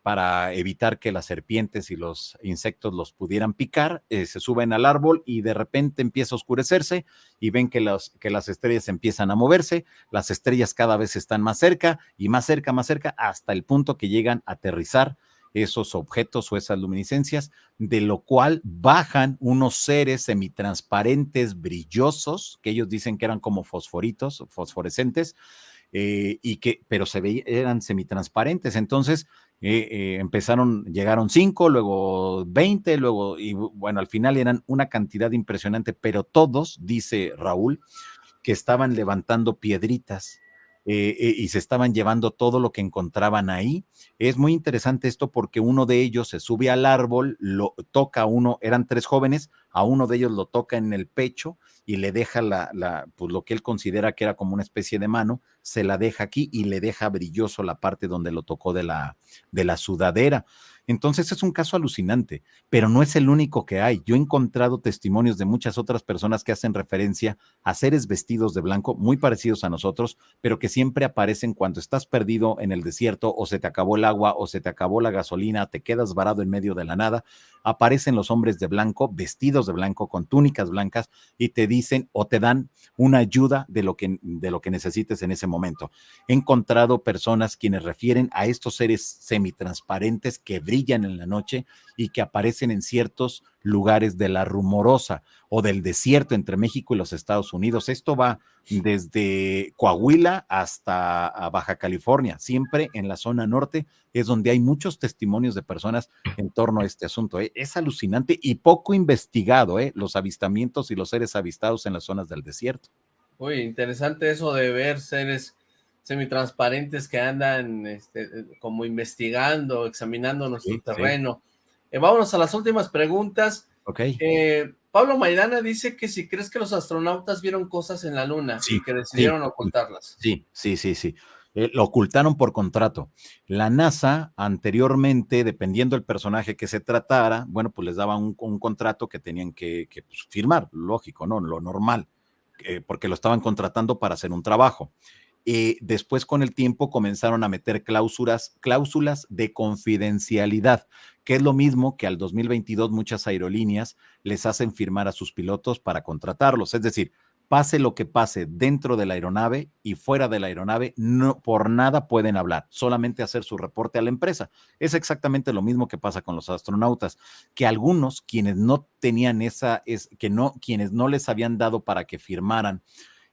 para evitar que las serpientes y los insectos los pudieran picar, eh, se suben al árbol y de repente empieza a oscurecerse y ven que, que las estrellas empiezan a moverse, las estrellas cada vez están más cerca y más cerca, más cerca, hasta el punto que llegan a aterrizar esos objetos o esas luminiscencias, de lo cual bajan unos seres semitransparentes, brillosos, que ellos dicen que eran como fosforitos, fosforescentes, eh, y que, pero se veían, eran semitransparentes. Entonces, eh, eh, empezaron, llegaron cinco, luego veinte, luego, y bueno, al final eran una cantidad impresionante, pero todos, dice Raúl, que estaban levantando piedritas eh, eh, y se estaban llevando todo lo que encontraban ahí. Es muy interesante esto porque uno de ellos se sube al árbol, lo toca a uno, eran tres jóvenes, a uno de ellos lo toca en el pecho y le deja la, la, pues lo que él considera que era como una especie de mano, se la deja aquí y le deja brilloso la parte donde lo tocó de la, de la sudadera. Entonces es un caso alucinante, pero no es el único que hay. Yo he encontrado testimonios de muchas otras personas que hacen referencia a seres vestidos de blanco, muy parecidos a nosotros, pero que siempre aparecen cuando estás perdido en el desierto o se te acabó el agua o se te acabó la gasolina, te quedas varado en medio de la nada. Aparecen los hombres de blanco, vestidos de blanco, con túnicas blancas y te dicen o te dan una ayuda de lo que, de lo que necesites en ese momento. He encontrado personas quienes refieren a estos seres semitransparentes que brillan en la noche y que aparecen en ciertos lugares de la rumorosa o del desierto entre México y los Estados Unidos. Esto va desde Coahuila hasta Baja California, siempre en la zona norte es donde hay muchos testimonios de personas en torno a este asunto. ¿eh? Es alucinante y poco investigado ¿eh? los avistamientos y los seres avistados en las zonas del desierto. Uy, interesante eso de ver seres semitransparentes que andan este, como investigando, examinando nuestro terreno. Eh, vámonos a las últimas preguntas. Ok. Eh, Pablo Maidana dice que si crees que los astronautas vieron cosas en la luna y que decidieron ocultarlas. Sí, sí, sí, sí. Eh, lo ocultaron por contrato. La NASA anteriormente, dependiendo del personaje que se tratara, bueno, pues les daba un, contrato que tenían que, pues, firmar, lógico, ¿no? Lo normal, porque lo estaban contratando para hacer un trabajo. Eh, después con el tiempo comenzaron a meter cláusulas, cláusulas de confidencialidad, que es lo mismo que al 2022 muchas aerolíneas les hacen firmar a sus pilotos para contratarlos. Es decir, pase lo que pase dentro de la aeronave y fuera de la aeronave, no por nada pueden hablar, solamente hacer su reporte a la empresa. Es exactamente lo mismo que pasa con los astronautas, que algunos quienes no tenían esa es que no quienes no les habían dado para que firmaran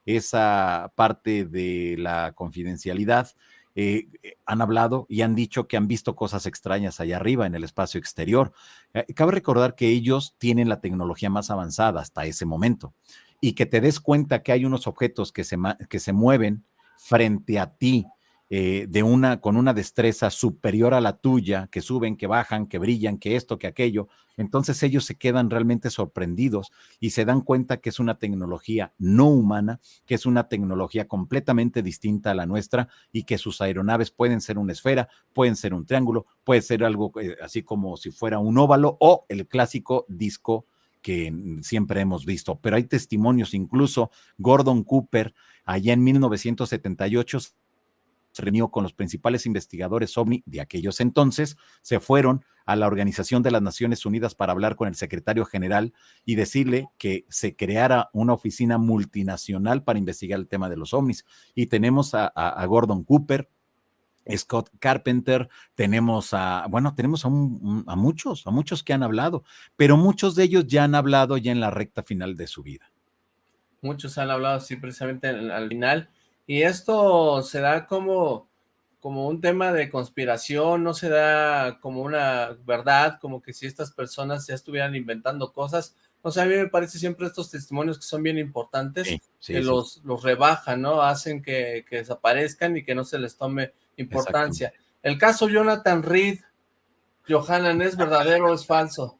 esa parte de la confidencialidad, eh, eh, han hablado y han dicho que han visto cosas extrañas allá arriba en el espacio exterior. Eh, cabe recordar que ellos tienen la tecnología más avanzada hasta ese momento y que te des cuenta que hay unos objetos que se, que se mueven frente a ti eh, de una, con una destreza superior a la tuya, que suben, que bajan, que brillan, que esto, que aquello. Entonces ellos se quedan realmente sorprendidos y se dan cuenta que es una tecnología no humana, que es una tecnología completamente distinta a la nuestra y que sus aeronaves pueden ser una esfera, pueden ser un triángulo, puede ser algo eh, así como si fuera un óvalo o el clásico disco que siempre hemos visto, pero hay testimonios, incluso Gordon Cooper, allá en 1978, se reunió con los principales investigadores OVNI de aquellos entonces, se fueron a la Organización de las Naciones Unidas para hablar con el secretario general y decirle que se creara una oficina multinacional para investigar el tema de los ovnis. Y tenemos a, Gordon Cooper, Scott Carpenter, tenemos a, bueno, tenemos a, muchos, a muchos que han hablado, pero muchos de ellos ya han hablado ya en la recta final de su vida. Muchos han hablado, sí, precisamente al final, y esto se da como, como un tema de conspiración, no se da como una verdad, como que si estas personas ya estuvieran inventando cosas. O sea, a mí me parece siempre estos testimonios que son bien importantes, que Los, los rebajan, ¿no? Hacen que, desaparezcan y que no se les tome importancia. El caso Jonathan Reed, Johanan, ¿es verdadero o es falso?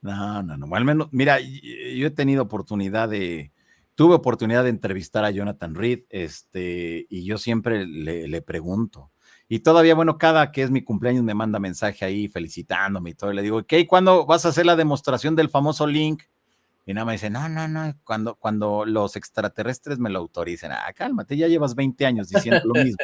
No, no, no. Al menos, mira, yo he tenido oportunidad de, tuve oportunidad de entrevistar a Jonathan Reed, este, y yo siempre le, pregunto. Y todavía, bueno, cada que es mi cumpleaños me manda mensaje ahí felicitándome y todo. Y le digo, ¿qué? ¿Cuándo vas a hacer la demostración del famoso link? Y nada más dice, no, no, no, cuando, cuando los extraterrestres me lo autoricen, ah, cálmate, ya llevas 20 años diciendo lo mismo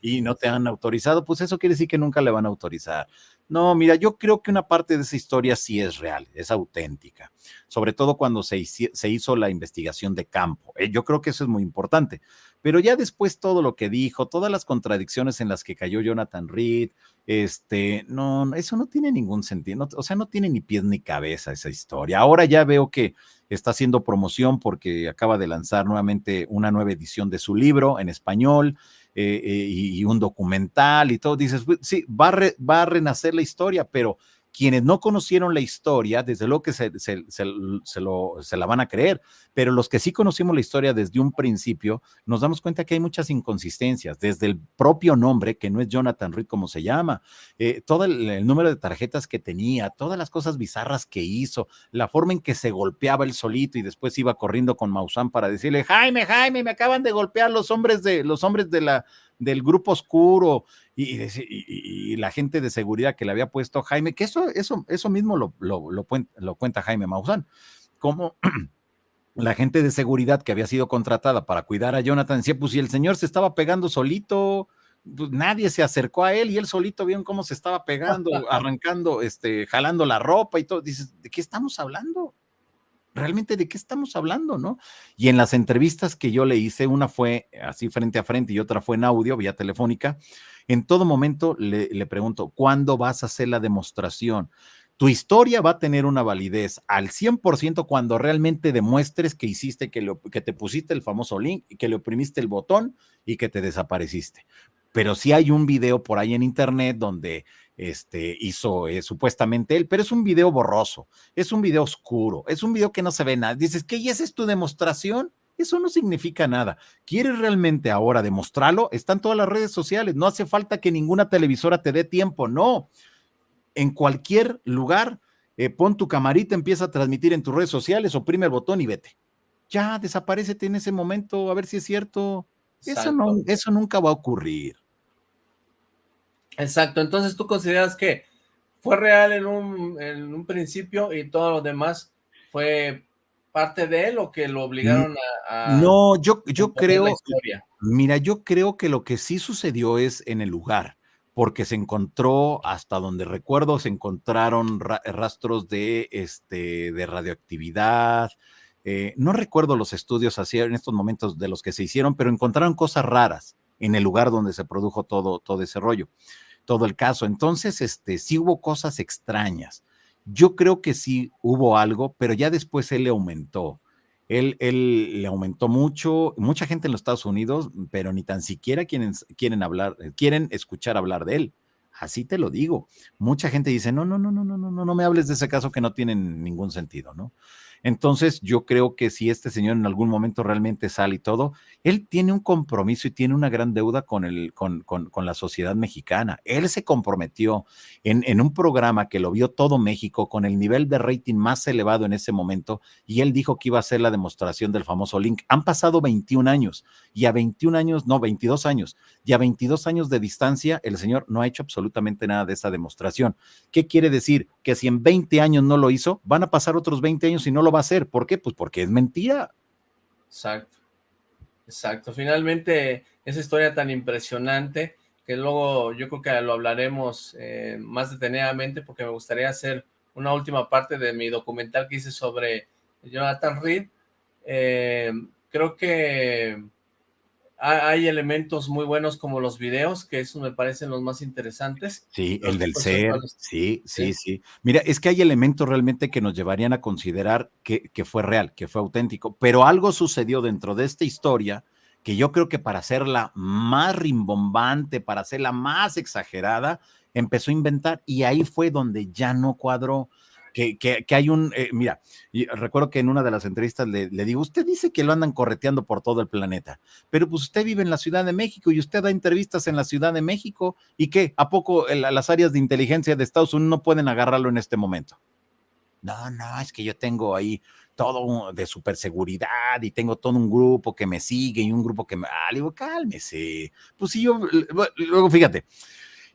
y no te han autorizado, pues eso quiere decir que nunca le van a autorizar. No, mira, yo creo que una parte de esa historia sí es real, es auténtica, sobre todo cuando se, hizo la investigación de campo. Eh, yo creo que eso es muy importante. Pero ya después todo lo que dijo, todas las contradicciones en las que cayó Jonathan Reed, este, no, eso no tiene ningún sentido, o sea, no tiene ni pies ni cabeza esa historia. Ahora ya veo que está haciendo promoción porque acaba de lanzar nuevamente una nueva edición de su libro en español eh, eh, y, un documental y todo. Dices, sí, va va a renacer la historia, pero quienes no conocieron la historia, desde luego que se, la van a creer, pero los que sí conocimos la historia desde un principio, nos damos cuenta que hay muchas inconsistencias, desde el propio nombre, que no es Jonathan Reed como se llama, eh, todo el, número de tarjetas que tenía, todas las cosas bizarras que hizo, la forma en que se golpeaba el solito y después iba corriendo con Maussan para decirle, Jaime, Jaime, me acaban de golpear los hombres de, los hombres de la, del grupo oscuro y, la gente de seguridad que le había puesto Jaime, que eso, eso, eso mismo lo, lo, cuenta Jaime Maussan, como la gente de seguridad que había sido contratada para cuidar a Jonathan decía, pues si el señor se estaba pegando solito, pues nadie se acercó a él y él solito vio cómo se estaba pegando, arrancando, este, jalando la ropa y todo. Dices, ¿de qué estamos hablando? Realmente de qué estamos hablando, ¿no? Y en las entrevistas que yo le hice, una fue así frente a frente y otra fue en audio, vía telefónica, en todo momento le, pregunto, ¿cuándo vas a hacer la demostración? Tu historia va a tener una validez al 100% cuando realmente demuestres que hiciste, que, que te pusiste el famoso link, que le oprimiste el botón y que te desapareciste. Pero si hay un video por ahí en internet donde este, hizo eh, supuestamente él, pero es un video borroso, es un video oscuro, es un video que no se ve nada. Dices, ¿qué? ¿Y esa es tu demostración? Eso no significa nada. ¿Quieres realmente ahora demostrarlo? Están todas las redes sociales. No hace falta que ninguna televisora te dé tiempo. No. En cualquier lugar, eh, pon tu camarita, empieza a transmitir en tus redes sociales, oprime el botón y vete. Ya, desaparecete en ese momento, a ver si es cierto. Eso, no, eso nunca va a ocurrir. Exacto, entonces tú consideras que fue real en un, en un principio y todo lo demás fue parte de él o que lo obligaron a... no, yo, yo creo... Mira, yo creo que lo que sí sucedió es en el lugar, porque se encontró, hasta donde recuerdo, se encontraron rastros de, este, de radioactividad. Eh, no recuerdo los estudios así en estos momentos de los que se hicieron, pero encontraron cosas raras en el lugar donde se produjo todo, todo ese rollo todo el caso. Entonces, este, sí hubo cosas extrañas. Yo creo que sí hubo algo, pero ya después él le aumentó. Él, él le aumentó mucho, mucha gente en los Estados Unidos, pero ni tan siquiera quieren, quieren hablar, quieren escuchar hablar de él. Así te lo digo. Mucha gente dice, no, no, no, no, no, no, no, no me hables de ese caso que no tiene ningún sentido, ¿no? Entonces, yo creo que si este señor en algún momento realmente sale y todo, él tiene un compromiso y tiene una gran deuda con, la sociedad mexicana. Él se comprometió en, en, un programa que lo vio todo México con el nivel de rating más elevado en ese momento y él dijo que iba a hacer la demostración del famoso link. Han pasado 21 años y a 21 años, no, 22 años, y a 22 años de distancia, el señor no ha hecho absolutamente nada de esa demostración. ¿Qué quiere decir? Que si en 20 años no lo hizo, van a pasar otros 20 años y no lo va a hacer. ¿Por qué? Pues porque es mentira. Exacto. Exacto. Finalmente, esa historia tan impresionante que luego yo creo que lo hablaremos eh, más detenidamente porque me gustaría hacer una última parte de mi documental que hice sobre Jonathan Reed. Eh, creo que hay elementos muy buenos como los videos, que esos me parecen los más interesantes. Sí, el del ser, sí, sí, sí, Mira, es que hay elementos realmente que nos llevarían a considerar que, que, fue real, que fue auténtico, pero algo sucedió dentro de esta historia que yo creo que para hacerla más rimbombante, para hacerla más exagerada, empezó a inventar y ahí fue donde ya no cuadró que, que, hay un, eh, mira, recuerdo que en una de las entrevistas le, digo, usted dice que lo andan correteando por todo el planeta, pero pues usted vive en la Ciudad de México y usted da entrevistas en la Ciudad de México y qué, ¿a poco las áreas de inteligencia de Estados Unidos no pueden agarrarlo en este momento? No, no, es que yo tengo ahí todo de superseguridad y tengo todo un grupo que me sigue y un grupo que me... Ah, le digo, cálmese. Pues sí, yo, luego fíjate,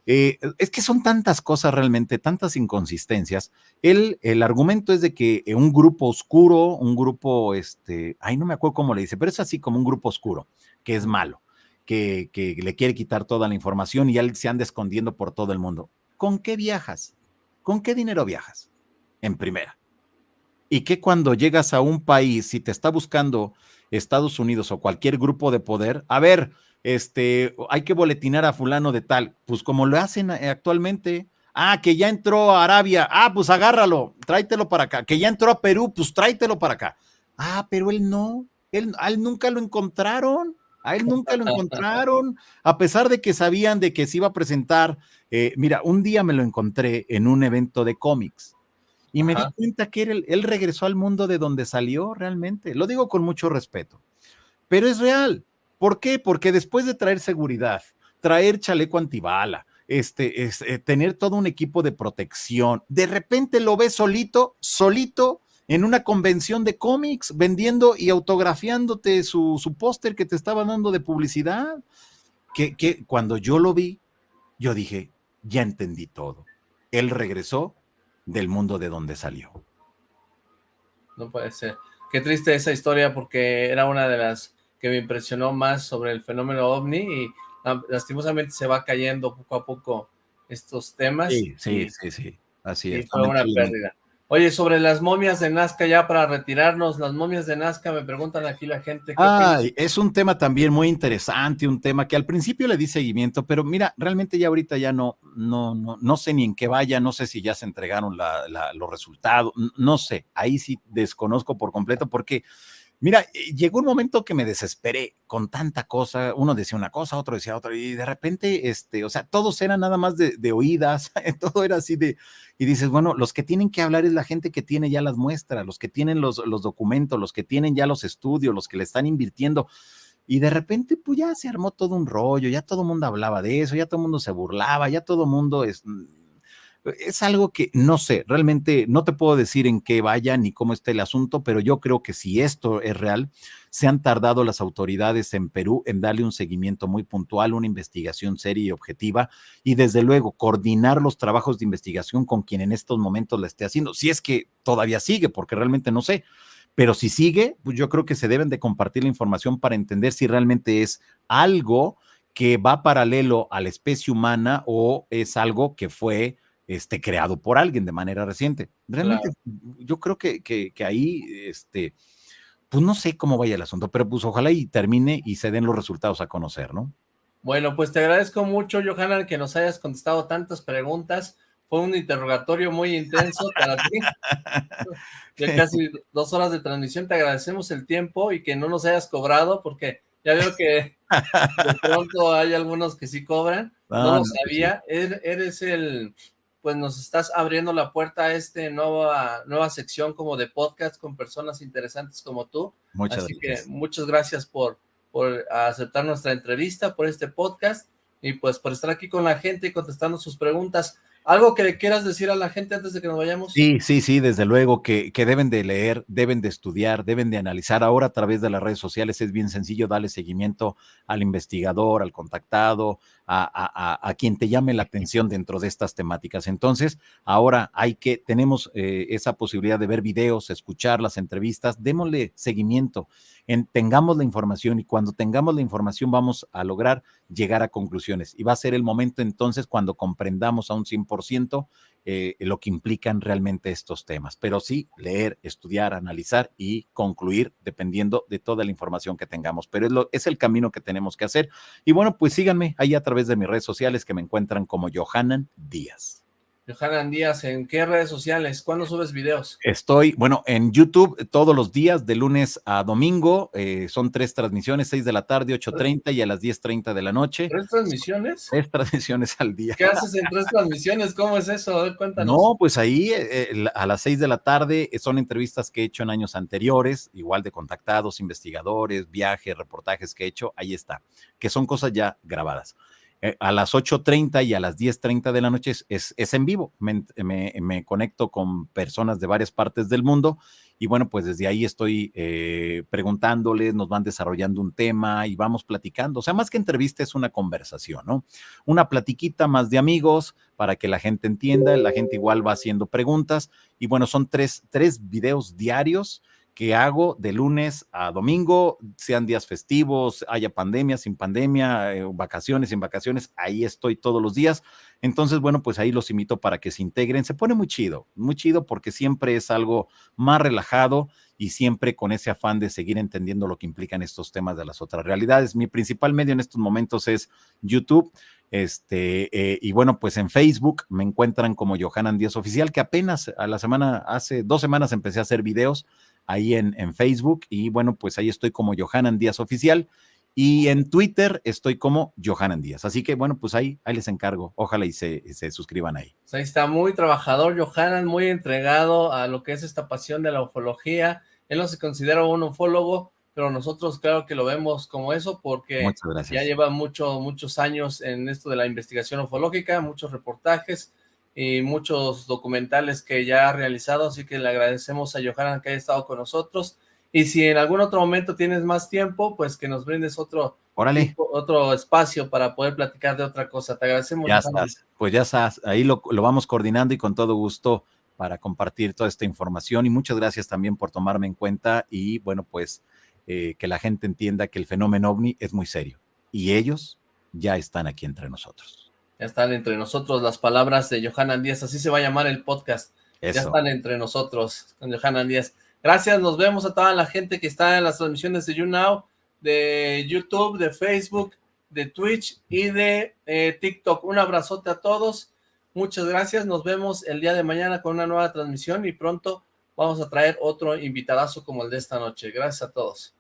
Eh, es que son tantas cosas realmente, tantas inconsistencias. El, el argumento es de que un grupo oscuro, un grupo, este, ay, no me acuerdo cómo le dice, pero es así como un grupo oscuro, que es malo, que, que le quiere quitar toda la información y ya se anda escondiendo por todo el mundo. ¿Con qué viajas? ¿Con qué dinero viajas? En primera. Y que cuando llegas a un país, si te está buscando Estados Unidos o cualquier grupo de poder, a ver, este, hay que boletinar a fulano de tal, pues como lo hacen eh, actualmente. Ah, que ya entró a Arabia, ah, pues agárralo, tráetelo para acá. Que ya entró a Perú, pues tráetelo para acá. Ah, pero él no, él, a él nunca lo encontraron, a él nunca lo encontraron, a pesar de que sabían de que se iba a presentar. Eh, mira, un día me lo encontré en un evento de cómics y me di cuenta que él, él regresó al mundo de donde salió realmente. Lo digo con mucho respeto, pero es real ¿Por qué? Porque después de traer seguridad, traer chaleco antibala, este, es, eh, tener todo un equipo de protección, de repente lo ves solito, solito en una convención de cómics, vendiendo y autografiándote su, su póster que te estaba dando de publicidad, que, que cuando yo lo vi, yo dije, ya entendí todo. Él regresó del mundo de donde salió. No puede ser. Qué triste esa historia porque era una de las que me impresionó más sobre el fenómeno ovni y lastimosamente se va cayendo poco a poco estos temas. Sí, sí, sí, sí, así es. fue una pérdida. Oye, sobre las momias de Nazca, ya para retirarnos, las momias de Nazca, me preguntan aquí la gente. Ah, es un tema también muy interesante, un tema que al principio le di seguimiento, pero mira, realmente ya ahorita ya no, no, no, no sé ni en qué vaya, no sé si ya se entregaron los resultados, no sé, ahí sí desconozco por completo porque Mira, eh, llegó un momento que me desesperé con tanta cosa. Uno decía una cosa, otro decía otra, y de repente, este, o sea, todos eran nada más de, oídas, todo era así de, y dices, bueno, los que tienen que hablar es la gente que tiene ya las muestras, los que tienen los, los documentos, los que tienen ya los estudios, los que le están invirtiendo. Y de repente, pues ya se armó todo un rollo, ya todo el mundo hablaba de eso, ya todo el mundo se burlaba, ya todo el mundo es, es algo que no sé, realmente no te puedo decir en qué vaya ni cómo está el asunto, pero yo creo que si esto es real, se han tardado las autoridades en Perú en darle un seguimiento muy puntual, una investigación seria y objetiva, y desde luego coordinar los trabajos de investigación con quien en estos momentos la esté haciendo, si es que todavía sigue, porque realmente no sé. Pero si sigue, pues yo creo que se deben de compartir la información para entender si realmente es algo que va paralelo a la especie humana o es algo que fue este, creado por alguien de manera reciente. Realmente, yo creo que, que, ahí, este, pues no sé cómo vaya el asunto, pero pues ojalá y termine y se den los resultados a conocer, ¿no? Bueno, pues te agradezco mucho, Johanna, que nos hayas contestado tantas preguntas. Fue un interrogatorio muy intenso para ti. De casi dos horas de transmisión. Te agradecemos el tiempo y que no nos hayas cobrado, porque ya veo que de pronto hay algunos que sí cobran. No, lo pues sabía. Eres el pues nos estás abriendo la puerta a esta nueva, nueva sección como de podcast con personas interesantes como tú. Muchas Así que muchas gracias por, por aceptar nuestra entrevista, por este podcast y pues por estar aquí con la gente y contestando sus preguntas. ¿Algo que le quieras decir a la gente antes de que nos vayamos? Sí, sí, sí, desde luego que, que, deben de leer, deben de estudiar, deben de analizar. Ahora a través de las redes sociales es bien sencillo darle seguimiento al investigador, al contactado, a, quien te llame la atención dentro de estas temáticas. Entonces, ahora hay que, tenemos eh, esa posibilidad de ver videos, escuchar las entrevistas, démosle seguimiento tengamos la información y cuando tengamos la información vamos a lograr llegar a conclusiones. Y va a ser el momento entonces cuando comprendamos a un 100% eh, lo que implican realmente estos temas. Pero sí, leer, estudiar, analizar y concluir dependiendo de toda la información que tengamos. Pero es, lo, es el camino que tenemos que hacer. Y bueno, pues síganme ahí a través de mis redes sociales que me encuentran como Johanan Díaz. Johanan Díaz, ¿en qué redes sociales? ¿Cuándo subes videos? Estoy, bueno, en YouTube todos los días, de lunes a domingo. Eh, son tres transmisiones, seis de la tarde, 8.30 y a las 10.30 de la noche. ¿Tres transmisiones? Tres transmisiones al día. ¿Qué haces en tres transmisiones? ¿Cómo es eso? cuéntanos. No, pues ahí eh, a las seis de la tarde eh, son entrevistas que he hecho en años anteriores, igual de contactados, investigadores, viajes, reportajes que he hecho, ahí está, que son cosas ya grabadas. Eh, a las 8.30 y a las 10.30 de la noche es, es, en vivo. Me, conecto con personas de varias partes del mundo y bueno, pues desde ahí estoy eh, preguntándoles, nos van desarrollando un tema y vamos platicando. O sea, más que entrevista es una conversación, ¿no? Una platiquita más de amigos para que la gente entienda, la gente igual va haciendo preguntas y bueno, son tres, tres videos diarios que hago de lunes a domingo, sean días festivos, haya pandemia, sin pandemia, eh, vacaciones, sin vacaciones, ahí estoy todos los días. Entonces, bueno, pues ahí los invito para que se integren. Se pone muy chido, muy chido porque siempre es algo más relajado y siempre con ese afán de seguir entendiendo lo que implican estos temas de las otras realidades. Mi principal medio en estos momentos es YouTube. Este, eh, y bueno, pues en Facebook me encuentran como Johanan Díaz Oficial, que apenas a la semana, hace dos semanas empecé a hacer videos ahí en, en Facebook y bueno, pues ahí estoy como Johanan Díaz Oficial y en Twitter estoy como Johanan Díaz. Así que bueno, pues ahí, ahí les encargo. Ojalá y se, se suscriban ahí. Pues ahí está muy trabajador Johanan, muy entregado a lo que es esta pasión de la ufología. Él no se considera un ufólogo, pero nosotros claro que lo vemos como eso porque ya lleva mucho, muchos años en esto de la investigación ufológica, muchos reportajes, y muchos documentales que ya ha realizado, así que le agradecemos a Johanan que haya estado con nosotros, y si en algún otro momento tienes más tiempo, pues que nos brindes otro, otro espacio para poder platicar de otra cosa, te agradecemos. Ya estás, pues ya estás, ahí lo, vamos coordinando y con todo gusto para compartir toda esta información, y muchas gracias también por tomarme en cuenta, y bueno, pues eh, que la gente entienda que el fenómeno OVNI es muy serio, y ellos ya están aquí entre nosotros. Ya están entre nosotros las palabras de Johanan Díaz, así se va a llamar el podcast. Ya están entre nosotros con Johanan Díaz. Gracias, nos vemos a toda la gente que está en las transmisiones de YouNow, de YouTube, de Facebook, de Twitch y de eh, TikTok. Un abrazote a todos. Muchas gracias. Nos vemos el día de mañana con una nueva transmisión y pronto vamos a traer otro invitadazo como el de esta noche. Gracias a todos.